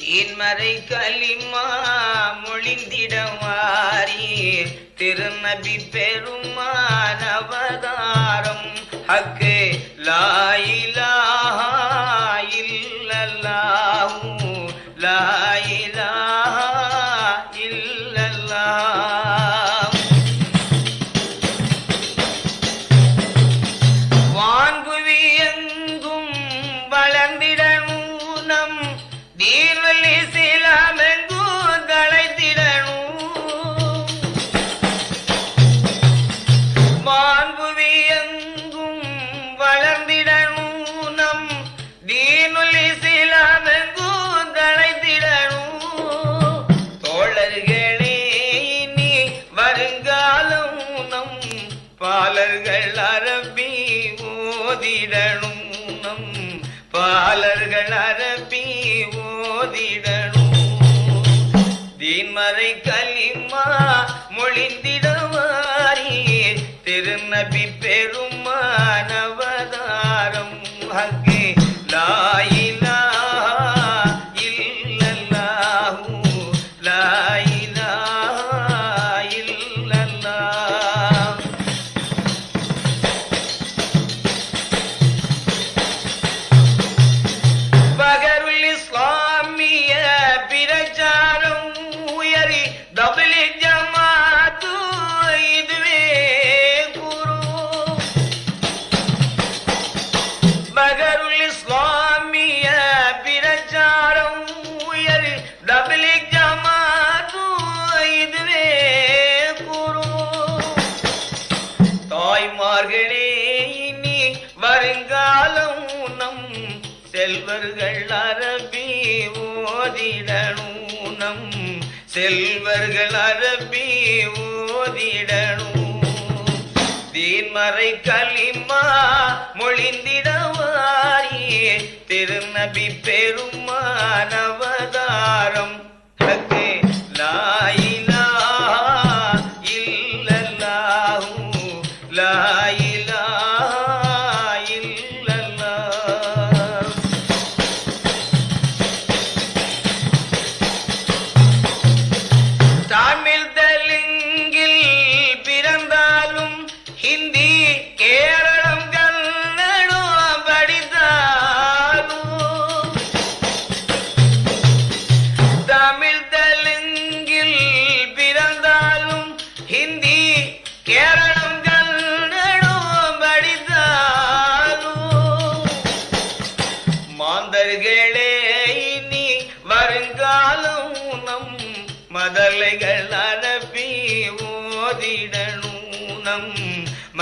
தீன்மறை கலிமா மொழிந்திடவாரி திருநபி பெருமான அவதாரம். ஹக்கு லாயிலாஹா மறைக்க மறை களிமா மொழிந்திடவாயே. திருநபி பெருமானவதாரம்.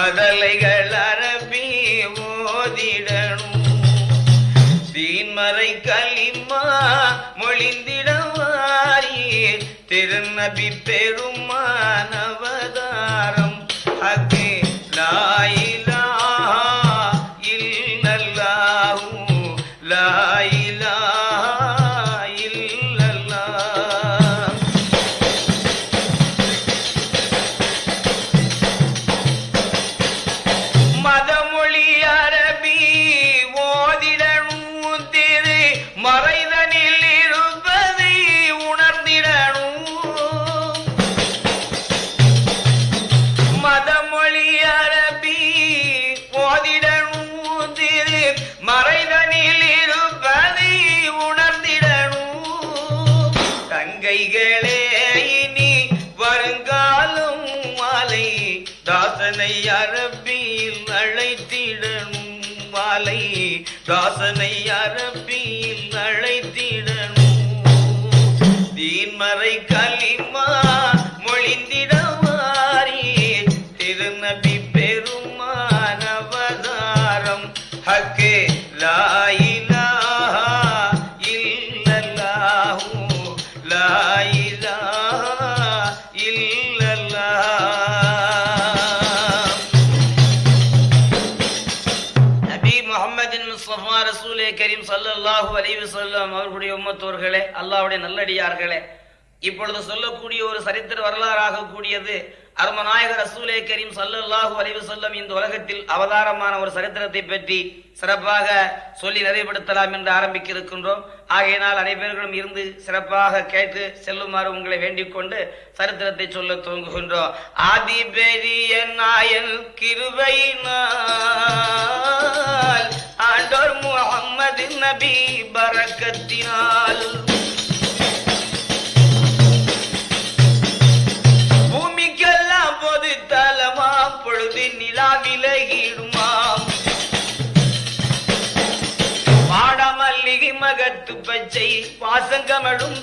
மதலைகள் அரபி ஓதிடணும் தீன்மறை களிமா மொழிந்திடவாரி திருநபி பெருமானவதாரம் அகே நாயே Dawson. குடும்பத்தோர்களே அல்லாவுடைய நல்லடியார்களே இப்பொழுது சொல்லக்கூடிய ஒரு சரித்திர வரலாறாக கூடியது அருமநாயகர் ரசூலே கரீம் சல்லாஹூ அலைவு சொல்லம் இந்த உலகத்தில் அவதாரமான ஒரு சரித்திரத்தை பற்றி சிறப்பாக சொல்லி நிறைவுபடுத்தலாம் என்று ஆரம்பிக்க இருக்கின்றோம் ஆகையினால் அனைவர்களும் இருந்து சிறப்பாக கேட்டு செல்லுமாறு உங்களை வேண்டிக் கொண்டு சரித்திரத்தை சொல்ல துவங்குகின்றோம். ஆதி பெரிய நாயன் கிருபையினால் ஆண்டோர் முகம்மது நபி பரக்கத்தினால். பாசங்கமழும்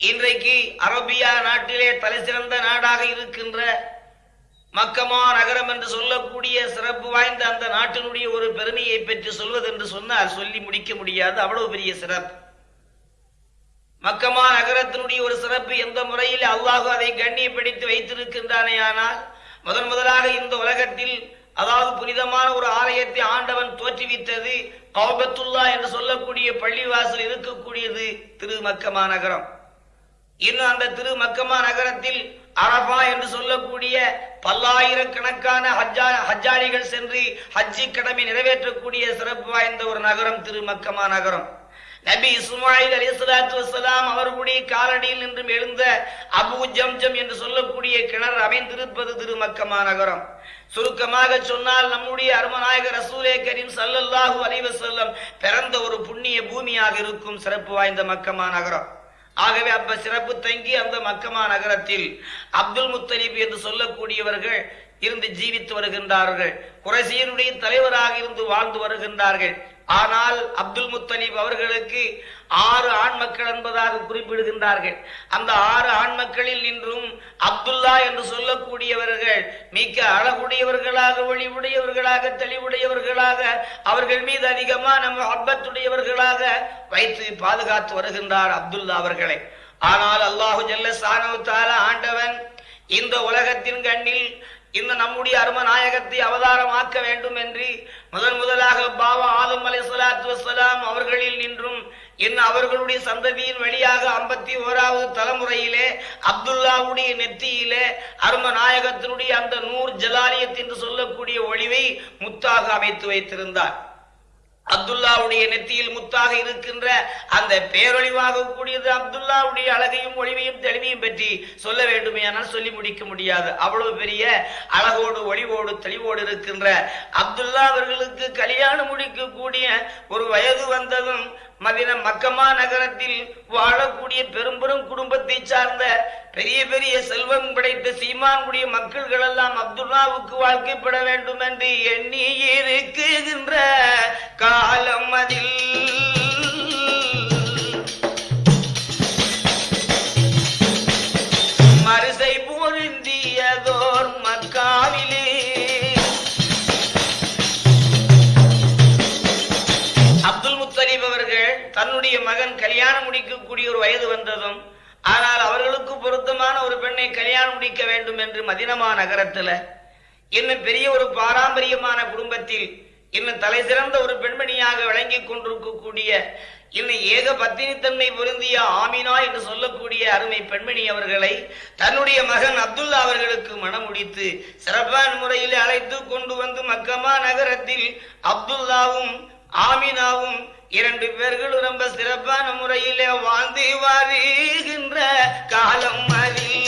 இன்றைக்கு அரபியா நாட்டிலே தலை சிறந்த நாடாக இருக்கின்ற மக்கமா நகரம் என்று சொல்லக்கூடிய சிறப்பு வாய்ந்த அந்த நாட்டினுடைய ஒரு பெருமையை பற்றி சொல்வது என்று சொன்னால் சொல்லி முடிக்க முடியாது. அவ்வளவு பெரிய சிறப்பு. மக்கமா நகரத்தினுடைய ஒரு சிறப்பு எந்த முறையில் அல்லாஹு அதை கண்ணியப்படுத்தி வைத்திருக்கின்றானே ஆனால் முதன் முதலாக இந்த உலகத்தில் அதாவது புனிதமான ஒரு ஆலயத்தை ஆண்டவன் தோற்றுவித்தது கௌபத்துல்லா என்று சொல்லக்கூடிய பள்ளிவாசல் இருக்கக்கூடியது திரு மக்கமா நகரம். இன்னும் அந்த திரு மக்கமா நகரத்தில் அரபா என்று சொல்லக்கூடிய பல்லாயிரக்கணக்கான ஹஜ்ஜா ஹஜ்ஜாரிகள் சென்று ஹஜ்ஜி கடமை நிறைவேற்றக்கூடிய சிறப்பு வாய்ந்த ஒரு நகரம் திரு மக்கமா நகரம். நபி இஸ்மாயில் அலி சலாத்து வசலாம் அவர்களுடைய காலடியில் நின்றும் எழுந்த அபு ஜம்ஜம் என்று சொல்லக்கூடிய கிணறு அமைந்திருப்பது திருமக்கமா நகரம். சுருக்கமாக சொன்னால் நம்முடைய அருமநாயகர் ரசூலே கரீம் சல்லல்லாஹு அலைஹி பிறந்த ஒரு புண்ணிய பூமியாக இருக்கும் சிறப்பு வாய்ந்த மக்கமா நகரம். ஆகவே அப்ப சிறப்பு தங்கி அந்த மக்கமா நகரத்தில் அப்துல் முத்தலீப் என்று சொல்லக்கூடியவர்கள் இருந்து ஜீவித்து வருகின்றார்கள். குறைசியனுடைய தலைவராக இருந்து வாழ்ந்து வருகின்றார்கள். ஆனால் அப்துல் முத்தலீப் அவர்களுக்கு ஆறு ஆண் மக்கள் என்பதாக குறிப்பிடுகின்றார்கள். அந்த ஆறு ஆண் மக்களில் நின்றும் அப்துல்லா என்று சொல்லக்கூடியவர்கள் மிக்க அழகுடையவர்களாக ஒளிவுடையவர்களாக தெளிவுடையவர்களாக அவர்கள் மீது அதிகமான அப்பத்துடையவர்களாக வைத்து பாதுகாத்து வருகின்றார் அப்துல்லா அவர்களை. ஆனால் அல்லாஹு ஜல்ல சானவு ஆண்டவன் இந்த உலகத்தின் கண்ணில் இந்த நம்முடைய அரும நாயகத்தை அவதாரமாக்க வேண்டும் என்று முதன் முதலாக பாபா ஆதம் அலை சலாத்து வசலாம் அவர்களில் நின்றும் இன்னும் அவர்களுடைய சந்ததியின் வழியாக ஐம்பத்தி ஓராவது தலைமுறையிலே அப்துல்லாவுடைய நெத்தியிலே அரும நாயகத்தினுடைய அந்த நூர் ஜலாலியத் என்று சொல்லக்கூடிய ஒளிவை முத்தாக அமைத்து வைத்திருந்தார். அப்துல்லாவுடைய நெத்தியில் முத்தாக இருக்கின்ற அந்த பேரொழிவாக கூடியது அப்துல்லாவுடைய அழகையும் ஒளிவையும் தெளிவையும் பற்றி சொல்ல வேண்டுமே ஆனால் சொல்லி முடிக்க முடியாது. அவ்வளவு பெரிய அழகோடு ஒளிவோடு தெளிவோடு இருக்கின்ற அப்துல்லா அவர்களுக்கு கல்யாணம் முடிக்கக்கூடிய ஒரு வயது வந்ததும் மதின மக்கமா நகரத்தில் வாழக்கூடிய பெரும்பெரும் குடும்பத்தை சார்ந்த பெரிய பெரிய செல்வம் படைத்த சீமான்குடிய மக்கள்கள் எல்லாம் அப்துல்லாவுக்கு வாழ்க்கைப்பட வேண்டும் என்று எண்ணி இருக்குகின்ற காலம் அதில். கல்யாணம் முடிக்கக்கூடிய ஒரு வயது வந்ததும் ஆனால் அவர்களுக்கு பொருத்தமான ஒரு பெண்ணை கல்யாணம் முடிக்க வேண்டும் என்று மதினமா நகரத்துல இன்னும் பெரிய ஒரு பாரம்பரியமான குடும்பத்தில் இன்னும் தலை சிறந்த ஒரு பெண்மணியாக விளங்கி கொண்டிருக்கக்கூடிய இன்னும் ஏக பத்தினித்தன்மை பொருந்திய ஆமினா என்று சொல்லக்கூடிய அருமை பெண்மணி அவர்களை தன்னுடைய மகன் அப்துல்லா அவர்களுக்கு மனம் முடித்து சிறப்பான முறையில் அழைத்து கொண்டு வந்து மக்கமா நகரத்தில் அப்துல்லாவும் ஆமினாவும் இரண்டு பேர்களும் ரொம்ப சிறப்பான முறையிலே வாழ்ந்து வருகின்ற காலம் அறி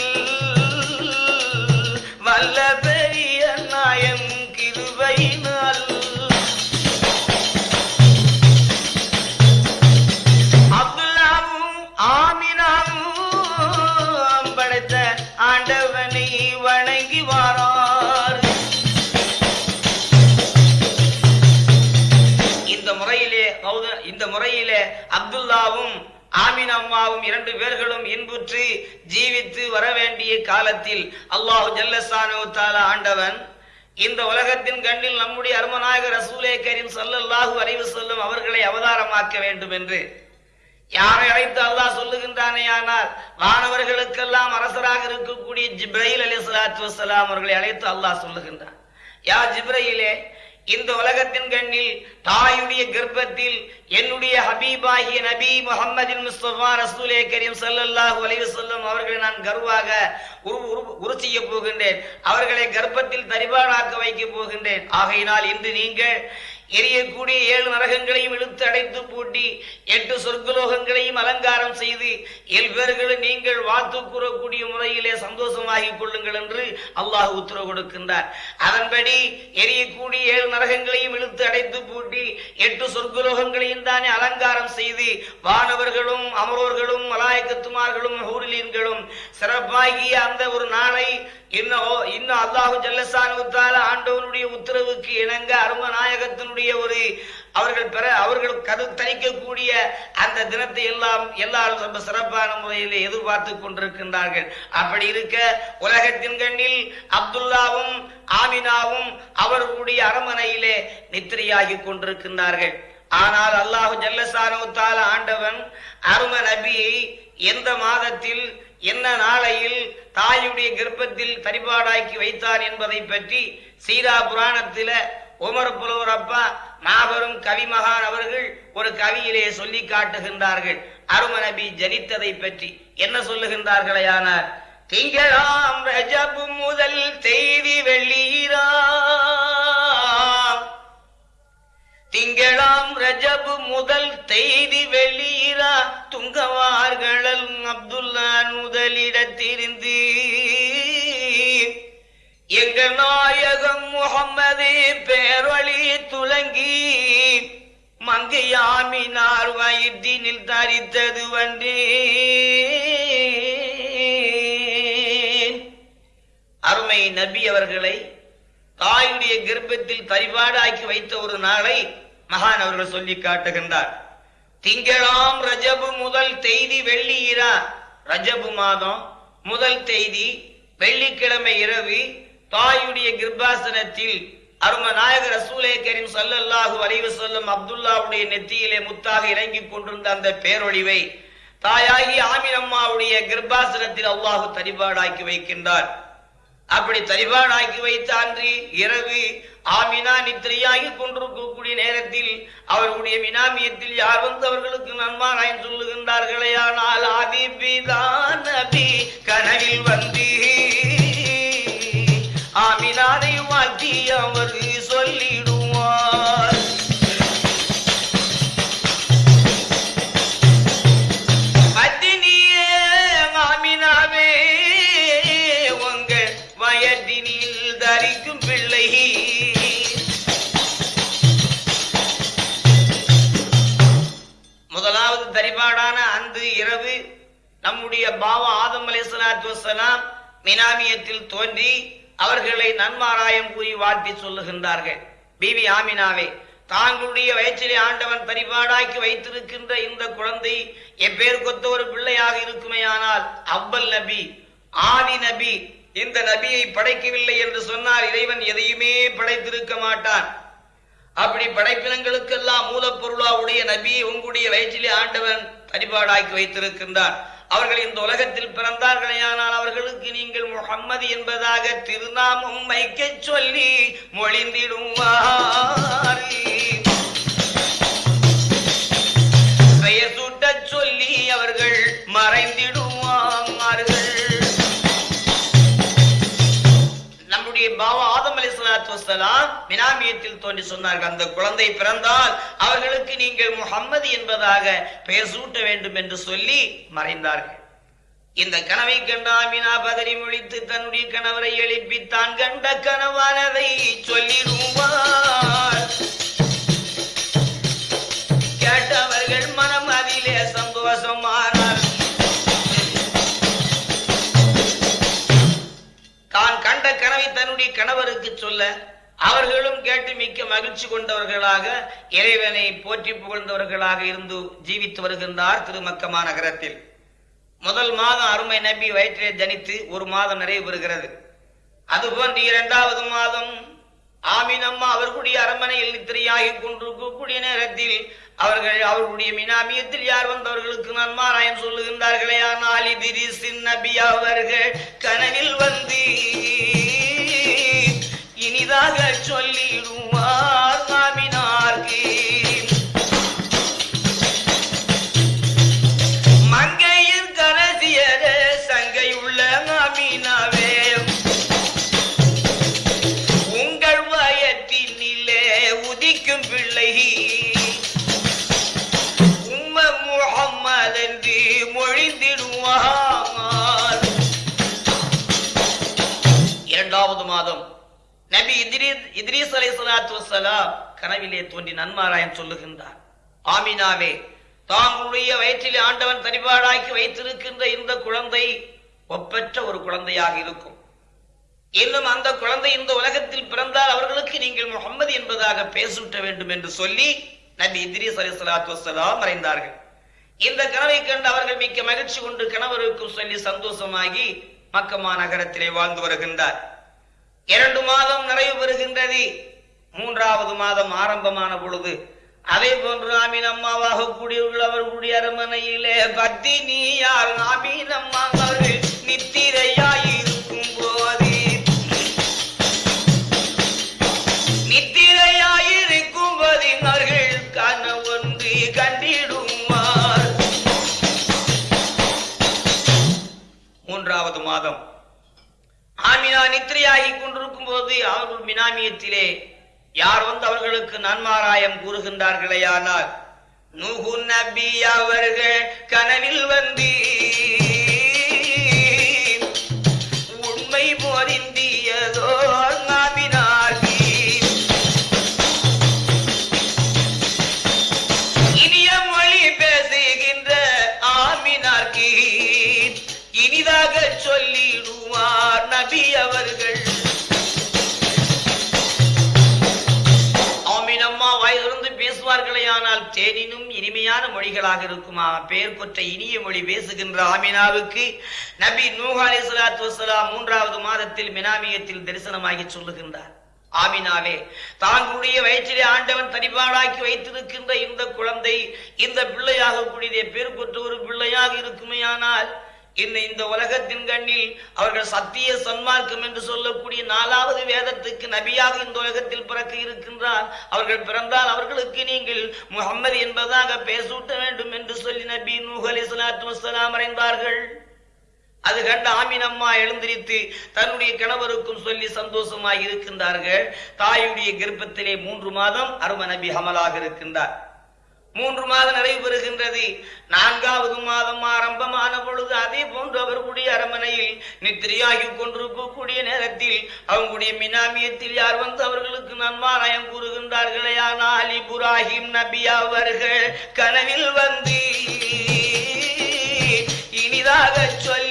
ஆமீன் அம்மாவும் இரண்டு பேர்களும் இன்புற்று ஜீவித்து வர வேண்டிய காலத்தில் அல்லாஹு ஜல்லசானு தாலா ஆண்டவன் இந்த உலகத்தின் கண்ணில் நம்முடைய அருமநாயகர் ரசூலே கரீம் ஸல்லல்லாஹு அறிவு சொல்லும் அவர்களை அவதாரமாக்க வேண்டும் என்று யாரை அழைத்து அல்லாஹ் சொல்லுகின்றானே ஆனால் வானவர்களுக்கெல்லாம் அரசராக இருக்கக்கூடிய ஜிப்ரஹில் அலி சலாத்து வஸ்ஸலாம் அவர்களை அழைத்து அல்லாஹ் சொல்லுகின்றான். யா ஜிப்ரஹிலே இந்த உலகத்தின் கண்ணில் தாயுடைய கர்ப்பத்தில் என்னுடைய ஹபீபாகிய நபி முஹம்மதின் முஸ்தபா ரசூலே கரீம் ஸல்லல்லாஹு அலைஹி வஸல்லம் அவர்களை நான் கர்வாக உரு உரு- உரு செய்ய போகின்றேன். அவர்களை கர்ப்பத்தில் தரிபாடாக்க வைக்க போகின்றேன். ஆகையினால் இன்று நீங்கள் எரியக்கூடிய ஏழு நரகங்களையும் இழுத்து அடைத்து பூட்டி எட்டு சொர்க்கலோகங்களையும் அலங்காரம் செய்து எல்பேர்களை நீங்கள் வாத்து கூறக்கூடிய முறையிலே சந்தோஷமாகிக் கொள்ளுங்கள் என்று அல்லாஹ் உத்தரவு கொடுக்கின்றார். அதன்படி எரியக்கூடிய ஏழு நரகங்களையும் இழுத்து அடைத்து பூட்டி எட்டு சொர்க்கலோகங்களையும் தானே அலங்காரம் செய்து வானவர்களும் அமரோர்களும் மலாயக்கத்துமார்களும் ஹூரிலீன்களும் சிறப்பாகிய அந்த ஒரு நாளை இன்னும் இன்னும் அல்லாஹு ஜல்லசானுத்தால ஆண்டவனுடைய உத்தரவுக்கு இணங்க அரும நாயகத்தினுடைய ஒரு அவர்கள் பெற அவர்கள் கரு தணிக்கக்கூடிய அந்த தினத்தை எல்லாம் எல்லாரும் ரொம்ப சிறப்பான முறையில் எதிர்பார்த்து கொண்டிருக்கின்றார்கள். அப்படி இருக்க உலகத்தின் கண்ணில் அப்துல்லாவும் ஆமினாவும் அவர்களுடைய அரமனையிலே நித்திரையாகி கொண்டிருக்கின்றார்கள். ஆனால் அல்லாஹு ஜல்லசானுத்தால ஆண்டவன் அரும நபியை எந்த மாதத்தில் என்ன நாளையில் தாயுடைய கர்ப்பத்தில் தரிபாடாக்கி வைத்தார் என்பதை பற்றி சீரா புராணத்தில உமர் புலவர் அப்பா மாபெரும் கவிமகான் அவர்கள் ஒரு கவியிலே சொல்லி காட்டுகின்றார்கள். அருமநபி ஜனித்ததை பற்றி என்ன சொல்லுகின்றார்களேயானார் திங்களாம் ரஜபு முதல் செய்தி வெள்ளீரா திங்களாம் ரஜபு முதல் தேதி வெளியிரா துங்கவார்களல் அப்துல்லான் முதலிடத்திருந்து எங்க நாயகம் முகம்மது பேரொளி துலங்கி. மங்கையாமினார் வயிற்றினில் தரித்தது வன்றே அருமை நபி அவர்களை தாயுடைய கர்ப்பத்தில் தரிபாடாக்கி வைத்த ஒரு நாளை மகான் அவர்கள் சொல்லி காட்டுகின்றார். திங்களாம் ரஜபு முதல் தேதி வெள்ளி இரா ரஜபு மாதம் முதல் தேதி வெள்ளிக்கிழமை இரவு தாயுடைய கிருபாசனத்தில் அரும நாயக ரசூலே கரீம் சல்லல்லாஹு அலைஹி வஸல்லம் அப்துல்லாவுடைய நெத்தியிலே முத்தாக இறங்கிக் கொண்டிருந்த அந்த பேரொழிவை தாயாகி ஆமினம்மாவுடைய கிருபாசனத்தில் அல்லாஹு தரிபாடாக்கி வைக்கின்றார். அப்படி தரிபாடாக்கி வைத்த அன்று இரவு ஆமினா நித்திரையாகி கொண்டிருக்கக்கூடிய நேரத்தில் அவர்களுடைய மினாமியத்தில் யார் வந்து அவர்களுக்கு நன்மாராய் சொல்லுகின்றார்களே. ஆனால் ஆதிபிதான் நபி கனவில் வந்து ஆதம் அலைஹிஸ்ஸலாத்து மினாமியத்தில் தோன்றி அவர்களை நன்மாராயம் கூறி வாழ்த்தி சொல்லுகின்றார்கள். பிபி ஆமினாவே தாங்களுடைய வயிற்றிலே ஆண்டவன் பரிபாடாக்கி வைத்திருக்கின்ற இந்த குழந்தை எப்பேர் கொத்த ஒரு பிள்ளையாக இருக்குமேயானால் அவ்வல் நபி ஆதி நபி இந்த நபியை படைக்கவில்லை என்று சொன்னால் இறைவன் எதையுமே படைத்திருக்க மாட்டான். அப்படி படைப்பினங்களுக்கெல்லாம் மூலப்பொருளா உடைய நபி உங்களுடைய வயிற்றிலே ஆண்டவன் பரிபாடாக்கி வைத்திருக்கின்றான். அவர்கள் இந்த உலகத்தில் பிறந்தார்களேயானால் அவர்களுக்கு நீங்கள் முகம்மது என்பதாக திருநாமம் வைக்க சொல்லி மொழிந்திடுவார். தோன்றி சொன்னார்கள் அந்த குழந்தை பிறந்தால் அவர்களுக்கு நீங்கள் முகம்மது என்பதாக பெயர் சூட்ட வேண்டும் என்று சொல்லி மறைந்தார்கள். இந்த கனவை கண்ட அமினா பதறி முழித்து தன்னுடைய கணவரை எழுப்பி தான் கண்ட கனவானதை சொல்லிடுவார். கேட்டவர்கள் மனம் அதிலே சந்தோஷமானார். தான் கண்ட கனவை தன்னுடைய கணவருக்கு சொல்ல அவர்களும் கேட்டு மிக்க மகிழ்ச்சி கொண்டவர்களாக இறைவனை போற்றி புகழ்ந்தவர்களாக இருந்து ஜீவித்து வருகின்றார் திருமக்கமா நகரத்தில். முதல் மாதம் அருமை நபி வயிற்றிலே ஜனித்து ஒரு மாதம் நிறைவு பெறுகிறது. அதுபோன்று இரண்டாவது மாதம் ஆமீனம்மா அவர்களுடைய அரண்மனையில் நித்திரையாகி கொண்டிருக்கக்கூடிய நேரத்தில் அவர்கள் அவர்களுடைய மினாமியத்தில் யார் வந்தவர்களுக்கு நன்மாராயம் சொல்லுகின்றார்களே? ஆனால் இதிரிசின் நபி அவர்கள் கனவில் வந்து தெளிவாக சொல்லிடுவோம். இத்ரீஸ் அலை சலாத்து வசலாம் கனவிலே தோன்றி நன்மாராயன் சொல்லுகின்றார். ஆமினாவே தாங்களுடைய வயிற்றில் ஆண்டவன் தனிபாடாக்கி வைத்திருக்கின்ற இந்த குழந்தை ஒப்பற்ற ஒரு குழந்தையாக இருக்கும். இன்னும் அந்த குழந்தை இந்த உலகத்தில் பிறந்தால் அவர்களுக்கு நீங்கள் முகம்மது என்பதாக பேசூட்ட வேண்டும் என்று சொல்லி நபி இத்ரீஸ் அலி சலாத்து வசலாம் மறைந்தார்கள். இந்த கனவை கண்டு அவர்கள் மிக்க மகிழ்ச்சி கொண்டு கணவருக்கும் சொல்லி சந்தோஷமாகி மக்கமா நகரத்திலே வாழ்ந்து வருகின்றார். இரண்டு மாதம் நிறைவு பெறுகின்றது. மூன்றாவது மாதம் ஆரம்பமான பொழுது. அதே போன்று ஆமீன் அம்மாவாக கூடியுள்ளவர்களுடைய அரண்மனையிலே பத்தினியால் ஆமீன் அம்மா அவர்கள் ஆமினா நித்திரையாகி கொண்டிருக்கும் போது அவர்கள் மினாமியத்திலே யார் வந்து அவர்களுக்கு நன்மாராயம் கூறுகின்றார்களேயானால் நூகு நபி அவர்கள் கனவில் வந்து இனிமையான மொழிகளாக இருக்குமா? பெயர் கொற்ற இனிய மொழி பேசுகின்ற ஆமினாவுக்கு நபி நூஹ் அலைஹி ஸலாத்து வஸலாம் மூன்றாவது மாதத்தில் மினாமியத்தில் தரிசனமாகி சொல்லுகின்றார். ஆமினாவே தாங்களுடைய வயிற்றிலே ஆண்டவன் தனிபாடாக்கி வைத்திருக்கின்ற இந்த குழந்தை இந்த பிள்ளையாக கூடிய பேர் கொற்ற ஒரு பிள்ளையாக இருக்குமேயானால் என்னை இந்த உலகத்தின் கண்ணில் அவர்கள் சத்திய சன்மார்க்கம் என்று சொல்லக்கூடிய நாலாவது வேதத்துக்கு நபியாக இந்த உலகத்தில் பிறக்க இருக்கின்றார் அவர்கள் பிறந்தால் அவர்களுக்கு நீங்கள் முகம்மது என்பதாக பேசூட்ட வேண்டும் என்று சொல்லி நபி நூஹ் சலாத்து வசலாம் அறைந்தார்கள். அது கண்ட ஆமீன் அம்மா எழுந்திரித்து தன்னுடைய கணவருக்கும் சொல்லி சந்தோஷமாக இருக்கின்றார்கள். தாயுடைய கர்ப்பத்திலே மூன்று மாதம் அரும நபி ஹமலாக இருக்கின்றார். மூன்று மாதம் நிறைவு பெறுகின்றது நான்காவது மாதம் ஆரம்பமான பொழுது அதே போன்று அவர்களுடைய அரண்மனையில் நித்திரையாகி கொண்டிருக்கக்கூடிய நேரத்தில் அவங்களுடைய மினாமியத்தில் யார் வந்து அவர்களுக்கு நன்மாராயம் கூறுகின்றார்களே? ஆனால் இப்ராஹிம் நபி அவர்கள் கனவில் வந்து இனிதாக சொல்லி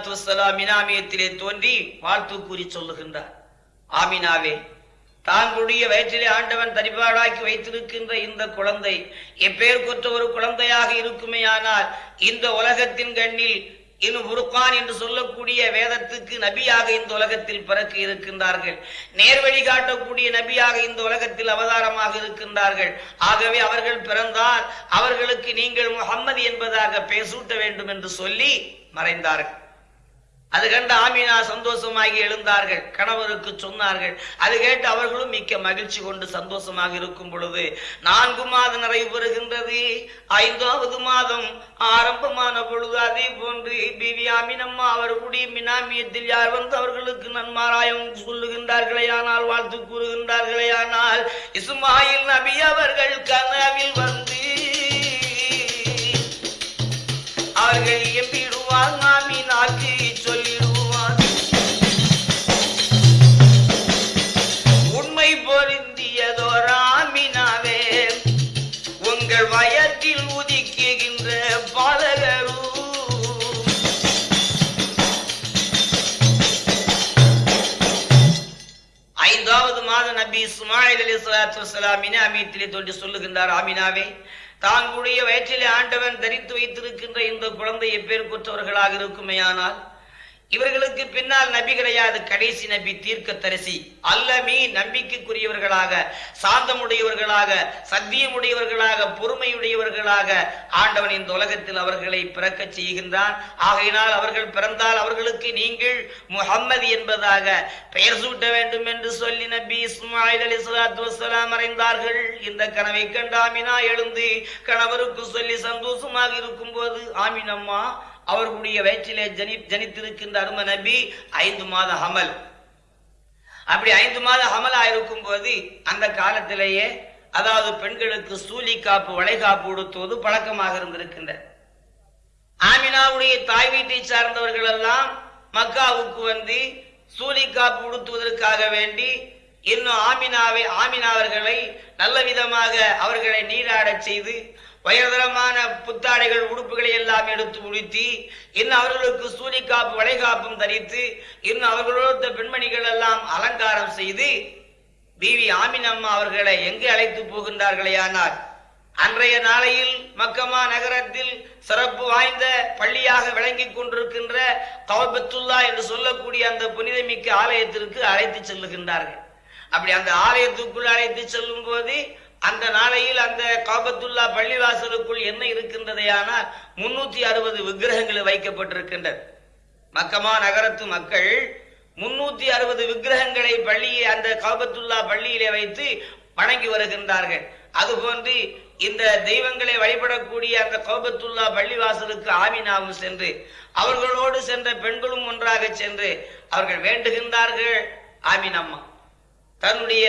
சலாத்து வசலாம் மினாமியத்திலே தோன்றி வாழ்த்து கூறி சொல்லுகின்றார். ஆமினாவே தாங்களுடைய வயிற்றிலே ஆண்டவன் தரிபாடாக்கி வைத்திருக்கின்ற இந்த குழந்தை எப்பேர் கொற்ற ஒரு குழந்தையாக இருக்குமேயானால் இந்த உலகத்தின் கண்ணில் இன்னும் புருக்கான் என்று சொல்லக்கூடிய வேதத்துக்கு நபியாக இந்த உலகத்தில் பிறக்க இருக்கின்றார்கள். நேர்வழி காட்டக்கூடிய நபியாக இந்த உலகத்தில் அவதாரமாக இருக்கின்றார்கள். ஆகவே அவர்கள் பிறந்தால் அவர்களுக்கு நீங்கள் முகம்மது என்பதாக பேசூட்ட வேண்டும் என்று சொல்லி மறைந்தார்கள். அது கண்டு ஆமீனா சந்தோஷமாகி எழுந்தார்கள். கணவருக்கு சொன்னார்கள். அது கேட்டு அவர்களும் மிக்க மகிழ்ச்சி கொண்டு சந்தோஷமாக இருக்கும் பொழுது நான்கு மாதம் நிறைவு பெறுகின்றது. ஐந்தாவது மாதம் ஆரம்பமான பொழுது அதே போன்று பிவி ஆமீனம்மா அவர்களுடைய மினாமியத்தில் யார் வந்து அவர்களுக்கு நன்மாராயம் சொல்லுகின்றார்களே ஆனால் வாழ்த்து கூறுகின்றார்களே ஆனால் இஸ்மாயில் நபி அவர்கள் கனவில் வந்து அவர்கள் எம்பிடுவார் மாமினாக்கு. சொல்லிடுவார் இஸ்மாயில் அலி சலாத்து வசலாமினை அமீத்திலே தோன்றி சொல்லுகின்றார் ஆமினாவே தாங்களுடைய வயிற்றிலே ஆண்டவன் தரித்து வைத்திருக்கின்ற இந்த குழந்தை எப்பேர் கொற்றவர்களாக இருக்குமேயானால் இவர்களுக்கு பின்னால் நபி கிடையாது கடைசி நபி தீர்க்க தரிசி அல்லமீ நம்பிக்கைக்குரியவர்களாக சாந்தமுடையவர்களாக சத்தியமுடையவர்களாக பொறுமையுடையவர்களாக ஆண்டவன் இந்த உலகத்தில் அவர்களை பிறக்க செய்கின்றான். ஆகையினால் அவர்கள் பிறந்தால் அவர்களுக்கு நீங்கள் முஹம்மது என்பதாக பெயர் சூட்ட வேண்டும் என்று சொல்லி நபி இஸ்மாயில் அலி சலாத்து வசலாம் மறைந்தார்கள். இந்த கனவை கண்டு ஆமினா எழுந்து கணவருக்கு சொல்லி சந்தோஷமாக இருக்கும் போது ஆமினம்மா அவர்களுடைய வயிற்றிலே ஜனி ஜனித்திருக்கின்ற அரும நபி ஐந்து மாத ஹமல். அப்படி ஐந்து மாத அமலா இருக்கும் போது அந்த காலத்திலேயே அதாவது பெண்களுக்கு சூலி காப்பு வளைகாப்பு உடுத்துவது பழக்கமாக இருந்திருக்கின்ற ஆமினாவுடைய தாய் வீட்டை சார்ந்தவர்கள் எல்லாம் மக்காவுக்கு வந்து சூலி காப்பு உடுத்துவதற்காக வேண்டி இன்னும் ஆமினாவை ஆமினாவர்களை நல்ல விதமாக அவர்களை நீராடச் செய்து உயர்தரமான புத்தாடைகள் உடுப்புகளை எல்லாம் எடுத்து உடுத்தி இன்னும் அவர்களுக்கு சூரிக்காப்பு வளைகாப்பும் தரித்து இன்னும் அவர்களோட பெண்மணிகள் எல்லாம் அலங்காரம் செய்து பிவி ஆமினம்மா அவர்களை எங்கு அழைத்து போகின்றார்களே ஆனால் அன்றைய நாளையில் மக்கமா நகரத்தில் சிறப்பு வாய்ந்த பள்ளியாக விளங்கிக் கொண்டிருக்கின்ற கவபத்துல்லா என்று சொல்லக்கூடிய அந்த புனிதமிக்க ஆலயத்திற்கு அழைத்து செல்லுகின்றார்கள். அப்படி அந்த ஆலயத்துக்குள் அழைத்து செல்லும் போது அந்த நாளையில் அந்த காபத்துல்லா பள்ளிவாசலுக்குள் என்ன இருக்கின்றதையானால் முன்னூத்தி அறுபது விக்கிரகங்கள் வைக்கப்பட்டிருக்கின்றது. மக்கமா நகரத்து மக்கள் முன்னூத்தி அறுபது விக்கிரகங்களை பள்ளியை அந்த காபத்துல்லா பள்ளியிலே வைத்து வணங்கி வருகின்றார்கள். அதுபோன்று இந்த தெய்வங்களை வழிபடக்கூடிய அந்த கோபத்துல்லா பள்ளிவாசலுக்கு ஆமினாவும் சென்று அவர்களோடு சென்ற பெண்களும் ஒன்றாக சென்று அவர்கள் வேண்டுகின்றார்கள். ஆமினம்மா தன்னுடைய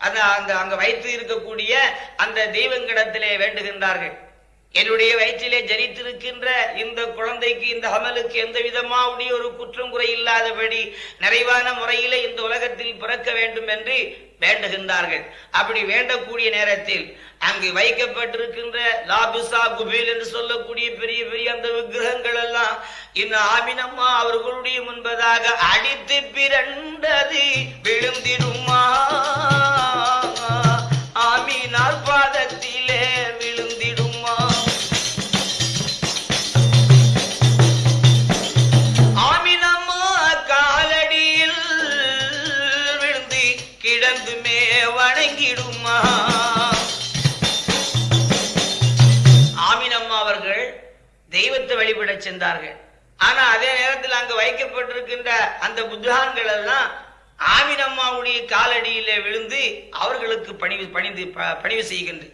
அந்த அந்த அங்க வைத்து இருக்கக்கூடிய அந்த தெய்வங்கிடத்திலே வேண்டுகின்றார்கள். என்னுடைய வயிற்றிலே ஜனித்திருக்கின்ற இந்த குழந்தைக்கு இந்த அமலுக்கு எந்த விதமாவுடைய ஒரு குற்றம் குறை இல்லாதபடி நிறைவான முறையிலே இந்த உலகத்தில் பிறக்க வேண்டும் என்று வேண்டுகின்றார்கள். அப்படி வேண்டக்கூடிய நேரத்தில் அங்கு வைக்கப்பட்டிருக்கின்ற லாபிசா குபேல் என்று சொல்லக்கூடிய பெரிய பெரிய அந்த விக்கிரகங்கள் எல்லாம் இந்த ஆமினம்மா அவர்களுடைய முன்பதாக அடித்து பிறண்டது விழுந்திடுமா? சென்றார்கள் ஆனா அதே நேரத்தில் அங்கு வைக்கப்பட்டிருக்கின்ற அந்த புத்தகங்கள் எல்லாம் ஆமினம்மாவுடைய காலடியிலே விழுந்து அவர்களுக்கு பணிவு பணிந்து ப- பணிவு செய்கின்றது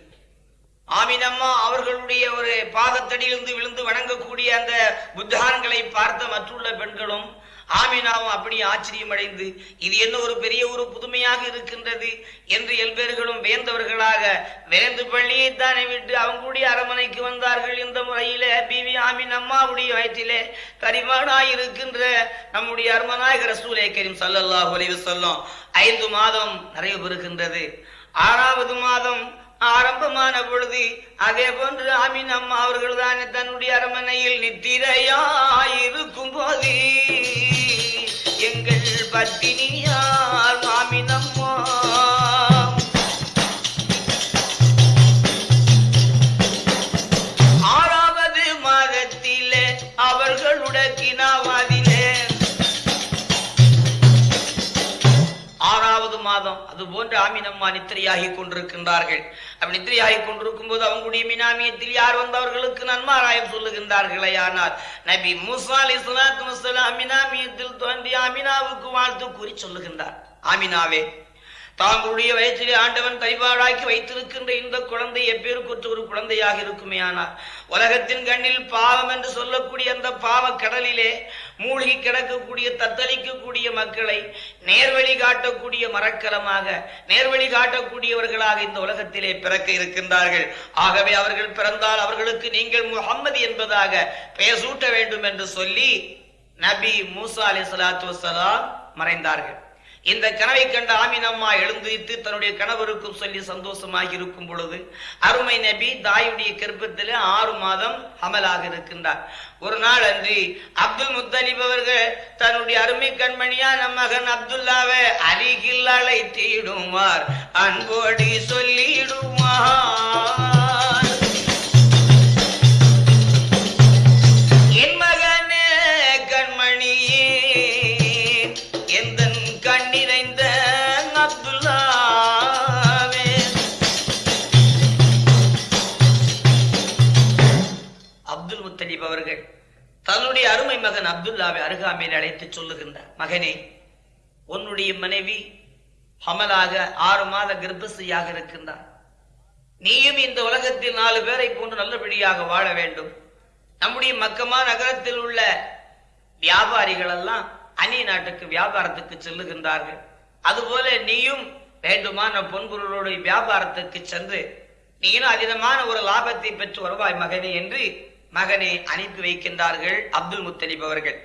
ஆமினம்மா அவர்களுடைய ஒரு பாதத்தடியிலிருந்து விழுந்து வணங்கக்கூடிய அந்த புத்தகான்களை பார்த்த மற்றுள்ள பெண்களும் ஆமினாவும் அப்படி ஆச்சரியமடைந்து இது என்ன ஒரு பெரிய ஒரு புதுமையாக இருக்கின்றது என்று எல்பேர்களும் வியந்தவர்களாக விரைந்து பள்ளியை தானே விட்டு அவங்களுடைய அரமனைக்கு வந்தார்கள் இந்த முறையில. பிவி ஆமின் அம்மாவுடைய வயிற்றிலே கரிமானாய் இருக்கின்ற நம்முடைய அருமநாயக ரசூலே கரீம் சல்லல்லாஹ் அலைஹி சொல்லும் ஐந்து மாதம் நிறைவு பெறுகின்றது. ஆறாவது மாதம் ஆரம்பமான பொழுது அதே போன்று ஆமீன் அம்மா அவர்கள் தானே தன்னுடைய அரமனையில் நித்திரையாயிருக்கும் போது எங்கள் பத்தினியார் ஆமீன் அம்மா. ஆறாவது மாதத்திலே அவர்களுடைய கினாவாதிலே ஆறாவது மாதம் அது போன்று ஆமீனம்மா நித்திரையாகி கொண்டிருக்கின்றார்கள். அப்படி நித்திரையாகி கொண்டிருக்கும் போது அவங்களுடைய மினாமியத்தில் யார் வந்தவர்களுக்கு நன்மாராயம் சொல்லுகின்றார்களே. ஆனால் நபி முசா அலி சலாத்து மினாமியத்தில் தோன்றி அமினாவுக்கு வாழ்த்து கூறி சொல்லுகின்றார். ஆமினாவே தாங்களுடைய வயிற்றிலே ஆண்டவன் கைவாடாக்கி வைத்திருக்கின்ற இந்த குழந்தை எப்பேருக்குற்ற ஒரு குழந்தையாக இருக்குமே ஆனால் உலகத்தின் கண்ணில் பாவம் என்று சொல்லக்கூடிய அந்த பாவ கடலிலே மூழ்கி கிடக்கக்கூடிய தத்தளிக்கக்கூடிய மக்களை நேர்வழி காட்டக்கூடிய மரக்கலமாக நேர்வழி காட்டக்கூடியவர்களாக இந்த உலகத்திலே பிறக்க இருக்கின்றார்கள். ஆகவே அவர்கள் பிறந்தால் அவர்களுக்கு நீங்கள் முகம்மது என்பதாக பெயர் சூட்ட வேண்டும் என்று சொல்லி நபி மூசா அலி சலாத்து வசலாம் மறைந்தார்கள். இந்த கனவை கண்ட ஆமினம்மா எழுந்திருத்து தன்னுடைய கணவருக்கும் சொல்லி சந்தோஷமாக இருக்கும் பொழுது அருமை நபி தாயுடைய கருப்பத்தில் ஆறு மாதம் அமலாக இருக்கின்றார். ஒரு நாள் அன்றி அப்துல் முத்தலிப் அவர்கள் தன்னுடைய அருமை கண்மணியா நம் மகன் அப்துல்லாவை அருகில் அழைத்திடுவார் அன்போடி சொல்லிடுவார் தன்னுடைய அருமை மகன் அப்துல்லாவை அருகாமையில் அழைத்து சொல்லுகின்றார். மகனே உன்னுடைய மனைவி ஹமலாக ஆறு மாத கர்ப்பசியாக இருக்கின்றார். நீயும் இந்த உலகத்தில் நாலு பேரை போன்று நல்லபடியாக வாழ வேண்டும். நம்முடைய மக்கமா நகரத்தில் உள்ள வியாபாரிகள் எல்லாம் அந்நிய நாட்டுக்கு வியாபாரத்துக்கு செல்லுகின்றார்கள். அதுபோல நீயும் வேண்டுமான பொன்பொருளோடு வியாபாரத்துக்கு சென்று நீனும் அதிகமான ஒரு லாபத்தை பெற்று வருவாய் மகனே என்று மகனை அனுப்பி வைக்கின்றார்கள் அப்துல் முத்தலிப் அவர்கள்.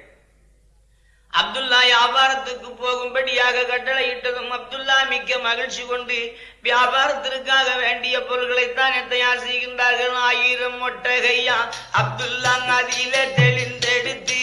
அப்துல்லா வியாபாரத்துக்கு போகும்படியாக கட்டளையிட்டதும் அப்துல்லா மிக்க மகிழ்ச்சி கொண்டு வியாபாரத்திற்காக வேண்டிய பொருட்களை தயார் செய்கின்றார்கள். ஆயிரம் ஒட்டகையா அப்துல்லா அதில தெளிந்தெடுத்து.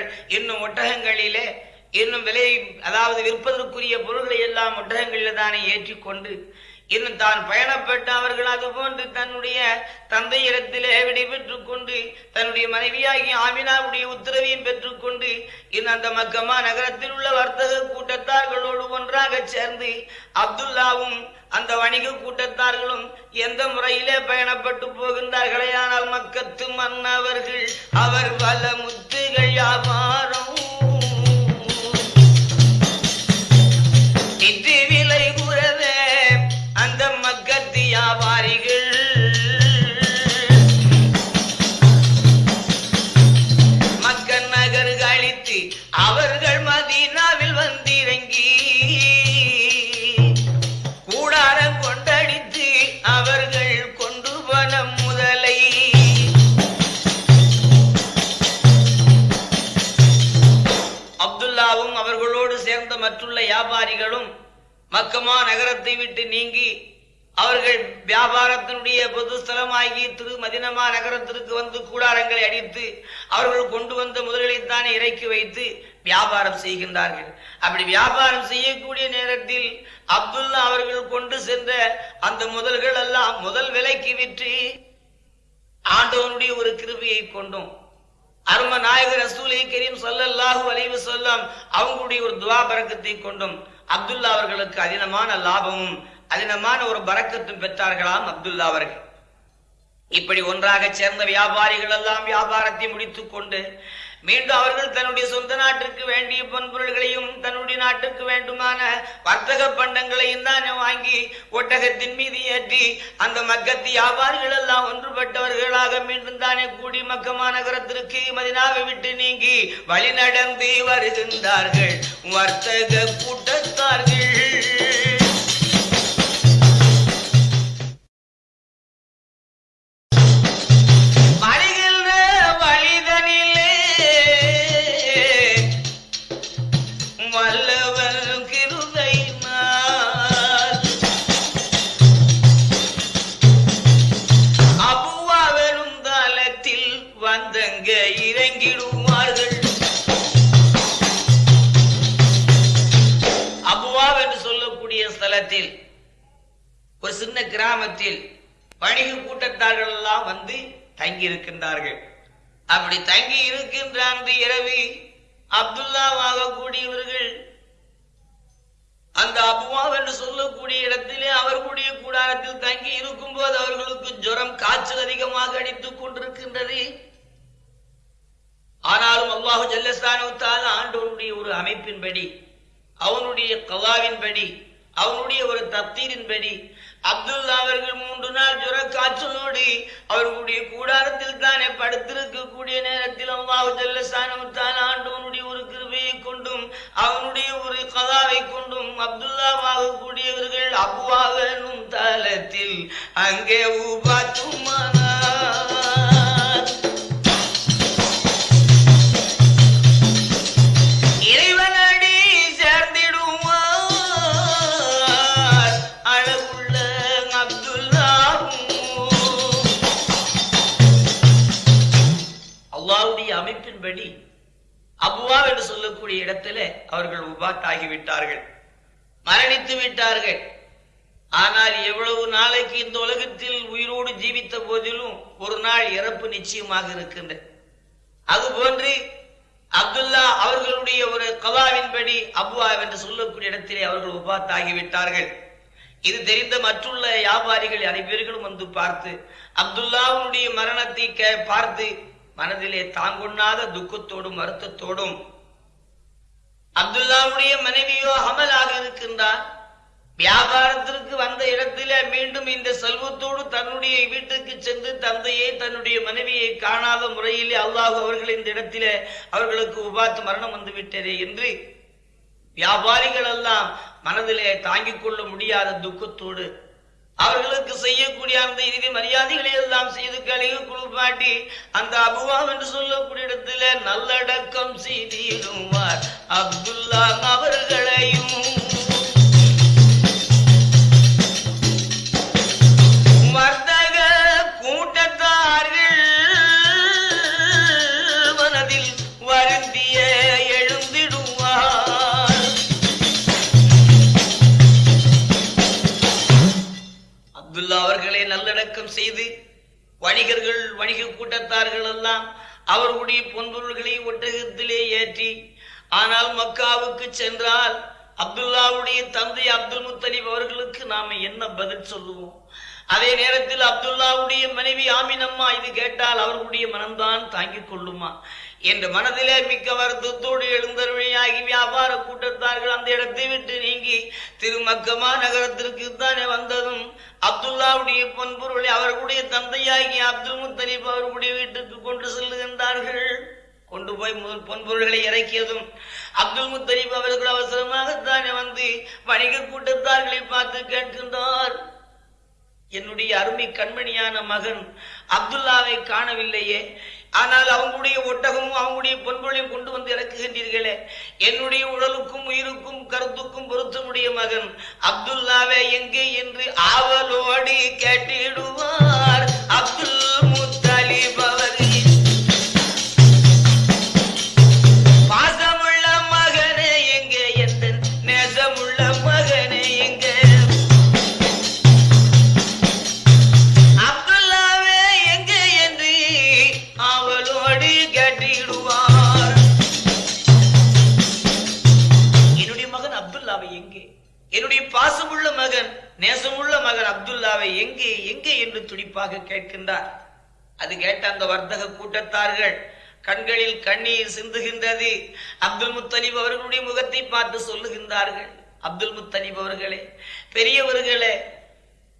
அவர்கள் இன்னும் ஒட்டகங்களிலே இன்னும் விலை அதாவது விற்பதற்குரிய பொருள்களை எல்லாம் ஒட்டகங்களில் தானே ஏற்றிக்கொண்டு இன்னும் தான் பயணப்பட்ட அவர்கள் அது போன்று தன்னுடைய தந்தையிடத்திலே விடை பெற்றுக் கொண்டு தன்னுடைய மனைவியாகி ஆமினாவுடைய உத்தரவையும் பெற்றுக்கொண்டு இன்னும் அந்த மக்கமா நகரத்தில் உள்ள வர்த்தக கூட்டத்தார்களோடு ஒன்றாக சேர்ந்து அப்துல்லாவும் அந்த வணிக கூட்டத்தார்களும் எந்த முறையிலே பயணப்பட்டு போகின்றார்களே ஆனால் மக்கத்து மன்னவர்கள் அவர் வல முத்து வியாபாரம் நிதி மக்கமா நகரத்தை விட்டு நீங்கி அவர்கள் வியாபாரத்தினுடைய பொது ஸ்தலமாகி திரு மதினமா நகரத்திற்கு வந்து கூடாரங்களை அடித்து அவர்கள் கொண்டு வந்த முதல்களைத்தானே இறக்கி வைத்து வியாபாரம் செய்கின்றார்கள். அப்படி வியாபாரம் செய்யக்கூடிய நேரத்தில் அப்துல்லா அவர்கள் கொண்டு சென்ற அந்த முதல்கள் எல்லாம் முதல் விலைக்கு விற்று ஆண்டவனுடைய ஒரு கிருபியை கொண்டும். அரும நாயகர் ரசூலை கரீம் ஸல்லல்லாஹு அலைஹி வஸல்லம் அவங்களுடைய ஒரு துவா பரக்கத்தை கொண்டும். அப்துல்லா அவர்களுக்கு அதினமான லாபமும் அதினமான ஒரு பறக்கத்தும் பெற்றார்களாம் அப்துல்லா அவர்கள். இப்படி ஒன்றாக சேர்ந்த வியாபாரிகள் எல்லாம் வியாபாரத்தை முடித்துக் கொண்டு மீண்டும் அவர்கள் தன்னுடைய சொந்த நாட்டிற்கு வேண்டிய பொன்பொருள்களையும் தன்னுடைய நாட்டுக்கு வேண்டுமான வர்த்தக பண்டங்களையும் தானே வாங்கி ஒட்டகத்தின் மீது ஏற்றி அந்த மக்கத்து வியாபாரிகள் எல்லாம் ஒன்றுபட்டவர்களாக மீண்டும் தானே கூடி மக்கமா நகரத்திற்கு மதினாவை விட்டு நீங்கி வழி நடந்து வருகின்றார்கள். வர்த்தக கூட்டத்தார்கள். ஒரு சின்ன கிராமத்தில் வணிக கூட்டத்தார்கள் எல்லாம் வந்து தங்கி இருக்கின்றார்கள் அப்படி தங்கி இருக்கின்ற அந்த இரவு அப்துல்லாவாக கூடியவர்கள் அந்த அபுவாவ் என்று சொல்லக்கூடிய இடத்திலே அவர்களுடைய கூடாரத்தில் தங்கி இருக்கும் போது அவர்களுக்கு ஜுரம் காய்ச்சல் அதிகமாக அடித்துக் கொண்டிருக்கின்றது. ஆனாலும் அல்லாஹு ஜல்லஸ்தானத்தால் ஆண்டவனுடைய ஒரு அமைப்பின்படி அவனுடைய கலாவின்படி அவனுடைய ஒரு தப்தீரின்படி அப்துல்லா அவர்கள் மூன்று நாள் ஜுர காய்ச்சலோடு அவர்களுடைய கூடாரத்தில் தானே படுத்திருக்கக்கூடிய நேரத்தில் அல்லாஹு ஆண்டவனுடைய ஒரு கிருபையை கொண்டும் அவனுடைய ஒரு கதாவை கொண்டும் அப்துல்லாவாக கூடியவர்கள் அபுவாக தளத்தில் தலத்தில் அங்கே உபாத்தும் ஆகிவிட்டார்கள். மரணித்து விட்டார்கள். ஆனால் எவ்வளவு நாளைக்கு இந்த உலகத்தில் உயிரோடு ஜீவித்த போதிலும் ஒரு நாள் இறப்பு நிச்சயமாக இருக்கின்ற. அதுபோன்று அப்துல்லா அவர்களுடைய ஒரு கலாவின்படி அபுவா என்று சொல்லக்கூடிய இடத்திலே அவர்கள் உபாத்தாகிவிட்டார்கள். இது தெரிந்த மற்றுள்ள வியாபாரிகள் அனைவர்களும் வந்து பார்த்து அப்துல்லாவுடைய மரணத்தை கே- பார்த்து மனதிலே தாங்கொண்ணாத துக்கத்தோடும் வருத்தத்தோடும் அப்துல்லாவுடைய மனைவியோ அமலாக இருக்கின்றார். வியாபாரத்திற்கு வந்த இடத்திலே மீண்டும் இந்த செல்வத்தோடு தன்னுடைய வீட்டுக்கு சென்று தந்தையை தன்னுடைய மனைவியை காணாத முறையிலே அல்லாஹ் அவர்கள் இந்த இடத்திலே அவர்களுக்கு உபாத்து மரணம் வந்து விட்டதே என்று வியாபாரிகள் எல்லாம் மனதிலே தாங்கிக் கொள்ள முடியாத துக்கத்தோடு அவர்களுக்கு செய்யக்கூடிய அந்த இறுதி மரியாதைகளை எல்லாம் செய்து கழிவு குளிப்பாட்டி அந்த அபுவாம் என்று சொல்லக்கூடிய இடத்துல நல்லடக்கம் செய்திடுவார். அப்துல்லா அவர்களையும் வணிகர்கள் வணிக கூட்டத்தார்கள் எல்லாம் அவர்களுடைய பொன்பொருள்களை ஒட்டகத்திலே ஏற்றி ஆனால் மக்காவுக்கு சென்றால் அப்துல்லாவுடைய தந்தை அப்துல் முத்தலிப் அவர்களுக்கு நாம என்ன பதில் சொல்லுவோம்? அதே நேரத்தில் அப்துல்லாவுடைய மனைவி ஆமினம்மா இது கேட்டால் அவர்களுடைய மனம்தான் தாங்கிக் கொள்ளுமா? என்ற மனதிலே மிக்க வருத்தத்தோடு எழுந்தருமையாகி வியாபார கூட்டத்தார்கள் அந்த இடத்தை விட்டு நீங்கி திருமக்கமா நகரத்திற்கு தானே வந்ததும் அப்துல்லாவுடைய பொன்பொருளை அவர்களுடைய தந்தையாகி அப்துல் முத்தலீப் அவர்களுடைய வீட்டுக்கு கொண்டு செல்லுகின்றார்கள். கொண்டு போய் முதல் பொன்பொருள்களை இறக்கியதும் அப்துல் முத்தலீப் அவர்கள் அவசரமாகத்தானே வந்து வணிக கூட்டத்தார்களை பார்த்து கேட்கின்றார். என்னுடைய அருமை கண்மணியான மகன் அப்துல்லாவை காணவில்லையே. ஆனால் அவங்களுடைய ஒட்டகமும் அவங்களுடைய பொன்பொருளையும் கொண்டு வந்து இறக்குகின்றீர்களே. என்னுடைய உடலுக்கும் உயிருக்கும் கருத்துக்கும் பொருத்தமுடைய மகன் அப்துல்லாவே எங்கே என்று ஆவலோடி கேட்டிடுவார். அப்துல் முத்தலிப் கேட்கின்றார். அது கேட்ட அந்த வர்த்தக கூட்டத்தார்கள் கண்களில் கண்ணீர் சிந்துகின்றது. அப்துல் முத்தலீப் அவர்களுடைய முகத்தை பார்த்து சொல்லுகின்றார்கள். அப்துல் முத்தலீப் அவர்களே பெரியவர்களே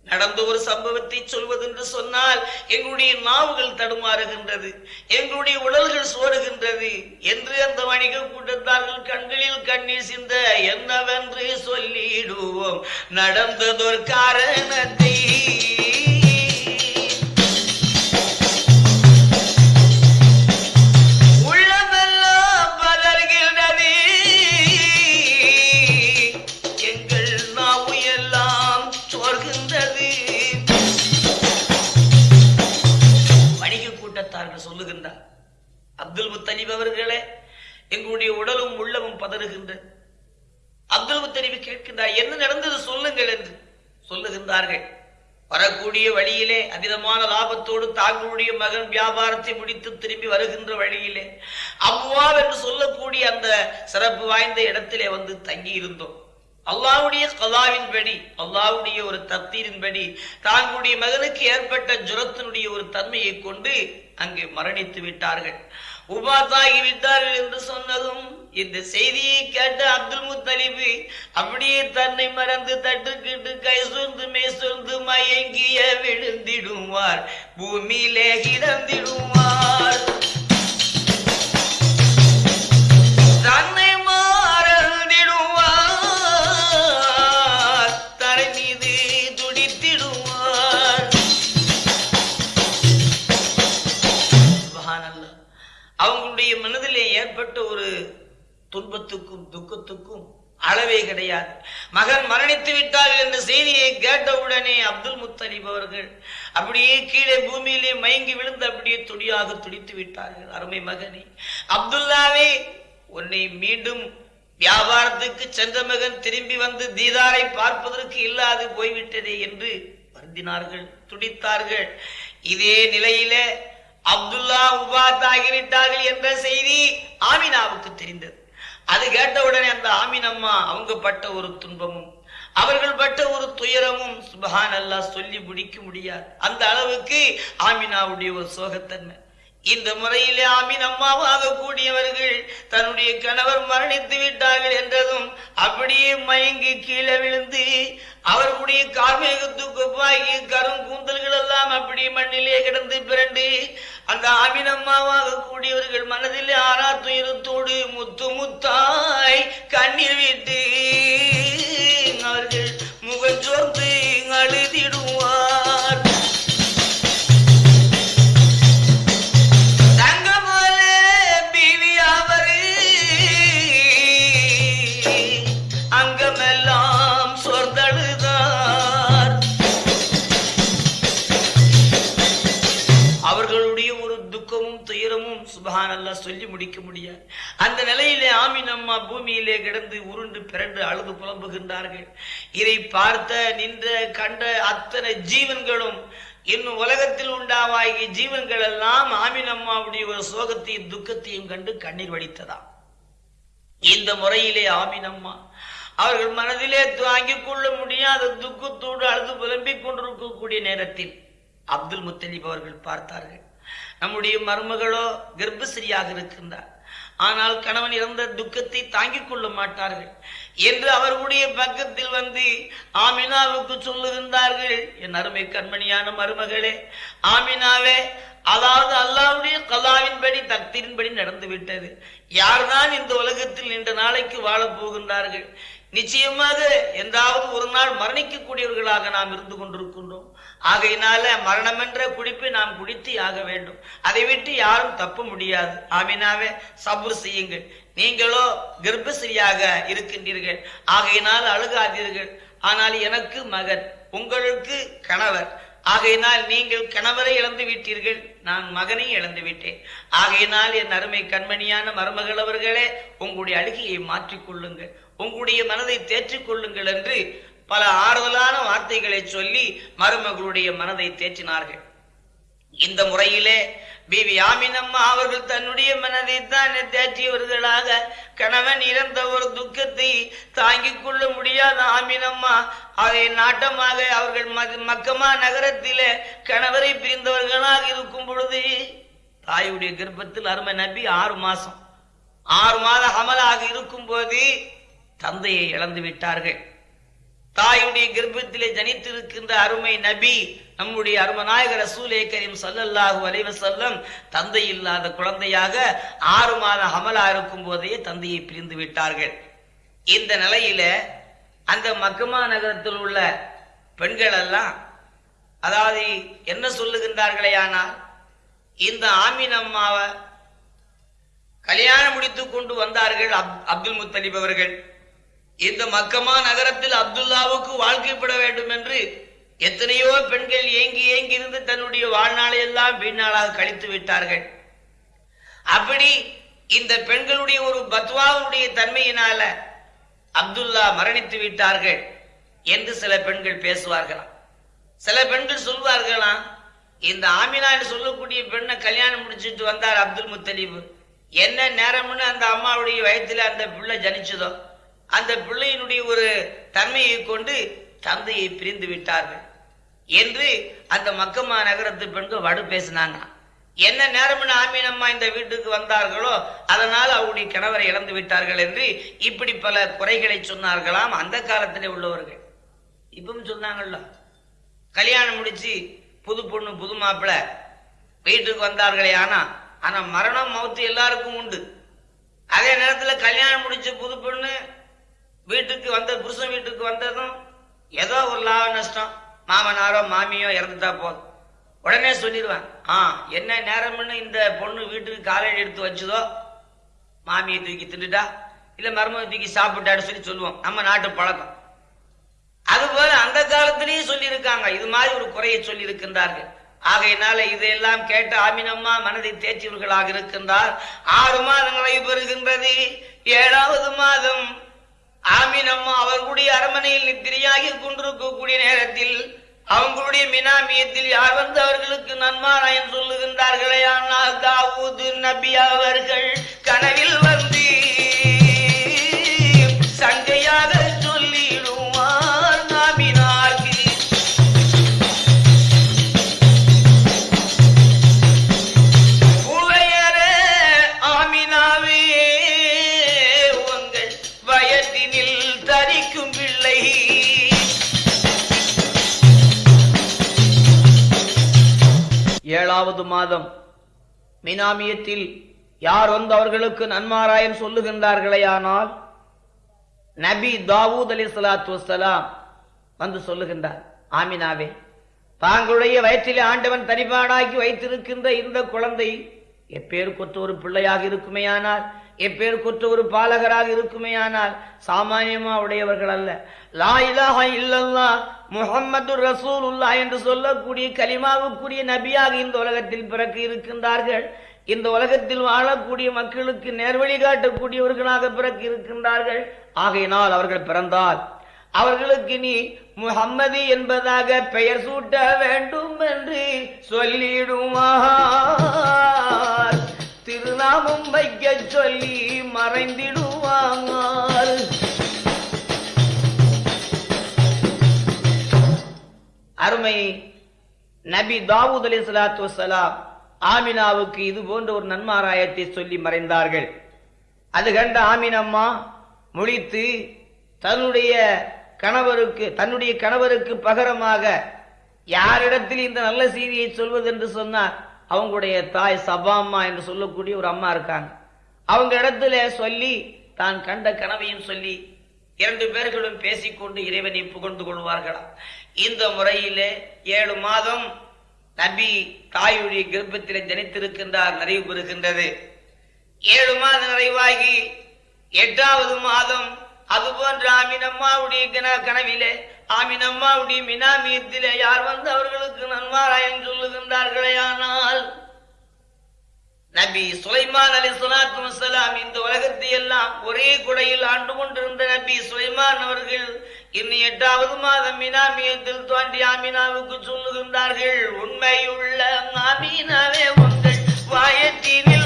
நடந்த ஒரு சம்பவத்தை சொல்வதென்று சொன்னால் எங்களுடைய நாவுகள் தடுமாறுகின்றது எங்களுடைய உடல்கள் சோறுகின்றது என்று அந்த வணிக கூட்டத்தார்கள் கண்களில் கண்ணீர் சிந்த என்னவென்று சொல்லிடுவோம். நடந்ததொரு காரணத்தை முத்தலிப் அவர்களே எங்களுடைய உடலும் உள்ளமும் பதறுகின்றது அப்துல் முத்தலிப் கேட்கின்றார் என்ன நடந்தது? சொல்லுங்கள் என்று. சொல்லுகின்றார்கள் வரக்கூடிய வழியிலே அதிகமான லாபத்தோடு தாங்களுடைய மகன் வியாபாரத்தை முடித்து திரும்பி வருகின்ற வழியிலே அவ்வா என்று சொல்லக்கூடிய அந்த சிறப்பு வாய்ந்த இடத்திலே வந்து தங்கி இருந்தோம் அல்லாவுடைய கலாவின்படி அல்லாவுடைய ஒரு தப்தீரின்படி தாங்களுடைய மகனுக்கு ஏற்பட்ட ஜுரத்தினுடைய ஒரு தன்மையை கொண்டு அங்கே மரணித்து விட்டார்கள். உபாத்தாகிவிட்டார்கள் என்று சொன்னதும் இந்த செய்தியை கேட்ட அப்துல் முத்தலிபு அப்படியே தன்னை மறந்து தட்டுக்கிட்டு கை சொந்து மே சொந்து மயங்கிய விழுந்திடுவார். பூமியிலே கிடந்திடுவார். தன்னை துன்பத்துக்கும் துக்கத்துக்கும் அளவே கிடையாது. மகன் மரணித்து விட்டார் என்ற செய்தியை கேட்டவுடனே அப்துல் முத்தலிப் அவர்கள் அப்படியே கீழே பூமியிலே மயங்கி விழுந்து அப்படியே துடியாக துடித்து விட்டார்கள். அருமை மகனே அப்துல்லாவே உன்னை மீண்டும் வியாபாரத்துக்கு சென்ற மகன் திரும்பி வந்து தீதாரை பார்ப்பதற்கு இல்லாது போய்விட்டதே என்று வருந்தினார்கள் துடித்தார்கள். இதே நிலையில அப்துல்லா உபாத் ஆகிவிட்டார்கள் என்ற செய்தி ஆமினாவுக்கு தெரிந்தது. அது கேட்டவுடனே அந்த ஆமீன் அம்மா அவங்க பட்ட ஒரு துன்பமும் அவர்கள் பட்ட ஒரு துயரமும் சுபஹான் அல்லா சொல்லி முடிக்க முடியாது. அந்த அளவுக்கு ஆமினாவுடைய ஒரு சோகத்தன்மை. இந்த முறையிலே அமீன் அம்மாவாக கூடியவர்கள் தன்னுடைய கணவர் மரணித்து விட்டார்கள் என்றதும் அப்படியே மயங்கி கீழே விழுந்து அவர்களுடைய கார்மேகத்துக்குப்பாகி கரும் கூந்தல்கள் எல்லாம் அப்படியே மண்ணிலே கிடந்து பிறண்டு அந்த ஆமீன் அம்மாவாக கூடியவர்கள் மனதிலே ஆறா துயரத்தோடு முத்து முத்தாய் கண்ணீர் விட்டு அவர்கள் முகஞ்சோர்ந்து அழுதிடுவார். முடிக்க முடியாது. அந்த நிலையிலே ஆமீன் அம்மா பூமியிலே கிடந்து உருண்டு பிறண்டு அழுது புலம்புகின்றார்கள். இதை பார்த்த நின்ற கண்ட அத்தனை ஜீவன்களும் இன்னும் உலகத்தில் உண்டாவாகிய ஜீவன்கள் எல்லாம் ஆமீன் அம்மாவுடைய ஒரு சோகத்தையும் துக்கத்தையும் கண்டு கண்ணீர் வடித்ததாம். இந்த முறையிலே ஆமீன் அம்மா அவர்கள் மனதிலே தாங்கிக் கொள்ள முடியாத துக்கத்தோடு அழுது புலம்பிக் கொண்டிருக்கக்கூடிய நேரத்தில் அப்துல் முத்தலிப் அவர்கள் பார்த்தார்கள். நம்முடைய மருமகளோ கர்ப்பசிரியாக இருக்கின்றார். ஆனால் கணவன் இறந்த துக்கத்தை தாங்கிக் கொள்ள மாட்டார்கள். என்று அவர்களுடைய பக்கத்தில் வந்து ஆமினாவுக்கு சொல்லுகின்றார்கள் என் அருமை கண்மணியான மருமகளே ஆமினாவே அதாவது அல்லாவுடைய கலாவின்படி தக்தியின்படி நடந்து விட்டது. யார்தான் இந்த உலகத்தில் நீண்ட நாளைக்கு வாழப் போகின்றார்கள்? நிச்சயமாக என்றாவது ஒரு நாள் மரணிக்கக்கூடியவர்களாக நாம் இருந்து கொண்டிருக்கின்றோம். ஆகையினால மரணம் என்ற நாம் குடித்து ஆக வேண்டும். அதை விட்டு யாரும் தப்ப முடியாது. ஆமினாவே சபுர் செய்யுங்கள். நீங்களோ கர்ப்பசிரியாக இருக்கின்றீர்கள். ஆகையினால் அழுகாதீர்கள். ஆனால் எனக்கு மகன் உங்களுக்கு கணவர். ஆகையினால் நீங்கள் கணவரை இழந்து விட்டீர்கள். நான் மகனை இழந்து விட்டேன். ஆகையினால் என் அருமை கண்மணியான மருமகள் அவர்களே உங்களுடைய அழுகையை மாற்றிக் கொள்ளுங்கள் உங்களுடைய மனதை தேற்றிக் கொள்ளுங்கள் என்று பல ஆறுதலான வார்த்தைகளை சொல்லி மருமகளுடைய மனதை தேற்றினார்கள். இந்த முறையிலே பிவி ஆமினம்மா அவர்கள் தன்னுடைய மனதை தான் தேற்றியவர்களாக கணவன் இறந்த ஒரு துக்கத்தை தாங்கிக் கொள்ள முடியாத ஆமினம்மா அதை நாட்டமாக அவர்கள் மக்கமா நகரத்திலே கணவரை பிரிந்தவர்களாக இருக்கும் பொழுது தாயுடைய கர்ப்பத்தில் அருமை நம்பி ஆறு மாசம். ஆறு மாத அமலாக இருக்கும் போது தந்தையை இழந்து விட்டார்கள். தாயுடைய கர்ப்பத்திலே ஜனித்திருக்கின்ற அருமை நபி நம்முடைய அருமநாயகர் ரசூலே கரீம் சல்லல்லாஹு அலைஹி செல்லம் தந்தை இல்லாத குழந்தையாக ஆறு மாத அமலா இருக்கும் போதே தந்தையை பிரிந்து விட்டார்கள். இந்த நிலையில அந்த மக்கமா நகரத்தில் உள்ள பெண்கள் எல்லாம் அதாவது என்ன சொல்லுகின்றார்களே ஆனால் இந்த ஆமீன் அம்மாவை கல்யாணம் முடித்து கொண்டு வந்தார்கள் அப்- அப்துல் முத்தலிப் அவர்கள். இந்த மக்கமா நகரத்தில் அப்துல்லாவுக்கு வாழ்க்கைப்பட வேண்டும் என்று எத்தனையோ பெண்கள் ஏங்கி ஏங்கி இருந்து தன்னுடைய வாழ்நாளை எல்லாம் வீணாளாக கழித்து விட்டார்கள். அப்படி இந்த பெண்களுடைய ஒரு பத்வாவுடைய தன்மையினால அப்துல்லா மரணித்து விட்டார்கள் என்று சில பெண்கள் பேசுவார்களாம். சில பெண்கள் சொல்வார்களாம் இந்த ஆமினா என்று சொல்லக்கூடிய பெண்ணை கல்யாணம் முடிச்சிட்டு வந்தார் அப்துல் முத்தலீப். என்ன நேரம்னு அந்த அம்மாவுடைய வயத்துல அந்த பிள்ளை ஜனிச்சதோ? அந்த பிள்ளையினுடைய ஒரு தன்மையை கொண்டு தந்தையை பிரிந்து விட்டார்கள் என்று அந்த மக்கம்மா நகரத்து பெண்கள் வடு பேசினாங்க. என்ன நேரம்னு ஆமீனம்மா இந்த வீட்டுக்கு வந்தார்களோ அதனால் அவருடைய கணவரை இழந்து விட்டார்கள் என்று இப்படி பல குறைகளை சொன்னார்களாம் அந்த காலத்திலே உள்ளவர்கள். இப்பவும் சொன்னாங்கல்ல கல்யாணம் முடிச்சு புது பொண்ணு புது மாப்பிள்ளை வீட்டுக்கு வந்தார்களே ஆனா ஆனா மரணம் மௌத்து எல்லாருக்கும் உண்டு. அதே நேரத்தில் கல்யாணம் முடிச்ச புது பொண்ணு வீட்டுக்கு வந்த புருஷன் வீட்டுக்கு வந்ததும் ஏதோ ஒரு லாப நஷ்டம். மாமனாரோ மாமியோ இறந்துட்டா போதும். உடனே சொல்லிடுவான் ஆ என்ன நேரம்னு இந்த பொண்ணு வீட்டுக்கு காலையில் எடுத்து வச்சுதோ? மாமியை தூக்கி தின்னுட்டா? இல்லை மருமக தூக்கி சாப்பிட்டான்னு சொல்லி சொல்லுவோம். நம்ம நாட்டு பழக்கம். அதுபோல அந்த காலத்திலையும் சொல்லியிருக்காங்க. இது மாதிரி ஒரு குறையை சொல்லியிருக்கின்றார்கள். ஆகையினால இதையெல்லாம் கேட்ட ஆமினம்மா மனதை தேற்றியவர்களாக இருக்கின்றார். ஆறு மாதங்களை பெறுகின்றது. ஏழாவது மாதம் ஆமினம்மா அவர்களுடைய அரமனையில் நித்திரையாகி கொண்டிருக்கக்கூடிய நேரத்தில் அவங்களுடைய மினாமியத்தில் யார் வந்து அவர்களுக்கு நன்மாராயம் சொல்லுகின்றார்களே? ஆனால் தாவூது நபி அவர்கள் கனவில் வந்து மாதம். மினாமியத்தில் யார் வந்து அவர்களுக்கு நன்மாராயம் சொல்லுகின்றார்களேயானால் நபி தாவூத் அலி சலாத்து வலாம் வந்து சொல்லுகின்றார் ஆமினாவே தாங்களுடைய வயிற்றிலே ஆண்டவன் தனிபாடாக்கி வைத்திருக்கின்ற இந்த குழந்தை எப்பேருக்கொற்ற ஒரு பிள்ளையாக இருக்குமேயானால் எப்பேருக்கொற்ற ஒரு பாலகராக இருக்குமேயானால் சாமானியமா உடையவர்கள் அல்ல. லா இலாஹ இல்லல்லா முகம்மது ரசூலுல்லா என்று சொல்லக்கூடிய கலிமாவுக்குரிய நபியாக இந்த உலகத்தில் பிறக்க இருக்கின்றார்கள். இந்த உலகத்தில் வாழக்கூடிய மக்களுக்கு நேர்வழி காட்டக்கூடியவர்களாக பிறக்க இருக்கின்றார்கள். ஆகையினால் அவர்கள் பிறந்தால் அவர்களுக்கு நீ முகம்மதி என்பதாக பெயர் சூட்ட வேண்டும் என்று சொல்லிடுவார். திருநாமம் வைக்க சொல்லி மறைந்திடுவாங்க. அருமை நபி தாவூத் அலி சலாத்து வலாம் ஆமினாவுக்கு இது போன்ற ஒரு நன்மாராயத்தை சொல்லி மறைந்தார்கள். அது கண்ட ஆமினம்மா முழித்து தன்னுடைய கணவருக்கு தன்னுடைய கணவருக்கு பகரமாக யாரிடத்தில் இந்த நல்ல செய்தியை சொல்வது என்று சொன்னார் அவங்களுடைய தாய் சபாம்மா என்று சொல்லக்கூடிய ஒரு அம்மா இருக்காங்க. அவங்க இடத்துல சொல்லி தான் கண்ட கனவையும் சொல்லி இரண்டு பேர்களும் பேசிக்கொண்டு இறைவனை புகழ்ந்து கொள்வார்களா? இந்த முறையிலே ஏழு மாதம் நபி தாயுடைய கிருப்பத்திலே ஜனித்திருக்கின்றார் நிறைவு பெறுகின்றது. ஏழு மாதம் நிறைவாகி எட்டாவது மாதம் அதுபோன்ற ஆமினம்மாவுடைய கன- கனவிலே ஆமினம்மாவுடைய மினாமியத்திலே யார் வந்து அவர்களுக்கு நன்மாராயன் சொல்லுகின்றார்களே ஆனால் நபி சுலைமான் அலி சலாத்து வசலாம் இந்த உலகத்தை எல்லாம் ஒரே குடையில் ஆண்டு கொண்டிருந்த நபி சுலைமான் அவர்கள் இன்னும் எட்டாவது மாதம் மினாமியத்தில் தோன்றி ஆமினாவுக்கு சொல்லுகின்றார்கள் உண்மையுள்ள ஆமீனாவே உங்கள் வாயத்தீனில்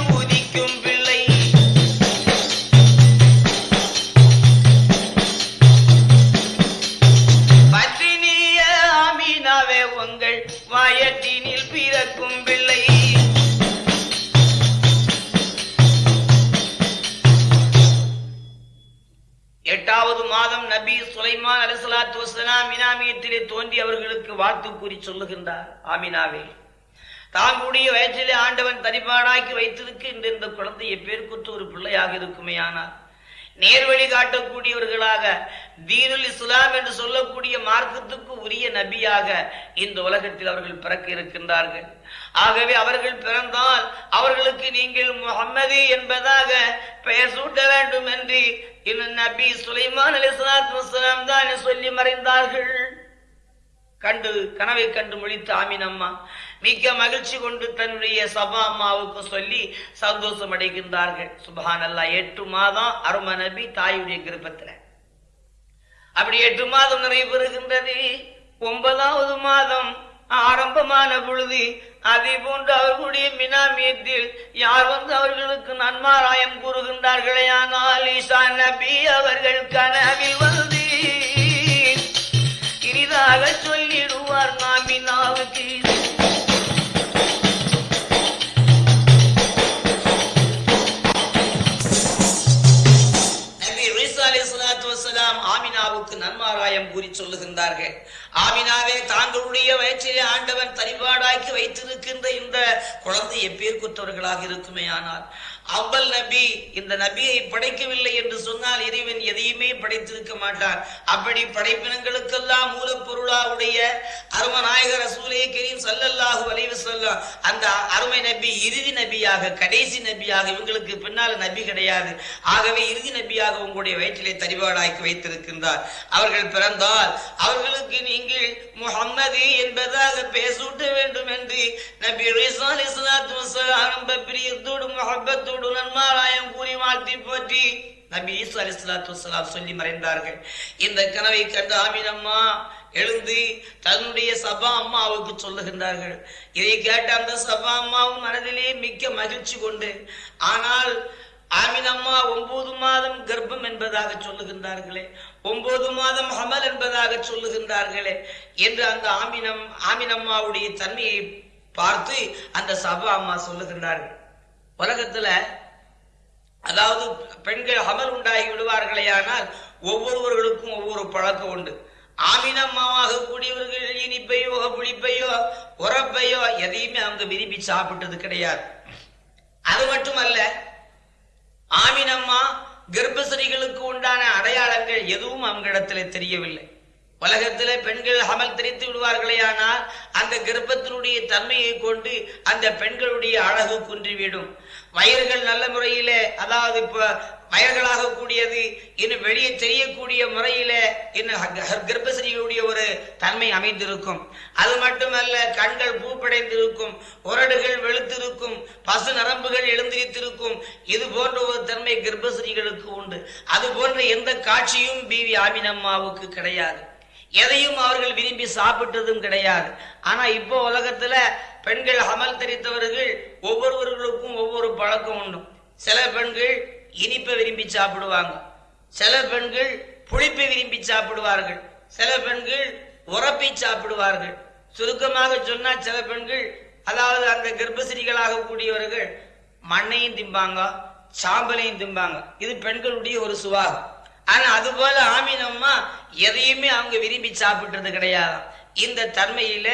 எட்டாவது மாதம் நபி சுலைமான் அலிசலாத்து வசலாம் இனாமியத்திலே தோன்றி அவர்களுக்கு வாழ்த்து கூறி சொல்லுகின்றார். ஆமினாவே. தாங்களுடைய வயிற்றிலே ஆண்டவன் தனிப்பாடாக்கி வைத்திருக்கின்ற இந்த குழந்தை எப்பேருக்குற்ற ஒரு பிள்ளையாக இருக்குமே ஆனால் நேர்வழி காட்டக்கூடியவர்களாக தீனுல் இஸ்லாம் என்று சொல்லக்கூடிய மார்க்கத்துக்கு உரிய நபியாக இந்த உலகத்தில் அவர்கள் பிறக்க இருக்கின்றார்கள். ஆகவே அவர்கள் பிறந்தால் அவர்களுக்கு நீங்கள் முகம்மது என்பதாக பெயர் சூட்ட வேண்டும் என்று நபி சுலைமான் அலி வஸலாம் தான் சொல்லி மறைந்தார்கள். கண்டு கனவை கண்டு முழித்த ஆமினம்மா மிக்க மகிழ்ச்சி கொண்டு தன்னுடைய சபா அம்மாவுக்கு சொல்லி சந்தோஷம் அடைகின்றார்கள். சுபஹான் அல்லா எட்டு மாதம் அரும நபி தாயுடைய கிருப்பத்தில் அப்படி எட்டு மாதம் நிறைவு பெறுகின்றது. ஒன்பதாவது மாதம் ஆரம்பமான பொழுது அதே போன்று அவர்களுடைய மினாமியத்தில் யார் வந்து அவர்களுக்கு நன்மாராயம் கூறுகின்றார்களே? ஆனால் ஈசா நபி அவர்கள் கனவில் வந்து இனிதாக சொல்லிடுவார் நாமினாவுக்கு ஆமினாவுக்கு நன்மாராயம் கூறி சொல்லுகின்றார்கள். ஆமினாவே தாங்களுடைய வயிற்றிலே ஆண்டவன் தனிபாடாக்கி வைத்திருக்கின்ற இந்த குழந்தை எப்பேற்குற்றவர்களாக இருக்குமே ஆனால் அவ்வல் நபி இந்த நபியை படைக்கவில்லை என்று சொன்னால் இறைவன் எதையுமே படைத்திருக்க மாட்டான் அப்படி படைப்பினங்களுக்கெல்லாம் மூலப்பொருளாவுடைய அருமநாயகர் ரசூலே கரீம் சல்லல்லாஹு அலைஹி வஸல்லம் அந்த அருமை நபி இறுதி நபியாக கடைசி நபியாக இவங்களுக்கு பின்னால நபி கிடையாது. ஆகவே இறுதி நபியாக உங்களுடைய வயிற்றிலே தரிபாடாக்கி வைத்திருக்கின்றார். அவர்கள் பிறந்தால் அவர்களுக்கு நீங்கள் முஹம்மது என்பதாக பேசூட்ட வேண்டும் என்று நபி ஈசா பிரியத்தோடு முகப்பத்தோடு ரொம்ப பிரியத்தோடு கூறி வாழ்த்தி போற்றி நபி ஈசா அலைஹிஸ்ஸலாத்து சொல்லி மறைந்தார்கள். இந்த கனவை கண்ட ஆமினம்மா எழுந்து தன்னுடைய சபா அம்மாவுக்கு சொல்லுகின்றார்கள். இதை கேட்ட அந்த சபா அம்மாவும் மனதிலே மிக்க மகிழ்ச்சி கொண்டு ஆனால் ஆமினம்மா ஒன்பது மாதம் கர்ப்பம் என்பதாக சொல்லுகின்றார்களே ஒன்பது மாதம் ஹமல் என்பதாக சொல்லுகின்றார்களே என்று அந்த ஆமினம் ஆமினம்மாவுடைய தன்மையை பார்த்து அந்த சபா அம்மா சொல்லுகின்றார்கள். உலகத்துல அதாவது பெண்கள் அமல் உண்டாகி விடுவார்களே ஆனால் ஒவ்வொருவர்களுக்கும் ஒவ்வொரு பழக்கம் உண்டு. ஆமினம்மாவாக கூடியவர்கள் இனிப்பையோ புளிப்பையோ உரப்பையோ எதையுமே அவங்க விரும்பி சாப்பிட்டது கிடையாது. அது மட்டுமல்ல ஆமினம்மா கர்ப்பசரிகளுக்கு உண்டான அடையாளங்கள் எதுவும் அவங்களிடத்துல தெரியவில்லை. உலகத்துல பெண்கள் அமல் தெரித்து விடுவார்களே ஆனால் அந்த கர்ப்பத்தினுடைய தன்மையை கொண்டு அந்த பெண்களுடைய அழகு குன்றிவிடும். வயர்கள் நல்ல முறையில அதாவது இப்ப வயர்களாக கூடியது இன்னும் வெளியே தெரியக்கூடிய முறையில இன்னும் கர்ப்பசரியுடைய ஒரு தன்மை அமைந்திருக்கும். அது மட்டுமல்ல கண்கள் பூப்படைந்திருக்கும் உரடுகள் வெளுத்திருக்கும் பசு நரம்புகள் எழுந்திருத்திருக்கும் இது போன்ற ஒரு தன்மை கர்ப்பசரிகளுக்கு உண்டு. அது போன்ற எந்த காட்சியும் பிவி ஆமினம்மாவுக்கு கிடையாது. எதையும் அவர்கள் விரும்பி சாப்பிட்டதும் கிடையாது. ஆனா இப்போ உலகத்துல பெண்கள் அமல் தெரித்தவர்கள் ஒவ்வொருவர்களுக்கும் ஒவ்வொரு பழக்கம் உண்டு. சில பெண்கள் இனிப்பை விரும்பி சாப்பிடுவாங்க. சில பெண்கள் புளிப்பை விரும்பி சாப்பிடுவார்கள். சில பெண்கள் உரப்பை சாப்பிடுவார்கள். சுருக்கமாக சொன்னா சில பெண்கள் அதாவது அந்த கர்ப்பசிரிகளாக கூடியவர்கள் மண்ணையும் திம்பாங்க சாம்பலையும் திம்பாங்க. இது பெண்களுடைய ஒரு சுவாகம் ஆனா அது போல ஆமீனம்மா எதையுமே அவங்க விரும்பி சாப்பிட்றது கிடையாது. இந்த தன்மையில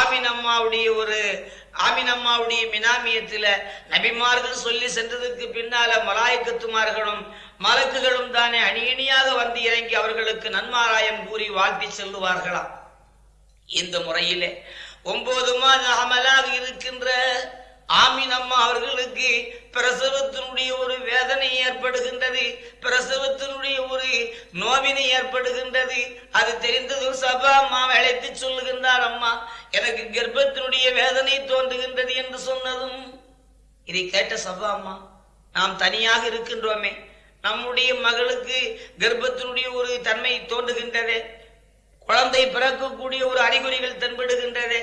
ஆமினம்மாவுடைய ஒரு ஆமினம்மாவுடைய மினாமியத்துல நபிமார்கள் சொல்லி சென்றதுக்கு பின்னால மலாய்க்கத்துமார்களும் மலக்குகளும் தானே அணியணியாக வந்து இறங்கி அவர்களுக்கு நன்மாராயம் கூறி வாழ்த்தி செல்லுவார்களாம். இந்த முறையிலே ஒன்பது மாத அமலாக இருக்கின்ற ஆமீனம்மா அவர்களுக்கு பிரசவத்தினுடைய ஒரு வேதனை ஏற்படுகின்றது பிரசவத்தினுடைய ஒரு நோவினை ஏற்படுகின்றது. அது தெரிந்ததும் சபா அம்மா அழைத்து சொல்லுகின்றார் அம்மா எனக்கு கர்ப்பத்தினுடைய வேதனை தோன்றுகின்றது என்று சொன்னதும் இதை கேட்ட சபா அம்மா நாம் தனியாக இருக்கின்றோமே நம்முடைய மகளுக்கு கர்ப்பத்தினுடைய ஒரு தன்மை தோன்றுகின்றதே. குழந்தை பிறக்கக்கூடிய ஒரு அறிகுறிகள் தென்படுகின்றது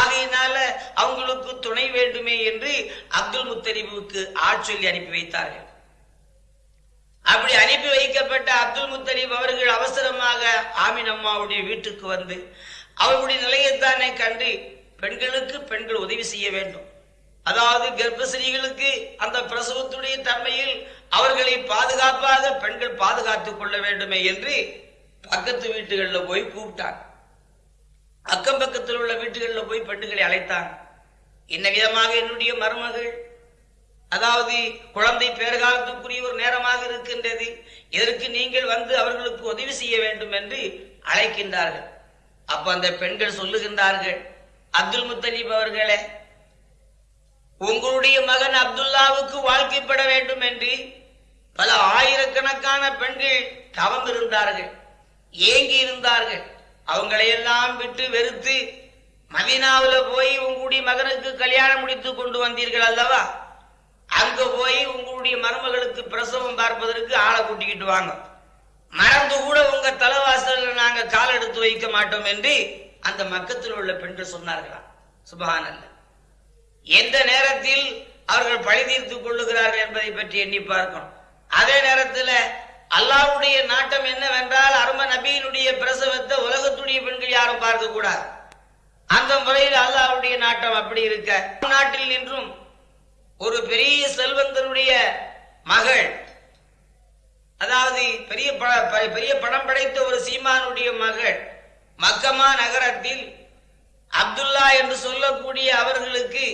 ஆகையினால அவங்களுக்கு துணை வேண்டுமே என்று அப்துல் முத்தலிபுக்கு ஆட்சொல்லி அனுப்பி வைத்தார்கள். அப்படி அனுப்பி வைக்கப்பட்ட அப்துல் முத்தலீப் அவர்கள் அவசரமாக ஆமின் அம்மாவுடைய வீட்டுக்கு வந்து அவர்களுடைய நிலையைத்தானே கண்டு பெண்களுக்கு பெண்கள் உதவி செய்ய வேண்டும். அதாவது கர்ப்பசிரிகளுக்கு அந்த பிரசவத்துடைய தன்மையில் அவர்களை பாதுகாப்பாக பெண்கள் பாதுகாத்துக் கொள்ள வேண்டுமே என்று பக்கத்து வீட்டுகளில் போய் கூப்பிட்டாங்க. அக்கம் பக்கத்தில் உள்ள வீட்டுகளில் போய் பெண்களை அழைத்தாங்க. என்ன விதமாக என்னுடைய மருமகள்? அதாவது குழந்தை பேறுகாலத்துக்குரிய ஒரு நேரமாக இருக்கின்றது. இதற்கு நீங்கள் வந்து அவர்களுக்கு உதவி செய்ய வேண்டும் என்று அழைக்கின்றார்கள். அப்ப அந்த பெண்கள் சொல்லுகின்றார்கள் அப்துல் முத்தலீப் அவர்களே உங்களுடைய மகன் அப்துல்லாவுக்கு வாழ்க்கைப்பட வேண்டும் என்று பல ஆயிரக்கணக்கான பெண்கள் தவம் இருந்தார்கள் ஏங்கி இருந்தார்கள் அவங்களையெல்லாம் விட்டு வெறுத்து மதீனாவுல போய் உங்களுடைய மகனுக்கு கல்யாணம் முடித்து கொண்டு வந்தீர்கள் அல்லவா? அங்க போய் உங்களுடைய மருமகளுக்கு பிரசவம் பார்ப்பதற்கு ஆளை கூட்டிக்கிட்டு வாங்க. மறந்து கூட உங்க தலைவாசல நாங்க கால் எடுத்து வைக்க மாட்டோம் என்று அந்த மக்கத்தில் உள்ள பெண்கள் சொன்னார்களாம். சுபஹானல்ல. எந்த நேரத்தில் அவர்கள் பழி தீர்த்து கொள்ளுகிறார்கள் என்பதை பற்றி எண்ணி பார்க்கணும். அதே நேரத்தில் அல்லாவுடைய நாட்டம் என்னவென்றால் அரும நபியினுடைய பிரசவத்தை உலகத்துடைய பெண்கள் யாரும் பார்க்க கூடாது. அந்த முறையில் அல்லாவுடைய நாட்டம் அப்படி இருக்க. நாட்டில் நின்றும் ஒரு பெரிய செல்வந்தனுடைய மகள் அதாவது பெரிய ப- பெரிய படம் படைத்த ஒரு சீமானுடைய மகள் மக்கமா நகரத்தில் அப்துல்லா என்று சொல்லக்கூடிய அவர்களுக்கு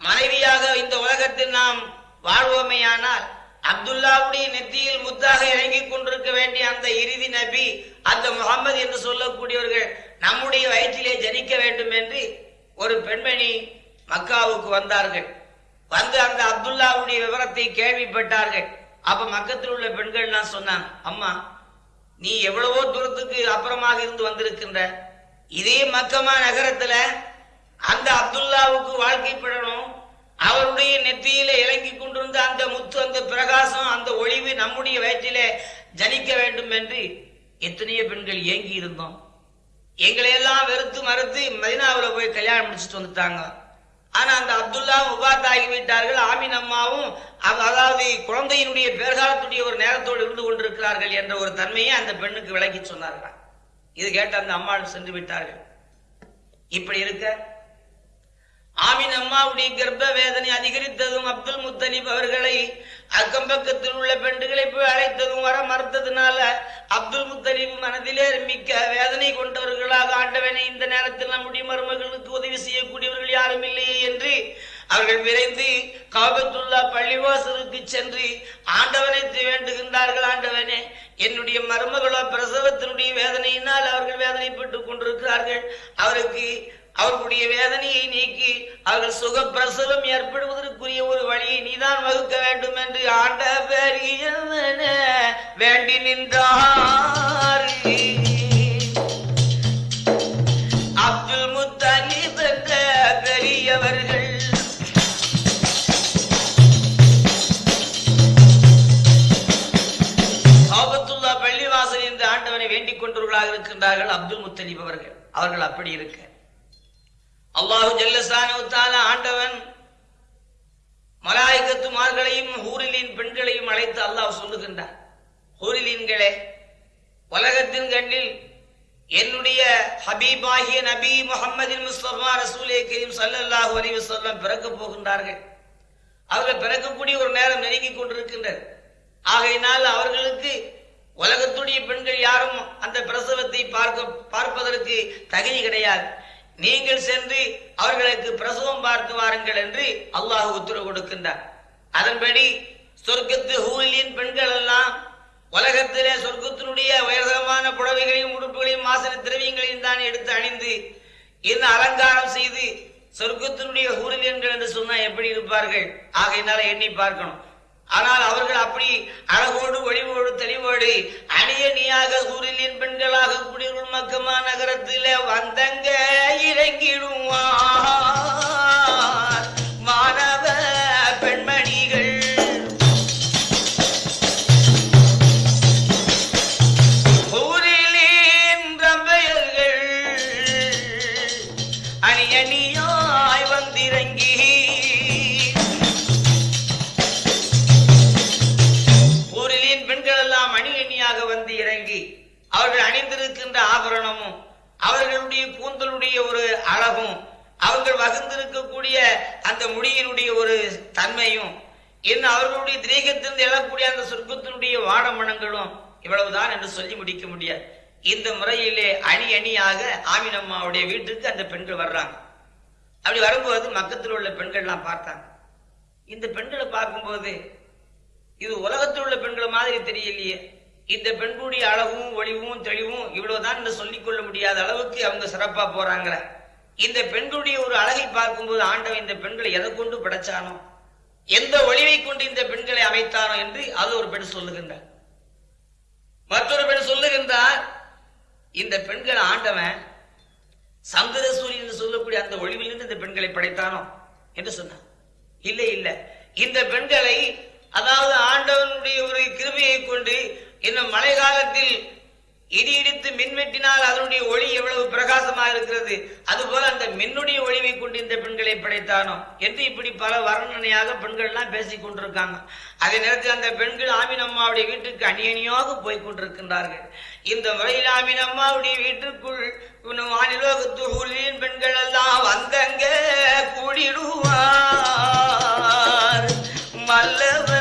மனைவியாக இந்த உலகத்தில் நாம் வாழ்வோமேயானால் அப்துல்லாவுடைய நெத்தியில் முத்தாக இறங்கிக் கொண்டிருக்க வேண்டிய அந்த இறுதி நபி அந்த முகமது என்று சொல்லக்கூடியவர்கள் நம்முடைய வயிற்றிலே ஜனிக்க வேண்டும் என்று ஒரு பெண்மணி மக்காவுக்கு வந்தார்கள். வந்து அந்த அப்துல்லாவுடைய விவரத்தை கேள்விப்பட்டார்கள். அப்ப மக்கத்தில் உள்ள பெண்கள் எல்லாம் சொன்னாங்க அம்மா நீ எவ்வளவோ தூரத்துக்கு அப்புறமாக இருந்து வந்திருக்கின்ற இதே மக்கமா நகரத்துல அந்த அப்துல்லாவுக்கு வாழ்க்கைப்படணும் அவருடைய நெத்தியில இறங்கி கொண்டிருந்த அந்த முத்து அந்த பிரகாசம் அந்த ஒளிவு நம்முடைய வயிற்றிலே ஜனிக்க வேண்டும் என்று எத்தனையோ பெண்கள் ஏங்கி இருந்தோம். எங்களை எல்லாம் வெறுத்து மறுத்து மதினாவில் போய் கல்யாணம் முடிச்சுட்டு வந்துட்டாங்க. ஆனா அந்த அப்துல்லா உபாத் ஆகிவிட்டார்கள் ஆமீன் அம்மாவும் அவ- அதாவது குழந்தையினுடைய பேர்காலத்துடைய ஒரு நேரத்தோடு இருந்து கொண்டிருக்கிறார்கள் என்ற ஒரு தன்மையை அந்த பெண்ணுக்கு விளக்கி சொன்னார்கள். இது கேட்டு அந்த அம்மாவும் சென்று விட்டார்கள். இப்படி இருக்க ஆமீன் அம்மாவுடைய கர்ப்ப வேதனை அதிகரித்ததும் அப்துல் முத்தலிப் அவர்களை அக்கம் பக்கத்தில் உள்ள பெண்டுகளை போய் அழைத்ததும் வர மறுத்ததுனால அப்துல் முத்தலிப் மனதிலே மிக்க வேதனை கொண்டவர்களாக ஆண்டவனை இந்த நேரத்தில் நம்முடைய மருமகளுக்கு உதவி செய்யக்கூடியவர்கள் யாரும் இல்லையே என்று அவர்கள் விரைந்து காபத்துல்லா பள்ளிவாசலுக்கு சென்று ஆண்டவனை வேண்டுகின்றார்கள். ஆண்டவனே என்னுடைய மருமகளோ பிரசவத்தினுடைய வேதனையினால் அவர்கள் வேதனைப்பட்டுக் கொண்டிருக்கிறார்கள். அவருக்கு அவர்களுடைய வேதனையை நீக்கி அவர்கள் சுகப்பிரசவம் ஏற்படுவதற்குரிய ஒரு வழியை நீதான் வகுக்க வேண்டும் என்று ஆண்ட வேண்டி நின்றார். அப்துல் முத்தலி என்ற பெரியவர்கள் காபத்துல்லா பள்ளிவாசல் என்று ஆண்டவனை வேண்டிக் கொண்டவர்களாக இருக்கின்றார்கள் அப்துல் முத்தலிப் அவர்கள். அவர்கள் அப்படி இருக்க அல்லாஹு ஜல்லசானு ஆண்டவன் மலாய்கத்துமார்களையும் ஹூரிலின் பெண்களையும் அழைத்து அல்லாஹ் சொல்லுகின்றார். ஹூரிலீன்களே உலகத்தின் கண்ணில் என்னுடைய ஹபீபாகிய நபி முஹம்மதின் முஸ்தபா ரசூலே கரீம் சல்லாஹு அலைஹி வஸல்லம் பிறக்க போகின்றார்கள். அவர்கள் பிறக்கக்கூடிய ஒரு நேரம் நெருங்கிக் கொண்டிருக்கின்றது. ஆகையினால் அவர்களுக்கு உலகத்துடைய பெண்கள் யாரும் அந்த பிரசவத்தை பார்க்க பார்ப்பதற்கு தகுதி கிடையாது. நீங்கள் சென்று அவர்களுக்கு பிரசவம் பார்த்து வாருங்கள் என்று அல்லாஹ் உத்தரவு கொடுக்கின்றார். அதன்படி சொர்க்கத்து ஹூலின் பெண்கள் எல்லாம் உலகத்திலே சொர்க்கத்தினுடைய உயர்தரமான புடவைகளையும் உடுப்புகளையும் வாசன திரவியங்களையும் தான் எடுத்து அணிந்து இந்த அலங்காரம் செய்து சொர்க்கத்தினுடைய ஹூரிலியன்கள் என்று சொன்னா எப்படி இருப்பார்கள்? ஆகையினால எண்ணி பார்க்கணும். ஆனால் அவர்கள் அப்படி அழகோடு ஒளிவோடு தெளிவோடு அணியணியாக சூரியலின் பெண்களாக குடியுள் மக்கமா நகரத்திலே வந்தங்க இறங்கிடுவார். மாணவ அழகும் அவர்கள் வகுந்திருக்கக்கூடிய அந்த முடியினுடைய ஒரு தன்மையும் இன்னும் அவர்களுடைய திரேகத்திலிருந்து எழக்கூடிய அந்த சொர்க்கத்தினுடைய வாடமணங்களும் இவ்வளவுதான் என்று சொல்லி முடிக்க முடியாது. இந்த முறையிலே அணி அணியாக ஆமினம்மாவுடைய வீட்டுக்கு அந்த பெண்கள் வர்றாங்க. அப்படி வரும்போது மக்கத்தில் உள்ள பெண்கள்லாம் பார்த்தாங்க. இந்த பெண்களை பார்க்கும்போது இது உலகத்தில் உள்ள பெண்களை மாதிரி தெரியலையே. இந்த பெண்களுடைய அழகும் ஒளிவும் தெளிவும் இவ்வளவுதான் என்று சொல்லிக் கொள்ள முடியாத அளவுக்கு அவங்க சிறப்பாக போறாங்களே. இந்த பெண்களுடைய ஒரு அழகை பார்க்கும்போது ஆண்டவன் இந்த பெண்களை எதை கொண்டு படைச்சானோ எந்த ஒளிவை கொண்டு இந்த பெண்களை அமைத்தானோ என்று அது ஒரு பெண் சொல்லுகின்றார். மற்றொரு பெண் சொல்லுகின்றார் இந்த பெண்கள் ஆண்டவன் சந்திர சூரியன் என்று சொல்லக்கூடிய அந்த ஒளிவிலிருந்து இந்த பெண்களை படைத்தானோ என்று சொன்னார். இல்லை இல்லை. இந்த பெண்களை அதாவது ஆண்டவனுடைய ஒரு கிருமையை கொண்டு இன்னும் மழை காலத்தில் இடி இடித்து மின் வெட்டினால் அதனுடைய ஒளி எவ்வளவு பிரகாசமாக இருக்கிறது? அதுபோல அந்த மின்னுடைய ஒளிவை கொண்டு இந்த பெண்களை படைத்தானோ? என்று இப்படி பல வர்ணனையாக பெண்கள்லாம் எல்லாம் பேசிக் கொண்டிருக்காங்க. அதே நேரத்தில் அந்த பெண்கள் ஆமின் அம்மாவுடைய வீட்டுக்கு அணியணியாக போய் கொண்டிருக்கின்றார்கள். இந்த முறையில் ஆமின் அம்மாவுடைய வீட்டுக்குள் வானிலோகத்து ஊழியின் பெண்கள் எல்லாம் வந்தங்க கூடிடுவார். மல்லவர்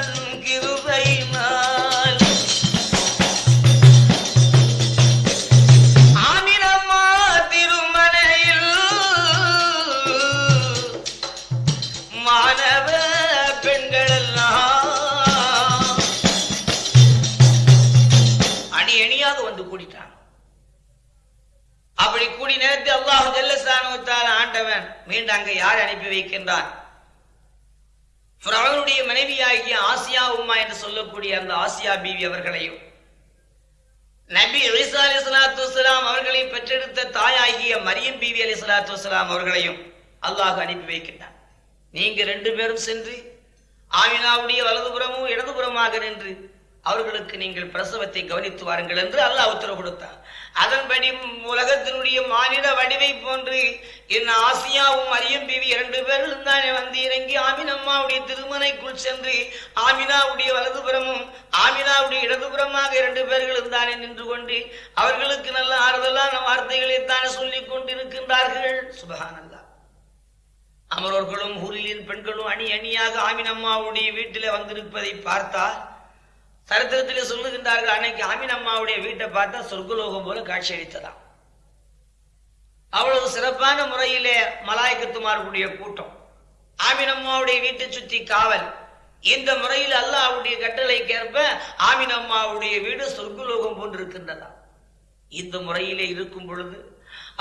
அல்லாஹு ஆண்டவன் மீண்டும் அங்கு யார் அனுப்பி வைக்கின்றான்? அவனுடைய மனைவியாகிய ஆசியா உம்மா என்று சொல்லக்கூடிய அந்த ஆசியா பீவி அவர்களையும் நபி அலிசா அலி சலாத்து வலாம் அவர்களை பெற்றெடுத்த தாயாகிய மரியம் பீவி அலி சலாத்து வலாம் அவர்களையும் அல்லாஹ் அனுப்பி வைக்கின்றான். நீங்க ரெண்டு பேரும் சென்று ஆமினாவுடைய வலதுபுறமும் இடதுபுறமாக நின்று அவர்களுக்கு நீங்கள் பிரசவத்தை கவனித்து வாருங்கள் என்று அல்லாஹ் உத்தரவு கொடுத்தார் அதன்படி உலகத்தினுடைய மாநில வடிவை போன்று என் ஆசியாவும் மரியம் பிவி இரண்டு பேரும் தானே வந்து இறங்கி ஆமினம்மாவுடைய திருமனைக்குள் சென்று ஆமினாவுடைய வலதுபுறமும் ஆமினாவுடைய இடதுபுறமாக இரண்டு பேர்களும் தானே நின்று கொண்டு அவர்களுக்கு நல்ல ஆறுதலான வார்த்தைகளை தானே சொல்லிக் கொண்டிருக்கின்றார்கள். சுபஹானல்லா அமரோர்களும் ஊரிலின் பெண்களும் அணி அணியாக ஆமினம்மாவுடைய வீட்டில் வந்திருப்பதை பார்த்தால் சரித்திரத்திலே சொல்லுகின்றார்கள் அன்னைக்கு ஆமின் அம்மாவுடைய வீட்டை பார்த்தா சொர்க்கலோகம் போல காட்சி அளித்ததாம். அவ்வளவு சிறப்பான முறையிலே மலாய்க்கத்துமார்களுடைய கூட்டம். ஆமினம்மாவுடைய வீட்டை சுற்றி காவல். இந்த முறையில் அல்லாவுடைய கட்டளைக்கேற்ப ஆமின் அம்மாவுடைய வீடு சொர்க்கலோகம் போன்றிருக்கின்றதா இந்த முறையிலே இருக்கும் பொழுது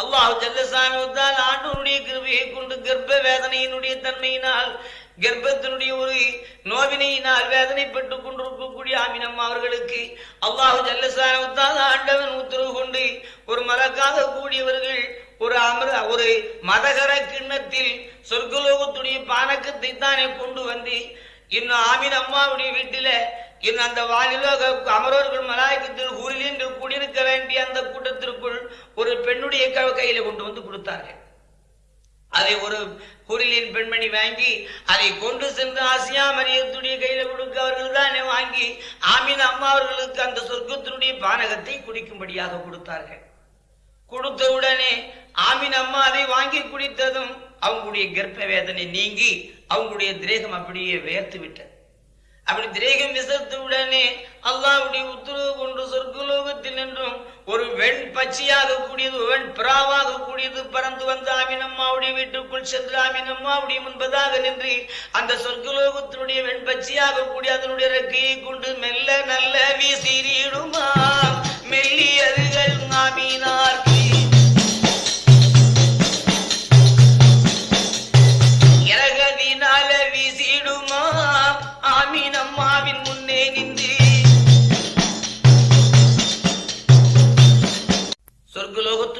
அல்லாஹ் ஜல்லசானுவத்தால் ஆண்டவனுடைய கிருபையை கொண்டு கர்ப்ப வேதனையினுடைய தன்மையினால் கர்ப்பத்தினுடைய ஒரு நோவினையினால் வேதனைப்பட்டுக் கொண்டிருக்கக்கூடிய ஆமினம்மா அவர்களுக்கு அல்லாஹு ஜல்லசானுவத்தால் ஆண்டவன் உத்தரவு கொண்டு ஒரு மலக்காக கூடியவர்கள் ஒரு அமர ஒரு மதகர கிண்ணத்தில் சொர்க்கலோகத்துடைய பானக்கத்தை தானே கொண்டு வந்து இன்னும் ஆமின் அம்மாவுடைய வீட்டில இன்னும் அந்த வானிலோக அமரோர்கள் மலாயக்கத்தில் ஊரிலியங்கள் கூடியிருக்க வேண்டிய அந்த கூட்டத்திற்குள் ஒரு பெண்ணுடைய க- கையில கொண்டு வந்து கொடுத்தார்கள். அதை ஒரு குரிலின் பெண்மணி வாங்கி அதை கொண்டு சென்று ஆசியா மரியத்துடைய கையில கொடுக்க அவர்கள் தானே வாங்கி ஆமீன் அம்மா அவர்களுக்கு அந்த சொர்க்கத்தினுடைய பானகத்தை குடிக்கும்படியாக கொடுத்தார்கள். கொடுத்த உடனே ஆமீன் அம்மா அதை வாங்கி குடித்ததும் அவங்களுடைய கர்ப்ப வேதனை நீங்கி அவங்களுடைய திரேகம் அப்படியே வேர்த்து விட்டது. அப்படி திரேகம் விசத்து உடனே உத்தரவு கொண்டு சொர்க்கலோகத்தில் நின்றும். ஒரு வெண் பச்சையாக கூடியது வெண் பிராவாக கூடியது பறந்து வந்து ஆமினம்மாவுடைய வீட்டுக்குள் சென்று ஆமினம்மாவுடைய முன்பதாக நின்று அந்த சொர்க்கலோகத்தினுடைய வெண் பச்சையாக கூடிய அதனுடைய ரெக்கையை கொண்டு மெல்ல நல்ல வீசிடுமா மெல்லியதுகள் ஆமீனார்க்கு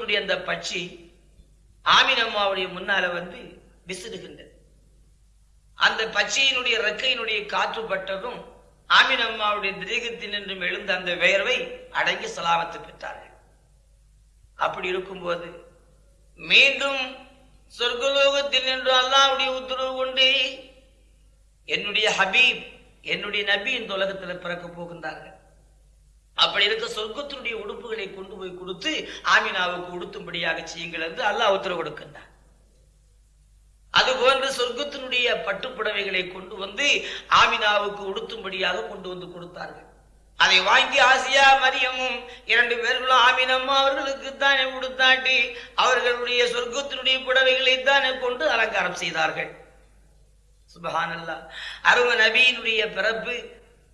சொர்க்கலோகத்தினுடைய அந்த பட்சி ஆமீன் அம்மாவுடைய முன்னால வந்து விசிறுகின்றது. அந்த பச்சையினுடைய ரெக்கையினுடைய காற்று பட்டதும் ஆமினம்மாவுடைய திரேகத்தில் நின்றும் எழுந்த அந்த வேர்வை அடங்கி சலாமத்து பெற்றார்கள் அப்படி இருக்கும்போது மீண்டும் சொர்க்கலோகத்தில் நின்று அல்லாவுடைய உத்தரவு கொண்டு என்னுடைய ஹபீப் என்னுடைய நபி இந்த உலகத்தில் பிறக்க போகின்றார்கள். அப்படி இருக்க சொர்க்கத்தினுடைய உடுப்புகளை கொண்டு போய் கொடுத்து ஆமினாவுக்கு உடுத்தும்படியாக செய்யுங்கள் என்று அல்லாஹ் உத்தரவு கொடுக்கின்றார் அதுபோன்று சொர்க்கத்தினுடைய பட்டுப்புடவைகளை கொண்டு வந்து ஆமினாவுக்கு உடுத்தும்படியாக கொண்டு வந்து கொடுத்தார்கள். அதை வாங்கி ஆசியா மரியமும் இரண்டு பேர்களும் ஆமினம்மா அவர்களுக்கு தானே உடுத்தாட்டி அவர்களுடைய சொர்க்கத்தினுடைய புடவைகளை தானே கொண்டு அலங்காரம் செய்தார்கள். சுபஹானல்லா அரும நபியினுடைய பிறப்பு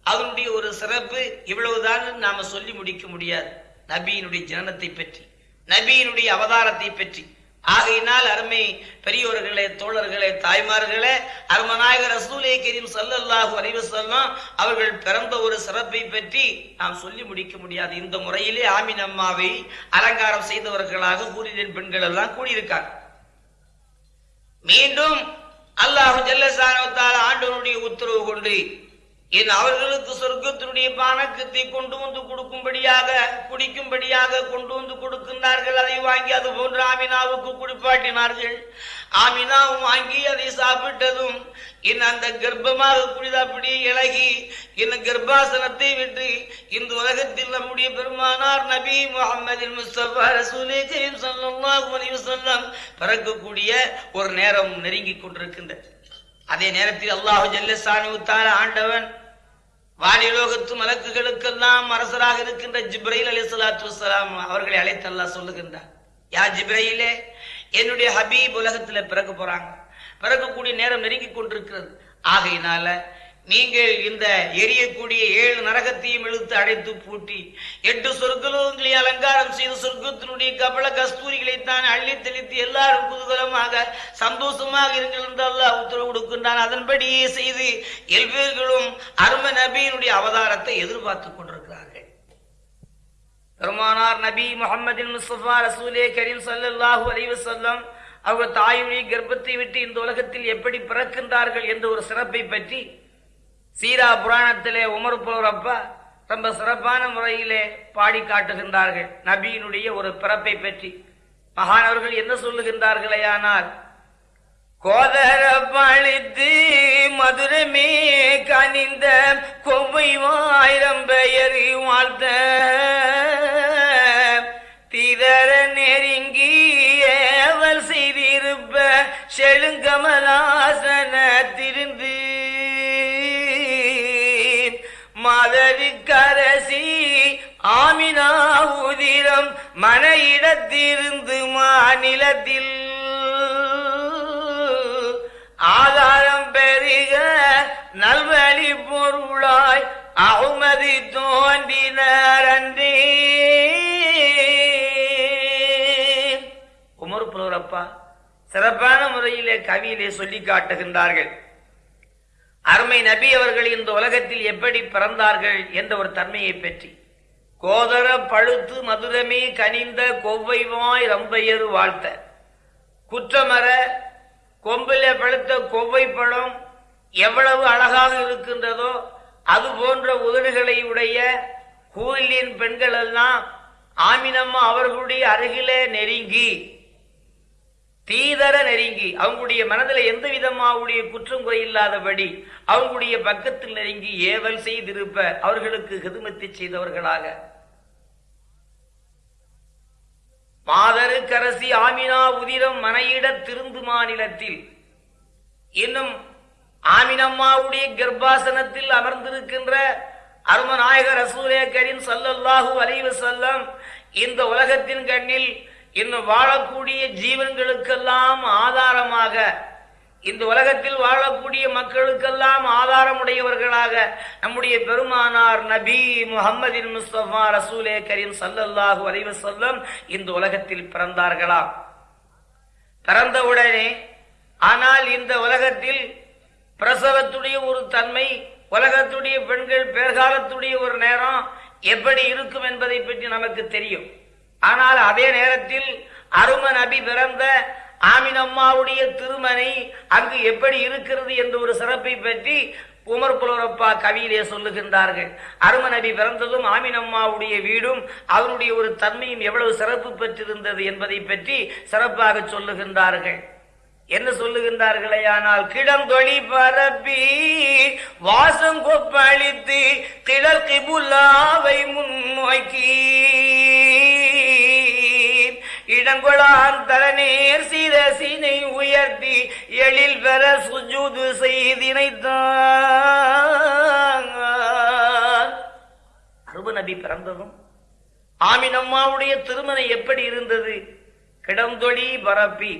அதனுடைய ஒரு சிறப்பு இவ்வளவுதான் நாம சொல்லி முடிக்க முடியாது. நபியினுடைய ஜனனத்தை பற்றி நபியினுடைய அவதாரத்தை பற்றி. ஆகையினால் அருமை பெரியோர்களே தோழர்களே தாய்மார்களே அருமநாயக ரசூலே கரீம் சல்லல்லாஹு அறிவு வஸல்லம் அவர்கள் பிறந்த ஒரு சிறப்பை பற்றி நாம் சொல்லி முடிக்க முடியாது. இந்த முறையிலே ஆமின் அம்மாவை அலங்காரம் செய்தவர்களாக கூறியின் பெண்கள் எல்லாம் கூடியிருக்காங்க மீண்டும் அல்லாஹ் ஜல்லசானவத்தால் ஆண்டவனுடைய உத்தரவு கொண்டு என் அவர்களுக்கு சொர்க்கத்தினுடைய பானக்கத்தை கொண்டு வந்து கொடுக்கும்படியாக குடிக்கும்படியாக கொண்டு வந்து கொடுக்கின்றார்கள். அதை வாங்கி அது போன்று ஆமினாவுக்கு குடிப்பாட்டினார்கள். ஆமினாவும் வாங்கி அதை சாப்பிட்டதும் என் அந்த கர்ப்பமாக குடித அப்படியே இழகி என் கர்ப்பாசனத்தை விட்டு இந்த உலகத்தில் நம்முடைய பெருமானார் நபி முகமது முஸ்தபா ரசூலே கரீம் ஸல்லல்லாஹு பிறக்கக்கூடிய ஒரு நேரம் நெருங்கி கொண்டிருக்கின்றது. அதே நேரத்தில் அல்லாஹு ஜல்லசானு தால ஆண்டவன் வானிலோகத்து மலக்குகளுக்கெல்லாம் அரசராக இருக்கின்ற ஜிப்ரையில் அலி சலாத்து வலாம் அவர்களை அழைத்து சொல்லுகின்றார் யா ஜிப்ரையிலே என்னுடைய ஹபீப் உலகத்தில் பிறக்க போறாங்க. பிறக்கக்கூடிய நேரம் நெருங்கி கொண்டிருக்கிறது. ஆகையினால நீங்கள் இந்த எரியக்கூடிய ஏழு நரகத்தையும் இழுத்து அடைத்து பூட்டி எட்டு சொர்க்கலோகங்களை அலங்காரம் செய்து சொர்க்கத்தினுடைய கபல கஸ்தூரிகளை தான் அள்ளி தெளித்து எல்லாரும் குதூகலமாக சந்தோஷமாக இருங்கள் என்று அல்லாஹ் உத்தரவு கொடுக்கின்றான். அதன்படியே செய்து எல்வேர்களும் அரும நபியினுடைய அவதாரத்தை எதிர்பார்த்துக் கொண்டிருக்கிறார்கள். பெருமானார் நபி முகமதின் முஸ்தபா ரசூலே கரீம் ஸல்லல்லாஹு அலைஹி செல்லம் அவர் தாயுடைய கர்ப்பத்தை விட்டு இந்த உலகத்தில் எப்படி பிறக்கின்றார்கள் என்ற ஒரு சிறப்பை பற்றி சீரா புராணத்திலே உமர் போறப்ப ரொம்ப சிறப்பான முறையிலே பாடி காட்டுகின்றார்கள். நபியினுடைய ஒரு பிறப்பை பற்றி. மகானவர்கள் என்ன சொல்லுகின்றார்களே ஆனால் கோதர பழித்து மதுரமே கனிந்த கொவ்வை வாயிரம் பெயர் வாழ்த்த. திதற நெருங்கி ஏவல் செய்திருப்ப செழுங்கமலாசன திருந்து. மதவிக்கரசி ஆமினா உதிரம் மனையிடத்திருந்து மாநிலத்தில் ஆதாரம் பெருக நல்வழி பொருளாய் அகுமதி தோன்றினர் அன்றே. உமர் புலவரப்பா சிறப்பான முறையிலே கவியிலே சொல்லி காட்டுகின்றார்கள். அருமை நபி அவர்கள் இந்த உலகத்தில் எப்படி பிறந்தார்கள் என்ற ஒரு தன்மையை பற்றி. கோதர பழுத்து மதுரமே கனிந்த கொவ்வைவாய் ரம்பையர் வாழ்த்த. குற்றமர கொம்பில பழுத்த கொவ்வை பழம் எவ்வளவு அழகாக இருக்கின்றதோ அது போன்ற உதடுகளை உடைய கோயிலின் பெண்கள் எல்லாம் ஆமினம்மா அவர்களுடைய அருகிலே நெருங்கி. தீதர நெருங்கி அவங்களுடைய மனதில் எந்த விதமாவுடைய குற்றம் குறையில்லாதபடி அவங்களுடைய பக்கத்தில் நெருங்கி ஏவல் செய்திருப்ப அவர்களுக்கு ஹிதுமத்தை செய்தவர்களாக. மாதரு கரசி ஆமினா உதிரம் மனையிட திருந்து மாநிலத்தில் இன்னும் ஆமினம்மாவுடைய கர்ப்பாசனத்தில் அமர்ந்திருக்கின்ற அருமநாயக ரசூலே கரீம் சல்லல்லாஹூ அலைஹி இந்த உலகத்தின் கண்ணில் இன்னும் வாழக்கூடிய ஜீவன்களுக்கெல்லாம் ஆதாரமாக இந்த உலகத்தில் வாழக்கூடிய மக்களுக்கெல்லாம் ஆதாரமுடையவர்களாக நம்முடைய பெருமானார் நபி முகமதின் முஸ்தபா ரசூலே கரீம் சல்லல்லாஹு அலைஹி சொல்லம் இந்த உலகத்தில் பிறந்தார்களாம் பிறந்தவுடனே ஆனால் இந்த உலகத்தில் பிரசவத்துடைய ஒரு தன்மை உலகத்துடைய பெண்கள் பேர்காலத்துடைய ஒரு நேரம் எப்படி இருக்கும் என்பதை பற்றி நமக்கு தெரியும். ஆனால் அதே நேரத்தில் அரும நபி பிறந்த ஆமினம்மாவுடைய திருமனை அங்கு எப்படி இருக்கிறது என்ற ஒரு சிறப்பை பற்றி உமர் புலவரப்பா கவியிலே சொல்லுகின்றார்கள். அரும நபி பிறந்ததும் ஆமினம்மாவுடைய வீடும் அவருடைய ஒரு தன்மையும் எவ்வளவு சிறப்பு பெற்றிருந்தது என்பதை பற்றி சிறப்பாக சொல்லுகின்றார்கள். என்ன சொல்லுகின்றார்களே ஆனால் கிடந்தொழி பரப்பி வாசம் கொப்பளித்து திடல் கிபுல்லாவை முன்னோக்கி இடங்கொளான் தலநேர் சீனை உயர்த்தி எழில் பெற சுஜூது செய்தினைத்தான். அருப நபி பிறந்ததும் ஆமினம்மாவுடைய திருமணம் எப்படி இருந்தது? கிடந்தொழி பரப்பி.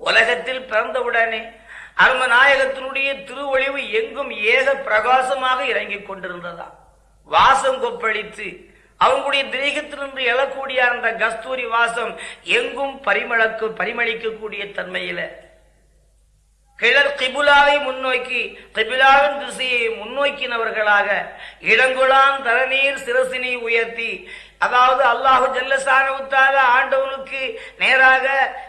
உலகத்தில் பிறந்தவுடனே அருமநாயகத்தினுடைய திருவொழிவு எங்கும் ஏக பிரகாசமாக இறங்கிக் கொண்டிருந்ததா? வாசம் கொப்பளித்து அவங்களுடைய தேகத்திலிருந்து எழக்கூடிய அந்த கஸ்தூரி வாசம் எங்கும் பரிமளக்கு பரிமளிக்கக்கூடிய தன்மையில. கிழர் கிபுலாவை முன்னோக்கி கிபிலாவின் திசையை முன்னோக்கினவர்களாக இடங்குளான் தரநீர் சிரசினை உயர்த்தி அதாவது அல்லாஹு ஜல்லசானவுத்தால ஆண்டவனுக்கு நேராக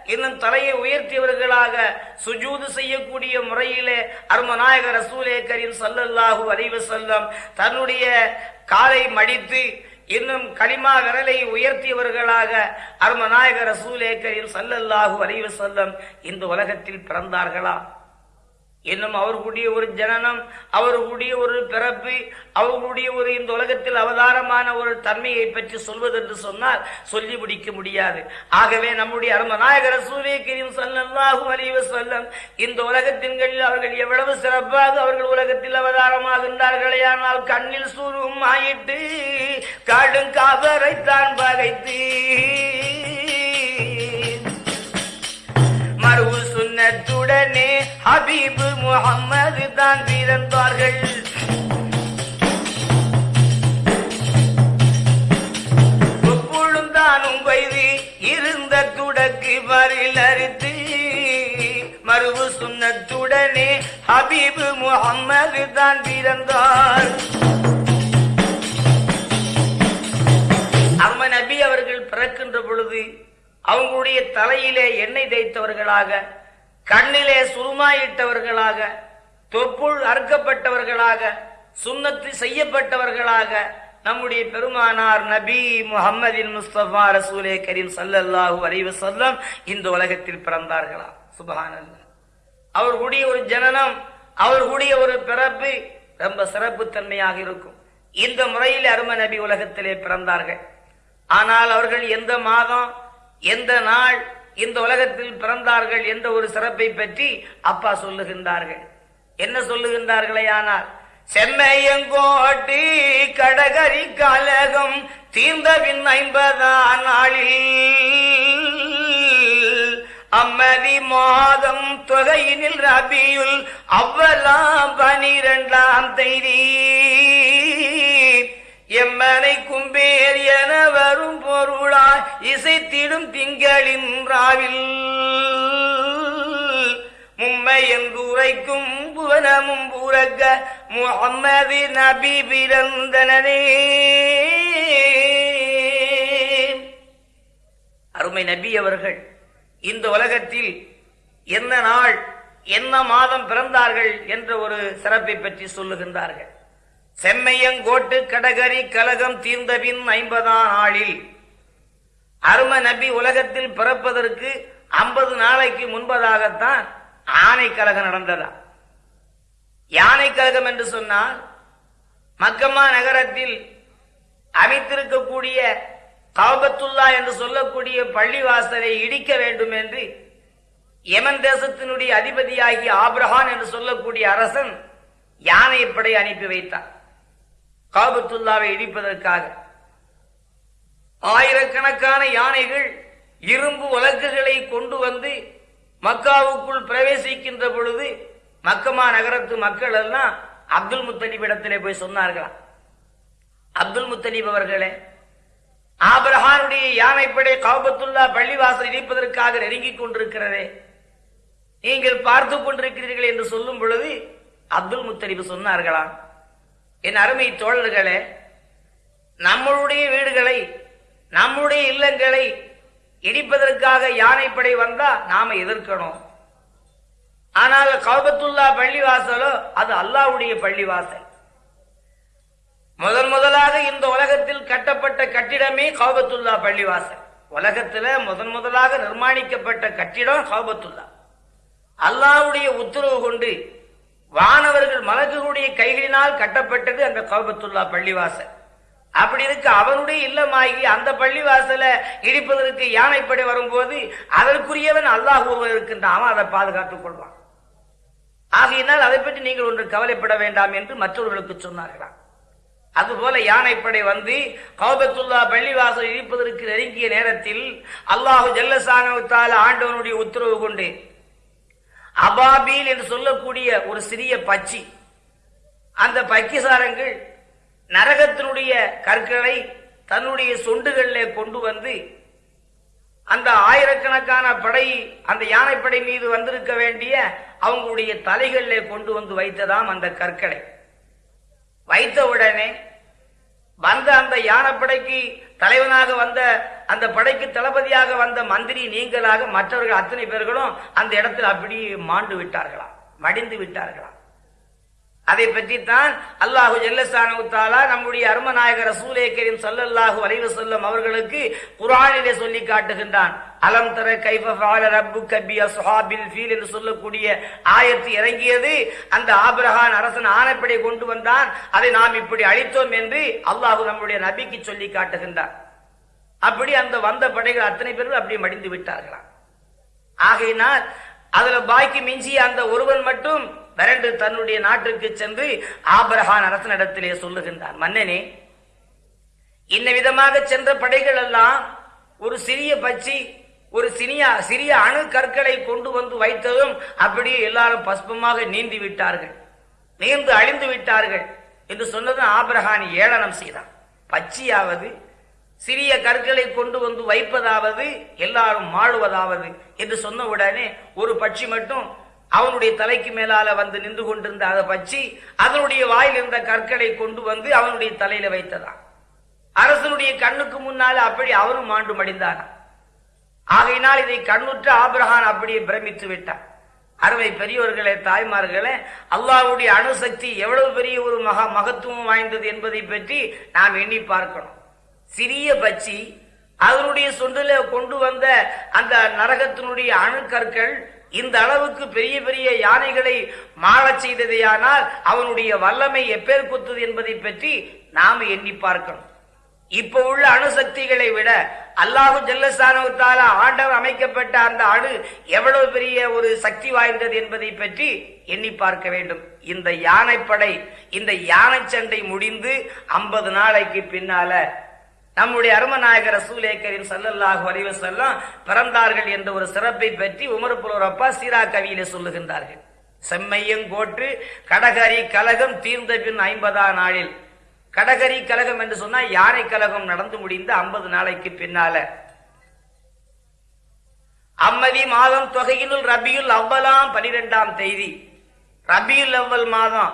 இன்னும் தலையை உயர்த்தியவர்களாக சுஜூது செய்யக்கூடிய முறையிலே அருமநாயகர் ரசூலே கரீம் சல்லல்லாஹு செல்லம் தன்னுடைய காலை மடித்து இன்னும் களிமா விரலை உயர்த்தியவர்களாக அருமநாயக ரசூலேக்கரின் சல்லல்லாஹு அலைவ செல்லம் இந்த உலகத்தில் பிறந்தார்களா? இன்னும் அவர்களுடைய ஒரு ஜனனம் அவர்களுடைய ஒரு பிறப்பு அவர்களுடைய ஒரு இந்த உலகத்தில் அவதாரமான ஒரு தன்மையை பற்றி சொல்வது என்று சொன்னால் சொல்லி முடிக்க முடியாது. ஆகவே நம்முடைய அருமநாயகர சூரிய கிரியும் சல்லல்லாஹு அலைவ சொல்லம் இந்த உலகத்தின்களில் அவர்கள் எவ்வளவு சிறப்பாக அவர்கள் உலகத்தில் அவதாரமாகின்றார்களே ஆனால் கண்ணில் சூரும் ஆயிட்டு காடும் காவரைத்தான் பகைத்து மறு சுன்னத்துடனே ஹபீபு முகம்மது தான் பிறந்தார்கள். தானும் வைதி இருந்த துடக்கு வரில் அரித்து மறுவு சுன்னத்துடனே ஹபீபு முகம்மது தான் பிறந்தார். அம்ம நபி அவர்கள் பிறக்கின்ற பொழுது அவங்களுடைய தலையிலே எண்ணெய் தேய்த்தவர்களாக கண்ணிலே சுருமாயிட்டவர்களாக தொப்புள் அறுக்கப்பட்டவர்களாக சுண்ணத்து செய்யப்பட்டவர்களாக நம்முடைய பெருமானார் நபி முகமதின் முஸ்தபா ரசூலே கரீம் சல்லல்லாஹு அலைஹி சொல்லம் இந்த உலகத்தில் பிறந்தார்களா சுபஹானல்லாஹ். அவர்களுடைய ஒரு ஜனனம் அவர்களுடைய ஒரு பிறப்பு ரொம்ப சிறப்பு தன்மையாக இருக்கும். இந்த முறையில் அரும நபி உலகத்திலே பிறந்தார்கள். ஆனால் அவர்கள் எந்த மாதம் எந்த நாள் இந்த உலகத்தில் பிறந்தார்கள் என்ற ஒரு சிறப்பை பற்றி அப்பா சொல்லுகின்றார்கள். என்ன சொல்லுகின்றார்களே ஆனால் செம்மையங்கோட்டி கடகரி கலகம் தீர்ந்தவின் ஐம்பதாம் நாளில் அம்மதி மாதம் தொகையினில் ரபியுல் அவ்வலாம் பனிரெண்டாம் தேதி. எம்மனை கும்பேர் என வரும் பொருளாய் இசைத்திடும் திங்களின் ராவில். மும்மை என்று உரைக்கும் புவனமும் புறக்க முகம்மது நபி பிறந்தனே அருமை நபி அவர்கள் இந்த உலகத்தில் என்ன நாள் என்ன மாதம் பிறந்தார்கள் என்ற ஒரு சிறப்பை பற்றி சொல்லுகின்றார்கள். செம்மையங்கோட்டு கடகரி கலகம் தீர்ந்தபின் ஐம்பதாம் நாளில். அரும நபி உலகத்தில் பிறப்பதற்கு ஐம்பது நாளைக்கு முன்பதாகத்தான் ஆனை கழகம் நடந்ததா? யானை கழகம் என்று சொன்னால் மக்கம்மா நகரத்தில் அமைத்திருக்கக்கூடிய காபத்துல்லா என்று சொல்லக்கூடிய பள்ளிவாசலை இடிக்க வேண்டும் என்று யமன் தேசத்தினுடைய அதிபதியாகிய ஆப்ரஹான் என்று சொல்லக்கூடிய அரசன் யானை படை அனுப்பி வைத்தான். காபத்துல்லாவை இடிப்பதற்காக. ஆயிரக்கணக்கான யானைகள் இரும்பு வழக்குகளை கொண்டு வந்து மக்காவுக்குள் பிரவேசிக்கின்ற பொழுது மக்கமா நகரத்து மக்கள் எல்லாம் அப்துல் முத்தலிப் இடத்திலே போய் சொன்னார்களாம். அப்துல் முத்தலிப் அவர்களே ஆபிரஹானுடைய யானைப்படை காபத்துல்லா பள்ளிவாசல் இணைப்பதற்காக நெருங்கிக் கொண்டிருக்கிறதே நீங்கள் பார்த்து கொண்டிருக்கிறீர்கள் என்று சொல்லும் பொழுது அப்துல் முத்தலிப் சொன்னார்களாம். என் அருமை தோழர்களே நம்மளுடைய வீடுகளை நம்முடைய இல்லங்களை இடிப்பதற்காக யானைப்படை வந்தா நாம எதிர்க்கணும். ஆனால் கௌபத்துல்லா பள்ளிவாசலோ அது அல்லாவுடைய பள்ளிவாசல். முதன் முதலாக இந்த உலகத்தில் கட்டப்பட்ட கட்டிடமே கௌபத்துல்லா பள்ளிவாசல். உலகத்தில் முதன் முதலாக நிர்மாணிக்கப்பட்ட கட்டிடம் கௌபத்துல்லா. அல்லாவுடைய உத்தரவு கொண்டு வானவர்கள் மலக்குகளுடைய கைகளினால் கட்டப்பட்டது அந்த கௌபத்துல்லா பள்ளிவாசல். அப்படி இருக்கு அவனுடைய இல்லமாகி அந்த பள்ளிவாசலை இடிப்பதற்கு யானைப்படை வரும்போது அதற்குரியவன் அல்லாஹ் ஒருவன் இருக்கின்றான். அவன் அதை பாதுகாத்துக் கொள்வான். ஆகையினால் அதை பற்றி நீங்கள் ஒன்று கவலைப்பட வேண்டாம் என்று மற்றவர்களுக்கு சொன்னார்களாம். அதுபோல யானைப்படை வந்து கௌபத்துல்லா பள்ளிவாசல் இடிப்பதற்கு நெருங்கிய நேரத்தில் அல்லாஹு ஜல்லசானவத்தால ஆண்டவனுடைய உத்தரவு கொண்டு அபாபீல் என்று சொல்லக்கூடிய ஒரு சிறிய பச்சி அந்த பக்கிசாரங்கள் நரகத்தினுடைய கற்களை தன்னுடைய சொண்டுகளில் கொண்டு வந்து அந்த ஆயிரக்கணக்கான படை அந்த யானைப்படை மீது வந்திருக்க வேண்டிய அவங்களுடைய தலைகளில் கொண்டு வந்து வைத்ததாம் அந்த கற்களை. வைத்த உடனே வந்த அந்த யானைப்படைக்கு தலைவனாக வந்த அந்த படைக்கு தளபதியாக வந்த மந்திரி நீங்களாக மற்றவர்கள் அத்தனை பேர்களும் அந்த இடத்தில் அப்படி மாண்டு விட்டார்களாம் மடிந்து விட்டார்களாம். அதை பற்றித்தான் அல்லாஹு ஜல்லசானவுத்தாலா நம்முடைய அருமநாயகர் ரசூலே கரீம் ஸல்லல்லாஹு அலைஹி வஸல்லம் அவர்களுக்கு குரானிலே சொல்லி காட்டுகின்றான். அலம் தர கைஃப ரப்பு கபி பி அஸ்ஹாபில் ஃபீல் என்று சொல்லக்கூடிய ஆயத்து இறங்கியது. அந்த ஆபிரகான் அரசன் ஆணைப்படை கொண்டு வந்தான். அதை நாம் இப்படி அழித்தோம் என்று அல்லாஹு நம்முடைய நபிக்கு சொல்லி காட்டுகின்றான். அப்படி அந்த வந்த படைகள் அத்தனை பேரும் அப்படி மடிந்து விட்டார்களாம். ஆகையினால் அதுல பாக்கி மிஞ்சிய அந்த ஒருவன் மட்டும் விரண்டு தன்னுடைய நாட்டிற்கு சென்று ஆபரகான் அரசனிடத்திலே சொல்லுகின்றான் மன்னனே இந்த விதமாக சென்ற படைகள் எல்லாம் ஒரு சிறிய பச்சி ஒரு சிறிய சிறிய அணு கற்களை கொண்டு வந்து வைத்ததும் அப்படியே எல்லாரும் பஸ்பமாக நீந்தி விட்டார்கள் நீந்து அழிந்து விட்டார்கள் என்று சொன்னதும் ஆபரகான் ஏளனம் செய்தான். பச்சியாவது சிறிய கற்களை கொண்டு வந்து வைப்பதாவது எல்லாரும் மாழுவதாவது என்று சொன்ன உடனே ஒரு பட்சி மட்டும் அவனுடைய தலைக்கு மேலால வந்து நின்று கொண்டிருந்த அதை பச்சி அதனுடைய வாயில் இருந்த கற்களை கொண்டு வந்து அவனுடைய தலையில வைத்ததாம். அரசனுடைய கண்ணுக்கு முன்னால் அப்படி அவனும் மாண்டு மடிந்தான் ஆகையினால் இதை கண்ணுற்ற ஆபிரகான் அப்படியே பிரமித்து விட்டான். அருமை பெரியோர்களே தாய்மார்களே அல்லாவுடைய அணுசக்தி எவ்வளவு பெரிய ஒரு மகா மகத்துவம் வாய்ந்தது என்பதை பற்றி நாம் எண்ணி பார்க்கணும். சிறிய பச்சி அதனுடைய சொண்டில கொண்டு வந்த அந்த நரகத்தினுடைய அணுக்கற்கள் இந்த அளவுக்கு பெரிய பெரிய யானைகளை மாறச் செய்ததையானால் அவனுடைய வல்லமை எப்பேற்குத்தது என்பதை பற்றி நாம் எண்ணி பார்க்கணும். இப்ப உள்ள அணுசக்திகளை விட அல்லாஹு ஜல்லசானவத்தால ஆண்டவர் அமைக்கப்பட்ட அந்த அணு எவ்வளவு பெரிய ஒரு சக்தி வாய்ந்தது என்பதை பற்றி எண்ணி பார்க்க வேண்டும். இந்த யானைப்படை இந்த யானை சண்டை முடிந்து ஐம்பது நாளைக்கு பின்னால நம்முடைய அருமநாயகர் ரசூலே கரீம் ஸல்லல்லாஹு அலைஹி பிறந்தார்கள் என்ற ஒரு சிறப்பை பற்றி உமர் புலோரப்பா சீரா கவியிலே சொல்லுகின்றார்கள். செம்மையங்கோற்று கடகரி கலகம் தீர்ந்த பின் ஐம்பதாம் நாளில். கடகரி கலகம் என்று சொன்னால் யானை கலகம் நடந்து முடிந்த ஐம்பது நாளைக்கு பின்னால. அம்மதி மாதம் தொகையினுள் ரபியுல் அவ்வலாம் பனிரெண்டாம் தேதி. ரபியுல் அவ்வல் மாதம்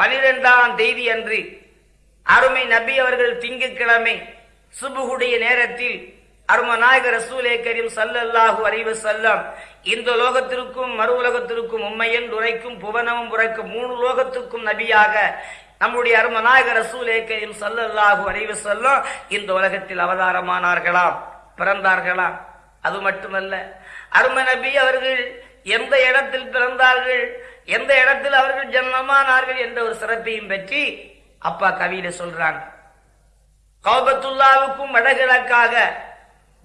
பனிரெண்டாம் தேதி அன்று அருமை நபி அவர்கள் திங்கட்கிழமை சுபுகுடைய நேரத்தில் அருமநாயக ரசூலே கரீம் சல்லல்லாஹு அறிவு செல்லம் இந்த லோகத்திற்கும் மறு உலகத்திற்கும் உண்மையன் உரைக்கும் புவனமும் உரைக்கும் மூணு லோகத்துக்கும் நபியாக நம்முடைய அருமநாயக ரசூலே கரீம் சல்லல்லாஹு அறிவு செல்லம் இந்த உலகத்தில் அவதாரமானார்களாம் பிறந்தார்களாம். அது மட்டுமல்ல அரும நபி அவர்கள் எந்த இடத்தில் பிறந்தார்கள் எந்த இடத்தில் அவர்கள் ஜன்மமானார்கள் என்ற ஒரு சிறப்பையும் பற்றி அப்பா கவியில சொல்றாங்க. கௌபத்துல்லாவுக்கும் வடகிழக்காக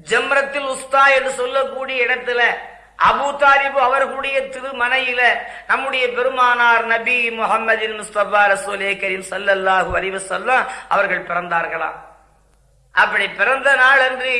ஜம்ரத்தில் உஸ்தா என்று சொல்லக்கூடிய இடத்துல அபு தாலிபு அவர்களுடைய திருமனையில நம்முடைய பெருமானார் நபி முகமதின் முஸ்தபா ரசூலே கரீம் சல்லல்லாஹு அலைஹி வஸல்லம் அவர்கள் பிறந்தார்களாம். அப்படி பிறந்த நாள் அன்று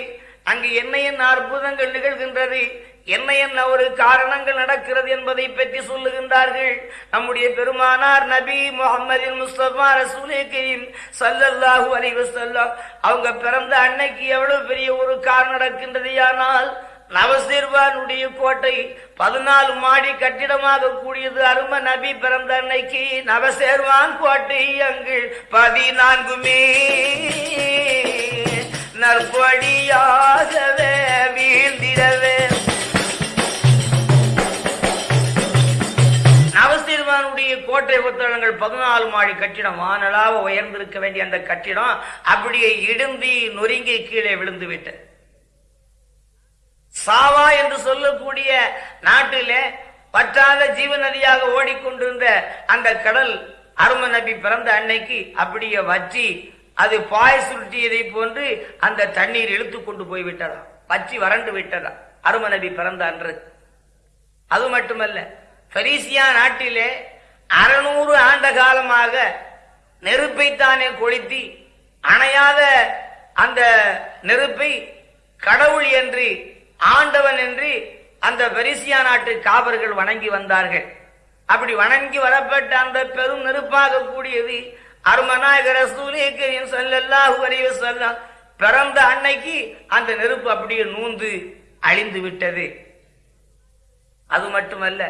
அங்கு என்ன என்ன அற்புதங்கள் நிகழ்கின்றது என்ன என்ன ஒரு காரணங்கள் நடக்கிறது என்பதை பற்றி சொல்லுகின்றார்கள். நம்முடைய பெருமானார் நபி முகமது முஸ்தபா ரசூலே கரீம் சல்லல்லாஹு அலிவசல்லாம் அவங்க பிறந்த அன்னைக்கு எவ்வளவு பெரிய ஒரு கார் நடக்கின்றது ஆனால் நவசிர்வானுடைய கோட்டை பதினாலு மாடி கட்டிடமாக கூடியது அரும நபி பிறந்த அன்னைக்கு நவசேர்வான் கோட்டை அங்கு பதினான்குமே நற்படியாகவே வீழ்ந்திடவே. கோட்டை புத்தகங்கள் பதினாலு மாடி கட்டிடம். வானலாக உயர்ந்திருக்க வேண்டிய அந்த கட்டிடம் அப்படியே இடுந்தி நொறுங்கி கீழே விழுந்து விட்டது சாவா என்று சொல்லக்கூடிய நாட்டிலே பற்றாத ஜீவ நதியாக ஓடிக்கொண்டிருந்த அந்த கடல் அரும நபி பிறந்த அன்னைக்கு அப்படியே வற்றி அது பாய் சுருட்டியதை போன்று அந்த தண்ணீர் இழுத்து கொண்டு போய்விட்டதா? வற்றி வறண்டு விட்டதா? அரும நபி பிறந்த அன்று. அது மட்டுமல்ல பெரிசியா நாட்டிலே அறுநூறு ஆண்ட காலமாக நெருப்பைத்தானே கொளுத்தி அணையாத அந்த நெருப்பை கடவுள் என்று ஆண்டவன் என்று அந்த பெரிசியா நாட்டு காவர்கள் வணங்கி வந்தார்கள். அப்படி வணங்கி வரப்பட்ட அந்த பெரும் நெருப்பாக கூடியது அருமநாயகர் ரசூலேக்கரின் ஸல்லல்லாஹு அலைஹி பிறந்த அன்னைக்கு அந்த நெருப்பு அப்படியே நூந்து அழிந்து விட்டது. அது மட்டுமல்ல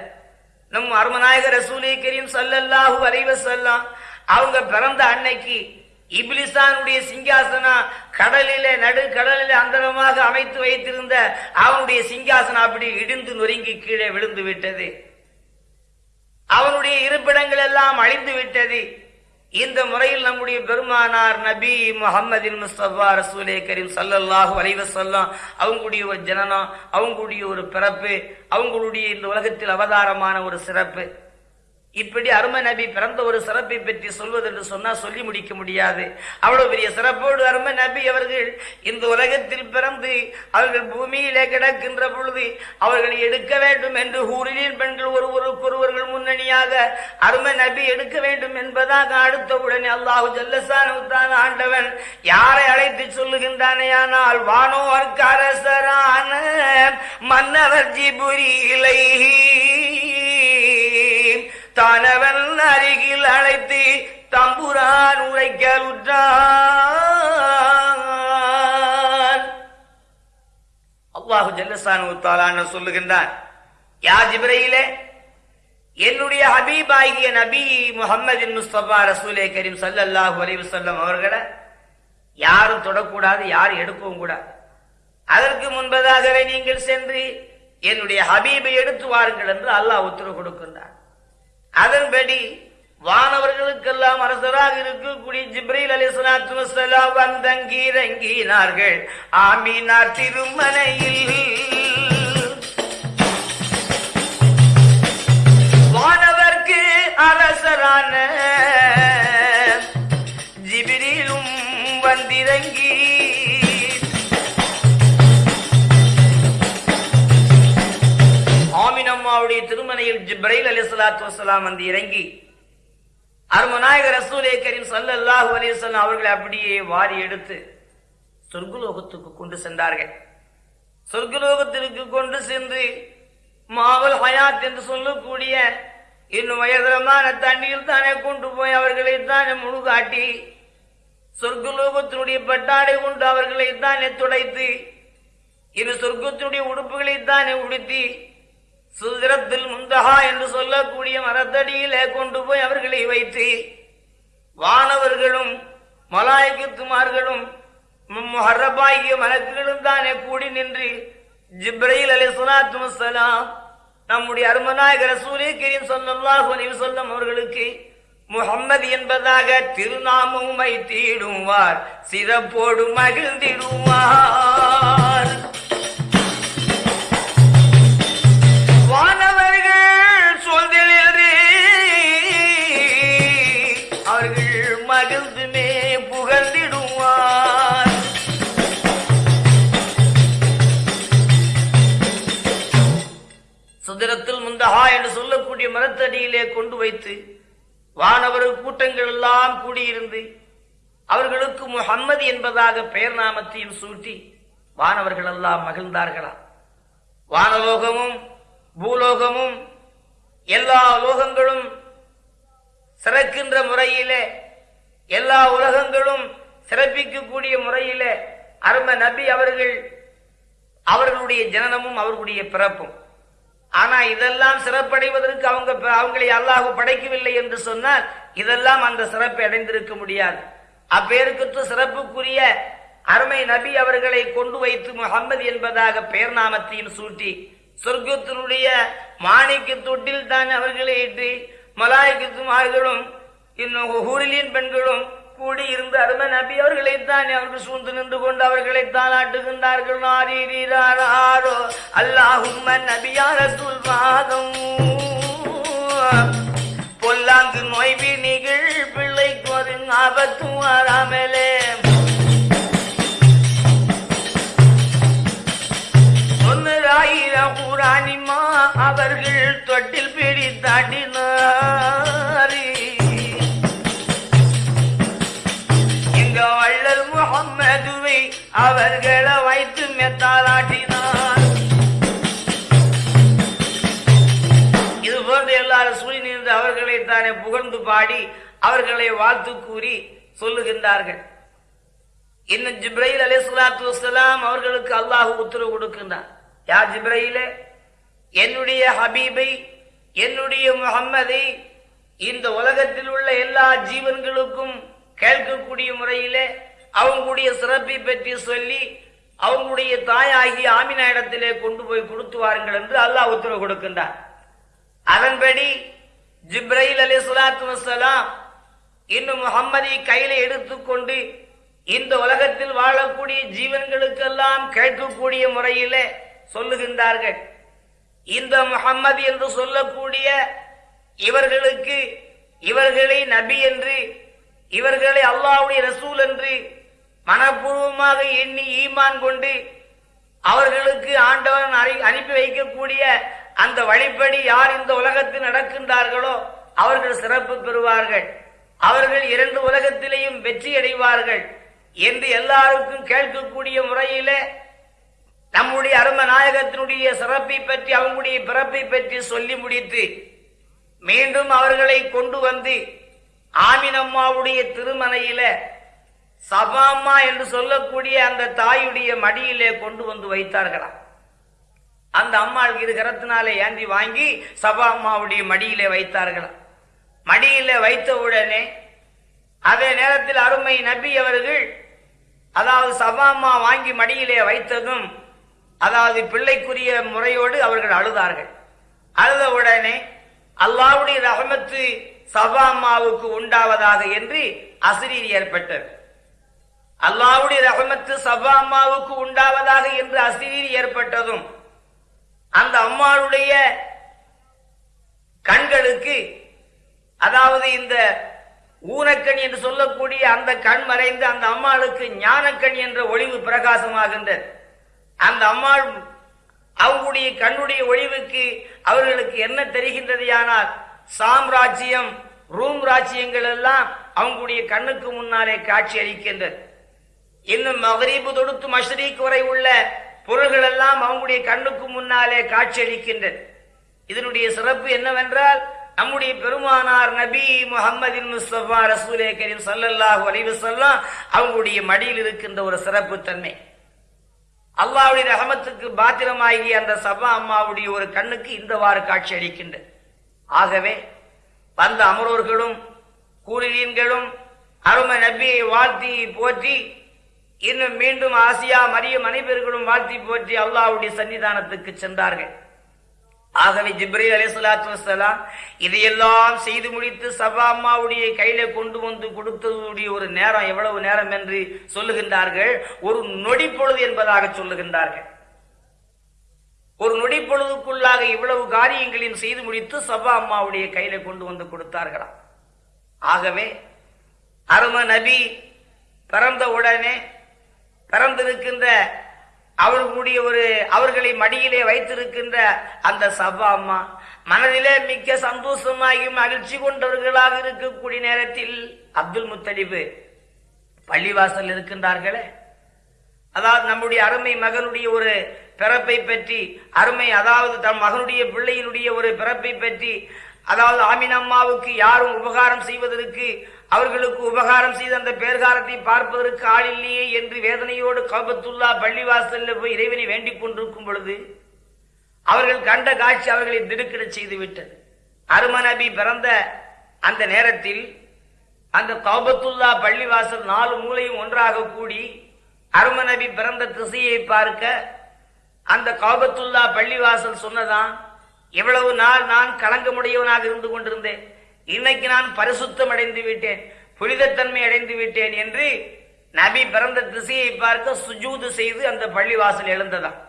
நம் அருமநாயகர் ரசூலே கரீம் சல்லல்லாஹு அலைஹி அவங்க பிறந்த அன்னைக்கு இப்லிசானுடைய சிங்காசனம் கடலில நடு கடலில அந்தரமாக அமைத்து வைத்திருந்த அவனுடைய சிங்காசனம் அப்படி இடிந்து நொறுங்கி கீழே விழுந்து விட்டது. அவனுடைய இருப்பிடங்கள் எல்லாம் அழிந்து விட்டது. இந்த முறையில் நம்முடைய பெருமானார் நபி முகமதின் முஸ்தபா ரசூலே கரீம் சல்லல்லாஹு அலைவசல்லாம் அவங்களுடைய ஒரு ஜனனம் அவங்களுடைய ஒரு பிறப்பு அவங்களுடைய இந்த உலகத்தில் அவதாரமான ஒரு சிறப்பு. இப்படி அருமை நபி பிறந்த ஒரு சிறப்பை பற்றி சொல்வது என்று சொன்னால் சொல்லி முடிக்க முடியாது. அவ்வளவு பெரிய சிறப்போடு அருமை நபி அவர்கள் இந்த உலகத்தில் பிறந்து அவர்கள் பூமியிலே கிடக்கின்ற பொழுது அவர்கள் எடுக்க வேண்டும் என்று ஊரிலின் பெண்கள் ஒருவருக்கு ஒருவர்கள் முன்னணியாக அருமை நபி எடுக்க வேண்டும் என்பதாக அடுத்த உடனே அல்லாஹு ஜல்லசான ஆண்டவன் யாரை அழைத்து சொல்லுகின்றானே ஆனால் வானோர்க்கு அரசரான மன்னவர் ஜிபுரிலை தானவன் அருகில் அழைத்து தம்புரான் உரைக்கலுற்றான். அவ்வாஹு ஜல்லசானு தாலான்னு சொல்லுகின்றான் யா ஜிப்ரையிலே என்னுடைய ஹபீபாகிய நபி முகமது முஸ்தபா ரசூலே கரீம் சல்லாஹு அலிவசல்லம் அவர்களை யாரும் தொடக்கூடாது யாரும் எடுக்கவும் கூடாது. அதற்கு முன்பதாகவே நீங்கள் சென்று என்னுடைய ஹபீபை எடுத்து வாருங்கள் என்று அல்லாஹ் உத்தரவு கொடுக்கின்றார் அதன்படி வானவர்களுக்கெல்லாம் அரசராக இருக்கக்கூடிய ஜிப்ரீல் அலி சலாத்து வசலாம் வந்தங்கீரங்கினார்கள் ஆமீனார் திருமனையில் வானவர்க்கு அரசரான அம்மாவுடைய திருமனையில் ஜிப்ரைல் அலி சலாத்து வசலாம் வந்து இறங்கி அருமநாயகர் ரசூலே கரீம் சல்லல்லாஹு அலைஹி அவர்களை அப்படியே வாரி எடுத்து சொர்க்குலோகத்துக்கு கொண்டு சென்றார்கள். சொர்க்குலோகத்திற்கு கொண்டு சென்று மாவல் ஹயாத் என்று சொல்லக்கூடிய இன்னும் உயர்தரமான தண்ணியில் தானே கொண்டு போய் அவர்களை தானே முழுகாட்டி சொர்க்குலோகத்தினுடைய பட்டாடை கொண்டு அவர்களை தானே துடைத்து இரு சொர்க்கத்தினுடைய உடுப்புகளை தானே உடுத்தி சுதரத்தில் முந்தகா என்று சொல்லக்கூடிய மரத்தடியிலே கொண்டு போய் அவர்களை வைத்து வானவர்களும் மலாய்க்குமார்களும் மொஹரபாகிய மலக்குகளும் தானே கூடி நின்று ஜிப்ரையில் அலி சுலாத்து நம்முடைய அருமநாயகர் சூரிய கிரீம் ஸல்லல்லாஹு அலைஹி அவர்களுக்கு முஹம்மது என்பதாக திருநாமம் வைத்திடுவார் சிறப்போடு மகிழ்ந்திடுவார். சுதரத்தில் முந்தகா என்று சொல்லக்கூடிய மரத்தடியிலே கொண்டு வைத்து வானவர் கூட்டங்கள் எல்லாம் கூடியிருந்து அவர்களுக்கு முஹம்மது என்பதாக பெயர் நாமத்தையும் சூட்டி வானவர்கள் எல்லாம் மகிழ்ந்தார்களா? வானலோகமும் பூலோகமும் எல்லா லோகங்களும் சிறக்கின்ற முறையிலே எல்லா உலகங்களும் சிறப்பிக்கக்கூடிய முறையிலே அரும நபி அவர்கள் அவர்களுடைய ஜனனமும் அவர்களுடைய பிறப்பும். ஆனா இதெல்லாம் சிறப்படைவதற்கு அவங்க அவங்களை அல்லாஹ் படைக்கவில்லை என்று சொன்னால் இதெல்லாம் அந்த சிறப்பை அடைந்திருக்க முடியாது. அப்பேருக்கு சிறப்புக்குரிய அருமை நபி அவர்களை கொண்டு வைத்து முகம்மது என்பதாக பெயர் நாமத்தையும் சூட்டி சொர்க்கத்தினுடைய மாணிக்க தொட்டில் தான் அவர்களை இட்டு மலாய்க்குமார்களும் இன்னும் ஊரிலின் பெண்களும் கூடி இருந்து அருமை நபி அவர்களை தான் அவர்கள் சூழ்ந்து நின்று கொண்டு அவர்களை தான் ஆட்டுகின்றார்கள் நாரீரீராரோ அல்லாஹும் நபியார சொல்வாதம் பொல்லாங்கு நோய்வி நிகழ் பிள்ளைக்கு ஒரு ஆபத்தும் வராமலே. சொன்னதாயிரம் ஊராணிமா அவர்கள் தொட்டில் பிடித்தாட்டினார் அவர்களை வைத்து மெத்தாலாட்டினார் இது போன்று எல்லாரும் சூழ் நின்று அவர்களை தானே புகழ்ந்து பாடி அவர்களை வாழ்த்து கூறி சொல்லுகின்றார்கள். இன்னும் ஜிப்ரைல் அலே சுலாத்து வசலாம் அவர்களுக்கு அல்லாஹு உத்தரவு கொடுக்கின்றார் யார் ஜிப்ரையிலே என்னுடைய ஹபீபை என்னுடைய முகம்மதை இந்த உலகத்தில் உள்ள எல்லா ஜீவன்களுக்கும் கேட்கக்கூடிய முறையிலே அவங்களுடைய சிறப்பை பற்றி சொல்லி அவங்களுடைய தாயாகி ஆமினா இடத்திலே கொண்டு போய் கொடுத்து வாருங்கள் என்று அல்லாஹ் உத்தரவு கொடுக்கின்றார். அதன்படி ஜிப்ரைல் அலி சுலாத்து வசலாம் இன்னும் முகம்மதை கையில எடுத்துக்கொண்டு இந்த உலகத்தில் வாழக்கூடிய ஜீவன்களுக்கெல்லாம் கேட்கக்கூடிய முறையிலே சொல்லுகின்றார்கள். இந்த முகம்மது என்று சொல்லக்கூடிய இவர்களுக்கு இவர்களை நபி என்று இவர்களை அல்லாவுடைய ரசூல் என்று மனப்பூர்வமாக எண்ணி ஈமான் கொண்டு அவர்களுக்கு ஆண்டவன் அனுப்பி வைக்கக்கூடிய அந்த வழிப்படி யார் இந்த உலகத்தில் நடக்கின்றார்களோ அவர்கள் சிறப்பு பெறுவார்கள். அவர்கள் இரண்டு உலகத்திலேயும் வெற்றி அடைவார்கள் என்று எல்லாருக்கும் கேட்கக்கூடிய முறையிலே நம்முடைய அரும நாயகத்தினுடைய சிறப்பை பற்றி அவங்களுடைய பிறப்பை பற்றி சொல்லி முடித்து மீண்டும் அவர்களை கொண்டு வந்து ஆமினம்மாவுடைய திருமனையில சபாம்மா என்று சொல்லக்கூடிய அந்த தாயுடைய மடியிலே கொண்டு வந்து வைத்தார்களாம் அந்த அம்மாள் இது கரத்தினாலே ஏந்தி வாங்கி சபா அம்மாவுடைய மடியிலே வைத்தார்களாம் மடியிலே வைத்த உடனே அதே நேரத்தில் அருமை நபி அவர்கள் அதாவது சபா அம்மா வாங்கி மடியிலே வைத்ததும் அதாவது பிள்ளைக்குரிய முறையோடு அவர்கள் அழுதார்கள். அழுத உடனே அல்லாவுடைய ரகமத்து சபா அம்மாவுக்கு உண்டாவதாக என்று அசிரீர் ஏற்பட்டது. அல்லாவுடைய ரகமத்து சபா அம்மாவுக்கு உண்டாவதாக என்று அசிரீர் ஏற்பட்டதும் அந்த அம்மாளுடைய கண்களுக்கு அதாவது இந்த ஊனக்கண் என்று சொல்லக்கூடிய அந்த கண் மறைந்து அந்த அம்மாளுக்கு ஞானக்கண் என்ற ஒளிவு பிரகாசமாகின்றது. அந்த அம்மாள் அவங்களுடைய கண்ணுடைய ஒளிவுக்கு அவர்களுக்கு என்ன தெரிகின்றது ஆனால் சாம்ராஜ்யம் ரூம் ராஜ்யங்கள் எல்லாம் அவங்களுடைய கண்ணுக்கு முன்னாலே காட்சி அளிக்கின்றது. இன்னும் மகரீபு தொடுத்து மஷ்ரீக் வரை உள்ள பொருள்கள் எல்லாம் அவங்களுடைய கண்ணுக்கு முன்னாலே காட்சியளிக்கின்றது இதனுடைய சிறப்பு என்னவென்றால் நம்முடைய பெருமானார் நபி முகமதின் முஸ்தபா ரசூலே கரீம் சல்லல்லாஹு அலைவு சொல்லாம் அவங்களுடைய மடியில் இருக்கின்ற ஒரு சிறப்பு தன்மை. அல்லாவுடைய ரகமத்துக்கு பாத்திரமாகிய அந்த சபா அம்மாவுடைய ஒரு கண்ணுக்கு இந்தவாறு காட்சி அளிக்கின்றது ஆகவே வந்த அமரோர்களும் கூலியன்களும் அருமை நபியை வாழ்த்தி போற்றி இன்னும் மீண்டும் ஆசியா மரியம் அனைவர்களும் வாழ்த்தி போற்றி அல்லாவுடைய சன்னிதானத்துக்கு சென்றார்கள். ஆகவே ஜிப்ரீல் அலி சொல்லாத்து வசலாம் இதையெல்லாம் செய்து முடித்து சபா அம்மாவுடைய கையில கொண்டு வந்து கொடுத்ததுடைய ஒரு நேரம் எவ்வளவு நேரம் என்று சொல்லுகின்றார்கள். ஒரு நொடி பொழுது என்பதாக சொல்லுகின்றார்கள். ஒரு நொடி பொழுதுக்குள்ளாக இவ்வளவு காரியங்களையும் செய்து முடித்து சபா அம்மாவுடைய கையில கொண்டு வந்து கொடுத்தார்களாம் ஆகவே அரும நபி பிறந்த உடனே பிறந்திருக்கின்ற அவர்களுடைய ஒரு அவர்களை மடியிலே வைத்திருக்கின்ற அந்த சபா அம்மா மனதிலே மிக்க சந்தோஷமாகி மகிழ்ச்சி கொண்டவர்களாக இருக்கக்கூடிய நேரத்தில் அப்துல் முத்தலிபு பள்ளிவாசல் இருக்கின்றார்களே. அதாவது நம்முடைய அருமை மகனுடைய ஒரு பிறப்பை பற்றி அருமை அதாவது தம் மகனுடைய பிள்ளையினுடைய ஒரு பிறப்பை பற்றி அதாவது ஆமினம்மாவுக்கு யாரும் உபகாரம் செய்வதற்கு அவர்களுக்கு உபகாரம் செய்த அந்த பேர்காரத்தை பார்ப்பதற்கு ஆள் இல்லையே என்று வேதனையோடு கபத்துல்லா பள்ளிவாசல்ல போய் இறைவனை வேண்டிக் கொண்டிருக்கும் பொழுது அவர்கள் கண்ட காட்சி அவர்களை திடுக்கிட செய்து விட்டது அருமநபி பிறந்த அந்த நேரத்தில் அந்த கௌபத்துல்லா பள்ளிவாசல் நாலு மூலையும் ஒன்றாக கூடி அருமநபி பிறந்த திசையை பார்க்க அந்த கௌபத்துல்லா பள்ளிவாசல் சொன்னதான் இவ்வளவு நாள் நான் கலங்கமுடையவனாக இருந்து கொண்டிருந்தேன். இன்னைக்கு நான் பரிசுத்தம் அடைந்து விட்டேன் புனிதத்தன்மை அடைந்து விட்டேன் என்று நபி பிறந்த திசையை பார்க்க சுஜூது செய்து அந்த பள்ளிவாசல் எழுந்ததாம்.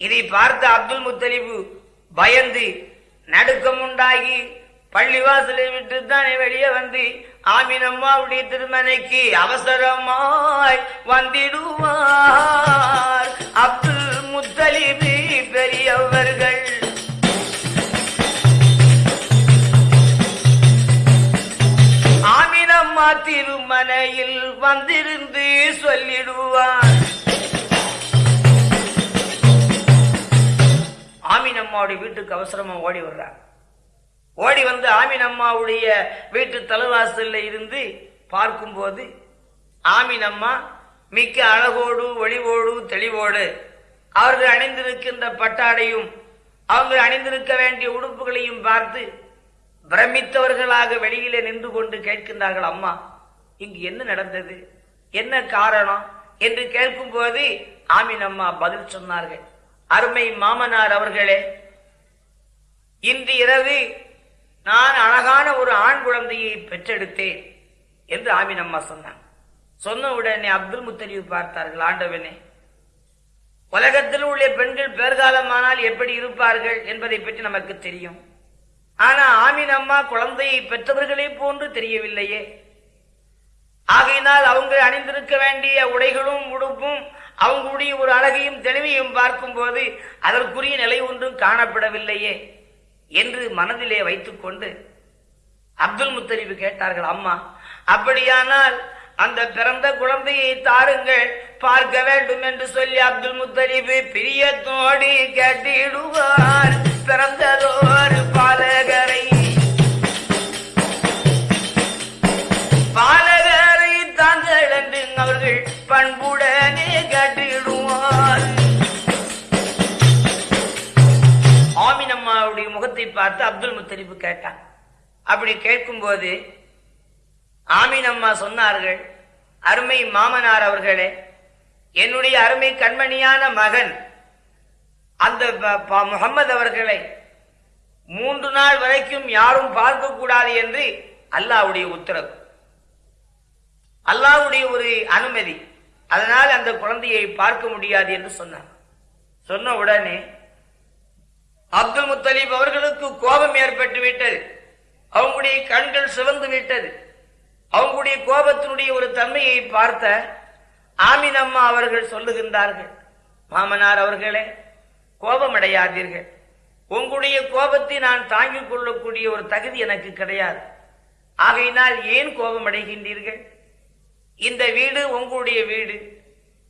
இதை பார்த்த அப்துல் முத்தலிபு பயந்து நடுக்கம் உண்டாகி பள்ளிவாசலை விட்டு தான் வெளியே வந்து ஆமீன் அம்மாவுடைய திருமனைக்கு அவசரமாய் வந்திடுவார். அப்துல் முத்தலிபு பெரியவர்கள் திருமனையில் வந்திருந்து சொல்லிடுவார் ஆமினம்மாவுடைய வீட்டுக்கு அவசரமா ஓடி வர்றாங்க. ஓடி வந்து ஆமினம்மாவுடைய வீட்டு தலைவாசல்ல இருந்து பார்க்கும்போது ஆமினம்மா மிக்க அழகோடு ஒளிவோடு தெளிவோடு அவர்கள் அணிந்திருக்கின்ற பட்டாடையும் அவங்க அணிந்திருக்க வேண்டிய உடுப்புகளையும் பார்த்து பிரமித்தவர்களாக வெளியிலே நின்று கொண்டு கேட்கின்றார்கள் அம்மா இங்கு என்ன நடந்தது? என்ன காரணம்? என்று கேட்கும் போது ஆமீன் அம்மா பதில் சொன்னார்கள். அருமை மாமனார் அவர்களே இன்று இரவு நான் அழகான ஒரு ஆண் குழந்தையை பெற்றெடுத்தேன் என்று ஆமீன் அம்மா சொன்னான் சொன்ன உடனே அப்துல் முத்தலிவு பார்த்தார்கள் ஆண்டவனே உலகத்தில் உள்ள பெண்கள் பேர்காலமானால் எப்படி இருப்பார்கள் என்பதை பற்றி நமக்கு தெரியும். ஆனா ஆமீன் அம்மா குழந்தையை பெற்றவர்களே போன்று தெரியவில்லையே. ஆகையினால் அவங்க அணிந்திருக்க வேண்டிய உடைகளும் உடுப்பும் அவங்களுடைய ஒரு அழகையும் தெளிவையும் பார்க்கும் போது அதற்குரிய நிலை ஒன்றும் காணப்படவில்லையே என்று மனதிலே வைத்துக்கொண்டு அப்துல் முத்தரிப்பு கேட்டார்கள் அம்மா அப்படியானால் அந்த பிறந்த குழந்தையை தாருங்கள் பார்க்க வேண்டும் என்று சொல்லி அப்துல் முத்தலிபு பிரியத்தோடு கட்டிடுவார். பிறந்ததோர் பாலகரை பாலகரை தாங்கள் என்று அவர்கள் பண்புடனே கட்டிடுவார். ஆமினம்மாவுடைய முகத்தை பார்த்து அப்துல் முத்தலிபு கேட்டான். அப்படி கேட்கும்போது ஆமீன் அம்மா சொன்னார்கள் அருமை மாமனார் அவர்களே என்னுடைய அருமை கண்மணியான மகன் அந்த ப- ப- முகம்மது அவர்களை மூன்று நாள் வரைக்கும் யாரும் பார்க்க கூடாது என்று அல்லாவுடைய உத்தரவு. அல்லாவுடைய ஒரு அனுமதி. அதனால் அந்த குழந்தையை பார்க்க முடியாது என்று சொன்னார். சொன்ன உடனே அப்துல் முத்தலீப் அவர்களுக்கு கோபம் ஏற்பட்டு விட்டது. அவங்களுடைய கண்கள் சிவந்து விட்டது. அவங்களுடைய கோபத்தினுடைய ஒரு தன்மையை பார்த்த ஆமின் அம்மா அவர்கள் சொல்லுகின்றார்கள் மாமனார் அவர்களே கோபமடையாதீர்கள். உங்களுடைய கோபத்தை நான் தாங்கிக் கொள்ளக்கூடிய ஒரு தகுதி எனக்கு கிடையாது. ஆகையினால் ஏன் கோபமடைகின்றீர்கள்? இந்த வீடு உங்களுடைய வீடு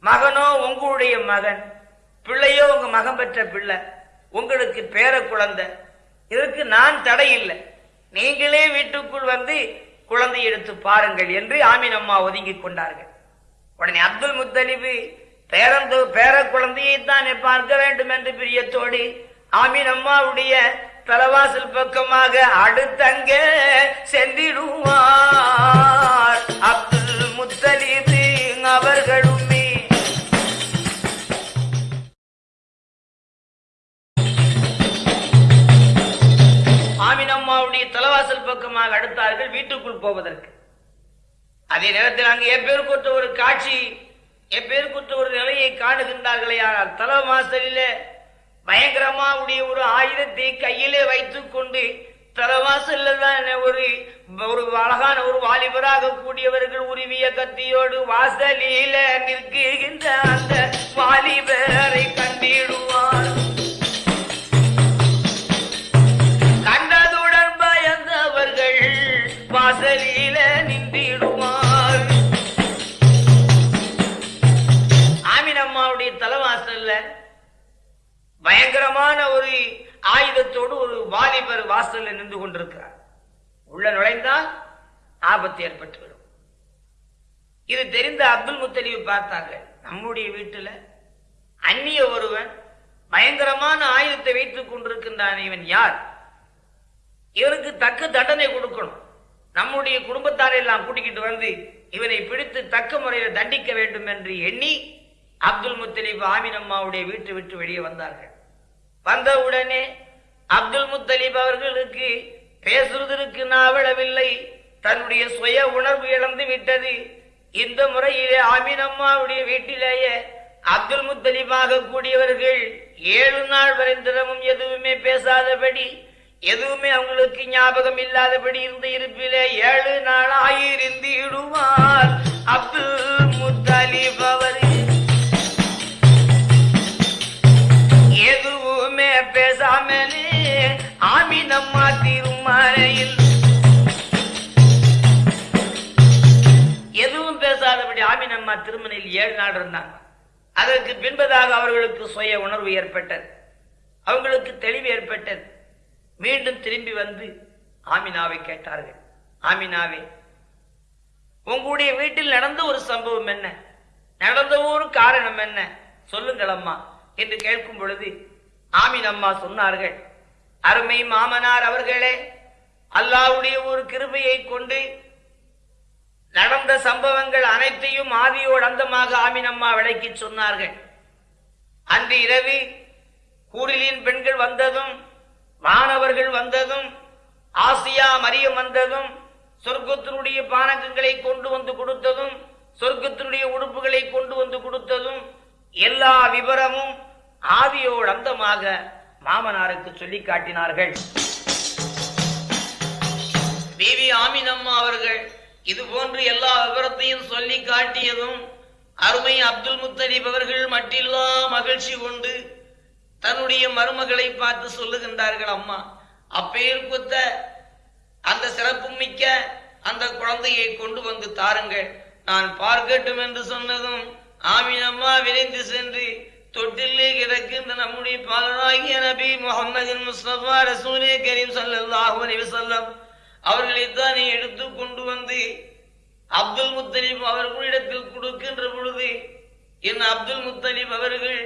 மகனோ உங்களுடைய மகன் பிள்ளையோ உங்க மகன் பெற்ற பிள்ளை உங்களுக்கு பேர குழந்தை இதற்கு நான் தடை இல்லை. நீங்களே வீட்டுக்குள் வந்து குழந்தை எடுத்து பாருங்கள் என்று ஆமீன் அம்மா ஒதுங்கிக் கொண்டார்கள். உடனே அப்துல் முத்தலிபு பேரந்து பேர குழந்தையை தான் பார்க்க வேண்டும் என்று பிரியத்தோடு ஆமீன் அம்மாவுடைய தலவாசல் பக்கமாக அடுத்தங்க சென்றிடுவார். அப்துல் முத்தலிபு அவர்களுமே ஆமீன் அம்மாவுடைய தலவாசல் பக்கமாக அடுத்தார்கள் வீட்டுக்குள் போவதற்கு. அதே நேரத்தில் அங்கு எப்பேருக்குற்ற ஒரு காட்சி எப்பேருக்குற்ற ஒரு நிலையை காணுகின்றார்களே. ஆனால் தலவாசலிலே பயங்கரமா உடைய ஒரு ஆயுதத்தை கையிலே வைத்துக் கொண்டு தலவாசல்ல தான் ஒரு ஒரு அழகான ஒரு வாலிபராக கூடியவர்கள் உருவிய கத்தியோடு வாசலில நிற்கின்ற அந்த வாலிபரை கண்டிடும். பயங்கரமான ஒரு ஆயுதத்தோடு ஒரு வாலிபர் வாசல்ல நின்று கொண்டிருக்கிறார். உள்ள நுழைந்தால் ஆபத்து ஏற்பட்டுவிடும் இது தெரிந்த அப்துல் முத்தலிவு பார்த்தாங்க நம்முடைய வீட்டில் அந்நிய ஒருவன் பயங்கரமான ஆயுதத்தை வைத்துக் கொண்டிருக்கின்றான். இவன் யார்? இவனுக்கு தக்க தண்டனை கொடுக்கணும். நம்முடைய குடும்பத்தாரை எல்லாம் கூட்டிக்கிட்டு வந்து இவனை பிடித்து தக்க முறையில் தண்டிக்க வேண்டும் என்று எண்ணி அப்துல் முத்தலீப் ஆமீன் அம்மாவுடைய வீட்டை விட்டு வெளியே வந்தார்கள். வந்தவுடனே அப்துல் முத்தலீப் அவர்களுக்கு பேசுவதற்கு நாவளவில்லை. தன்னுடைய சுய உணர்வு இழந்து விட்டது. இந்த முறையிலே ஆமீன் அம்மாவுடைய வீட்டிலேயே அப்துல் முத்தலீபாக கூடியவர்கள் ஏழு நாள் வரைந்திரமும் எதுவுமே பேசாதபடி எதுவுமே அவங்களுக்கு ஞாபகம் இல்லாதபடி இருந்த இருப்பிலே ஏழு நாள் ஆயிருந்து இடுவார் அப்துல் முத்தலீப் அவர் ஆமிதம்மா திருமறையில் எதுவும் பேசாதபடி ஆமினம்மா திருமணையில் ஏழு நாள் இருந்தாங்க. அதற்கு பின்பதாக அவர்களுக்கு சுய உணர்வு ஏற்பட்டது. அவங்களுக்கு தெளிவு ஏற்பட்டது. மீண்டும் திரும்பி வந்து ஆமினாவை கேட்டார்கள். ஆமினாவே உங்களுடைய வீட்டில் நடந்த ஒரு சம்பவம் என்ன? நடந்த ஒரு காரணம் என்ன? சொல்லுங்கள் அம்மா என்று கேட்கும் பொழுது ஆமின் அம்மா சொன்னார்கள் அருமை மாமனார் அவர்களே அல்லாவுடைய ஒரு கிருபையை கொண்டு நடந்த சம்பவங்கள் அனைத்தையும் ஆதியோடு அந்தமாக ஆமினம்மா விளக்கி சொன்னார்கள். அன்று இரவு கூறிலின் பெண்கள் வந்ததும் மாணவர்கள் வந்ததும் ஆசியா மரியம் வந்ததும் சொர்க்கத்தினுடைய பானகங்களை கொண்டு வந்து கொடுத்ததும் சொர்க்கத்தினுடைய உடுப்புகளை கொண்டு வந்து கொடுத்ததும் எல்லா விவரமும் ஆவியோடு அந்தமாக மாமனாருக்கு சொல்லி காட்டினார்கள். பிவி ஆமினம்மா அவர்கள் இது போன்று எல்லா விவரத்தையும் சொல்லி காட்டியதும் அருமை அப்துல் முத்தலீப் அவர்கள் மட்டில்லா மகிழ்ச்சி கொண்டு தன்னுடைய மருமகளை பார்த்து சொல்லுகின்றார்கள் அம்மா அப்பெயர் குத்த அந்த சிறப்பு மிக்க அந்த குழந்தையை கொண்டு வந்து தாருங்கள். நான் பார்க்கட்டும் என்று சொன்னதும் ஆமினம்மா விரைந்து சென்று தொட்டிலே கிடக்கின்ற நம்முடைய பாலராகிய நபி முகமது முஸ்தபா ரசூலே கரீம் சல்லாஹூ செல்லம் அவர்களை அவர்களைத்தான் நீ எடுத்து கொண்டு வந்து அப்துல் முத்தலீப் அவர்களிடத்தில் கொடுக்கின்ற பொழுது என் அப்துல் முத்தலீப் அவர்கள்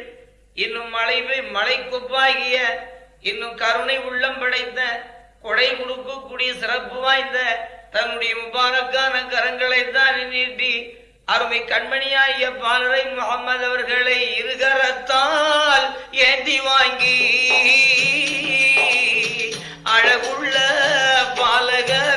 இன்னும் மலை மலை கொப்பாகிய இன்னும் கருணை உள்ளம் படைத்த கொடை கொடுக்கக்கூடிய சிறப்பு வாய்ந்த தன்னுடைய முபாரக்கான கரங்களை தான் நீட்டி அருமை கண்மணியாகிய பாலரை முகமது அவர்களை இருகரத்தால் ஏந்தி வாங்கி அழகுள்ள பாலகர்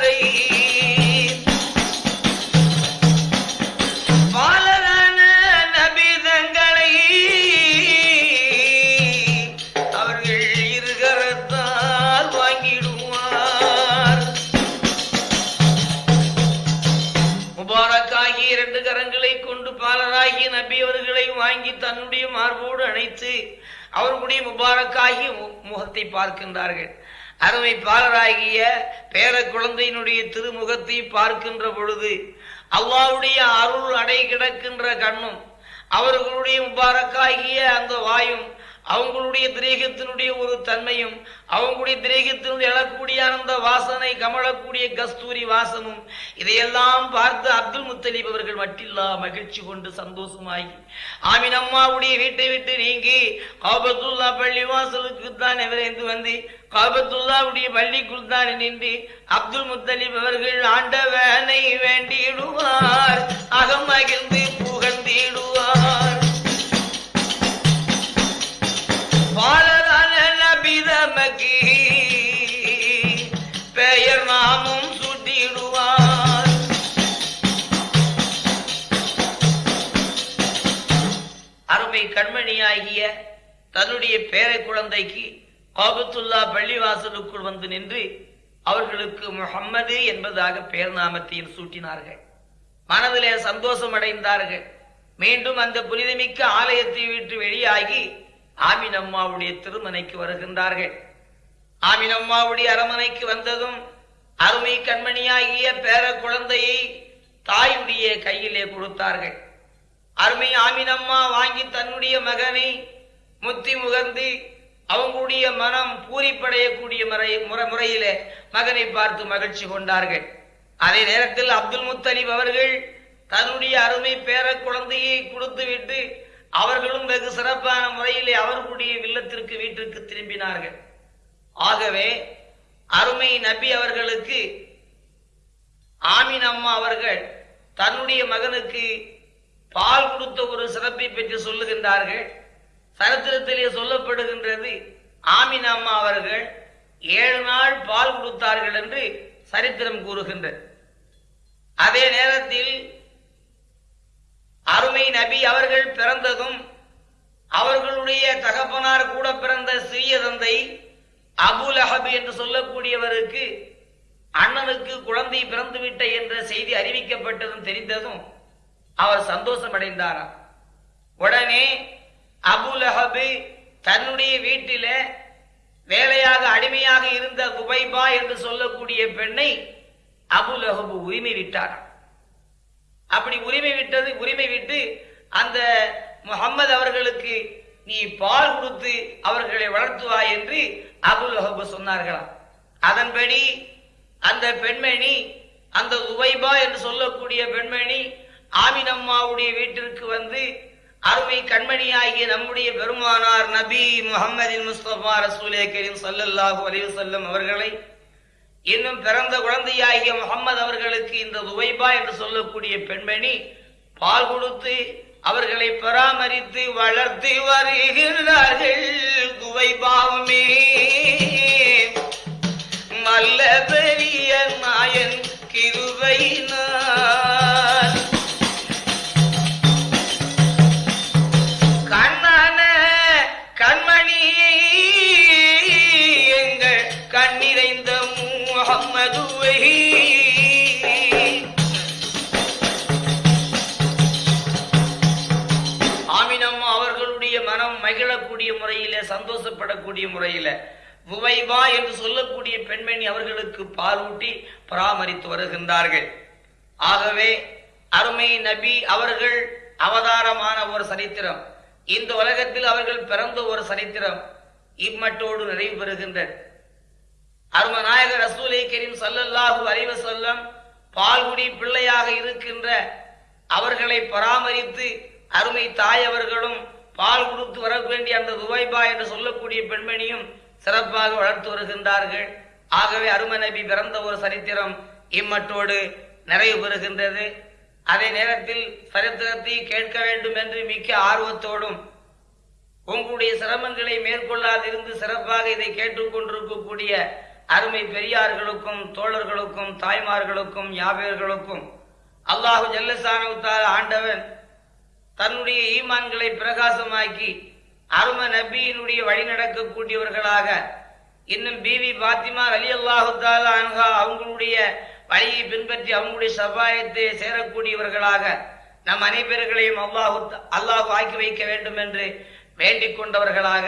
வாக்காகி முகத்தை பார்க்கின்றார்கள். அருமை பாலராகிய பேர குழந்தையினுடைய திருமுகத்தை பார்க்கின்ற பொழுது அல்லாவுடைய அருள் அடை கிடக்கின்ற கண்ணும் அவர்களுடைய முபாரக்காகிய அந்த வாயும் அவங்களுடைய திரேகத்தினுடைய ஒரு தன்மையும் அவங்களுடைய திரேகத்தினுடைய எழக்கூடிய அந்த வாசனை கமழக்கூடிய கஸ்தூரி வாசனும் இதையெல்லாம் பார்த்து அப்துல் முத்தலீப் அவர்கள் மட்டில்லா மகிழ்ச்சி கொண்டு சந்தோஷமாகி ஆமின் அம்மாவுடைய வீட்டை விட்டு நீங்கி காபத்துல்லா பள்ளி வாசலுக்கு தான் விரைந்து வந்து காபத்துல்லாவுடைய பள்ளிக்குள் தான் நின்று அப்துல் முத்தலீப் அவர்கள் ஆண்டவனை வேண்டிடுவார் அகமகிழ்ந்து புகழ்ந்திடுவார். பாலரான நபிதமக்கு. பெயர் நாமும் சுட்டிடுவார். அருமை கண்மணியாகிய தன்னுடைய பேரை குழந்தைக்கு காபத்துல்லா பள்ளிவாசலுக்குள் வந்து நின்று அவர்களுக்கு முகம்மது என்பதாக பெயர் நாமத்தையும் சூட்டினார்கள். மனதிலே சந்தோஷம் அடைந்தார்கள். மீண்டும் அந்த புனிதமிக்க ஆலயத்தை விட்டு வெளியாகி ஆமின் அம்மாவுடைய திருமனைக்கு வருகின்றார்கள். ஆமின் அம்மாவுடைய அரமனைக்கு வந்ததும் அருமை கண்மணியாகிய பேர குழந்தையை தாயுடைய கையிலே கொடுத்தார்கள். அருமை ஆமினம்மா வாங்கி தன்னுடைய மகனை முத்தி முகர்ந்து அவங்களுடைய மனம் பூரிப்படையக்கூடிய முறை முறை முறையிலே மகனை பார்த்து மகிழ்ச்சி கொண்டார்கள். அதே நேரத்தில் அப்துல் முத்தலிப் அவர்கள் தன்னுடைய அருமை பேர குழந்தையை கொடுத்துவிட்டு அவர்களும் வெகு சிறப்பான முறையிலே அவர்களுடைய வில்லத்திற்கு வீட்டிற்கு திரும்பினார்கள். ஆகவே அருமை நபி அவர்களுக்கு ஆமீன் அம்மா அவர்கள் தன்னுடைய மகனுக்கு பால் கொடுத்த ஒரு சிறப்பை பற்றி சொல்லுகின்றார்கள். சரித்திரத்திலே சொல்லப்படுகின்றது ஆமீன் அம்மா அவர்கள் ஏழு நாள் பால் கொடுத்தார்கள் என்று சரித்திரம் கூறுகின்றது. அதே நேரத்தில் அருமை நபி அவர்கள் பிறந்ததும் அவர்களுடைய தகப்பனார் கூட பிறந்த சிறிய தந்தை அபுல் அஹப் என்று சொல்லக்கூடியவருக்கு அண்ணனுக்கு குழந்தை பிறந்துவிட்ட என்ற செய்தி அறிவிக்கப்பட்டதும் தெரிந்ததும் அவர் சந்தோஷம் அடைந்தாராம் உடனே அபுல் அஹபு தன்னுடைய வீட்டில வேலையாக அடிமையாக இருந்த குபைபா என்று சொல்லக்கூடிய பெண்ணை அபுல் அஹபு உரிமை விட்டாராம். அப்படி உரிமை விட்டது உரிமை விட்டு அந்த முகம்மது அவர்களுக்கு நீ பால் கொடுத்து அவர்களை வளர்த்துவாய் என்று அபுல் அஹபு சொன்னார்களாம். அதன்படி அந்த பெண்மணி அந்த உவைபா என்று சொல்லக்கூடிய பெண்மணி ஆமினம்மாவுடைய வீட்டிற்கு வந்து அருமை கண்மணியாகிய நம்முடைய பெருமானார் நபி முகமதின் முஸ்தபா ரசூலே கரீம் சல்லல்லாஹு அலைஹி வஸல்லம் அவர்களை இன்னும் பிறந்த குழந்தையாகிய முகம்மது அவர்களுக்கு இந்த துவைபா என்று சொல்லக்கூடிய பெண்மணி பால் கொடுத்து அவர்களை பராமரித்து வளர்த்து வருகிறார்கள். துவைபாவுமே நல்ல பெரிய நாயன் கிருபையினார் முறையில புவைபா என்று சொல்லக்கூடிய பெண்மணி அவர்களுக்கு பாலூட்டி பராமரித்து வருகின்றார்கள். ஆகவே அருமை நபி அவர்கள் அவதாரமான ஒரு சரித்திரம். இந்த உலகத்தில் அவர்கள் பிறந்த ஒரு சரித்திரம் இம்மட்டோடு நிறைவு பெறுகின்றது. அருமநாயகர் ரசூலை கரீம் ஸல்லல்லாஹு அறிவு வஸல்லம் பால்குடி பிள்ளையாக இருக்கின்ற அவர்களை பராமரித்து அருமை தாய் அவர்களும் பால் கொடுத்து வர வேண்டிய அந்த துவைபா என்று சொல்லக்கூடிய பெண்மணியும் சிறப்பாக வளர்த்து வருகின்றார்கள். ஆகவே அரும நபி பிறந்த ஒரு சரித்திரம் இம்மட்டோடு நிறைவு பெறுகின்றது. அதே நேரத்தில் சரித்திரத்தை கேட்க வேண்டும் என்று மிக்க ஆர்வத்தோடும் உங்களுடைய சிரமங்களை மேற்கொள்ளாதிருந்து சிறப்பாக இதை கேட்டுக்கொண்டிருக்கக்கூடிய அருமை பெரியார்களுக்கும் தோழர்களுக்கும் தாய்மார்களுக்கும் யாவையர்களுக்கும் அல்லாஹு ஜல்லசானவுத்தால் ஆண்டவன் தன்னுடைய ஈமான்களை பிரகாசமாக்கி அரும நபியினுடைய வழி நடக்கக்கூடியவர்களாக இன்னும் பிவி பாத்திமா அலி அல்லாஹால அன்ஹா அவங்களுடைய வழியை பின்பற்றி அவங்களுடைய சபாயத்தை சேரக்கூடியவர்களாக நம் அனைவர்களையும் அல்லாஹு அல்லாஹ் ஆக்கி வைக்க வேண்டும் என்று வேண்டிக் கொண்டவர்களாக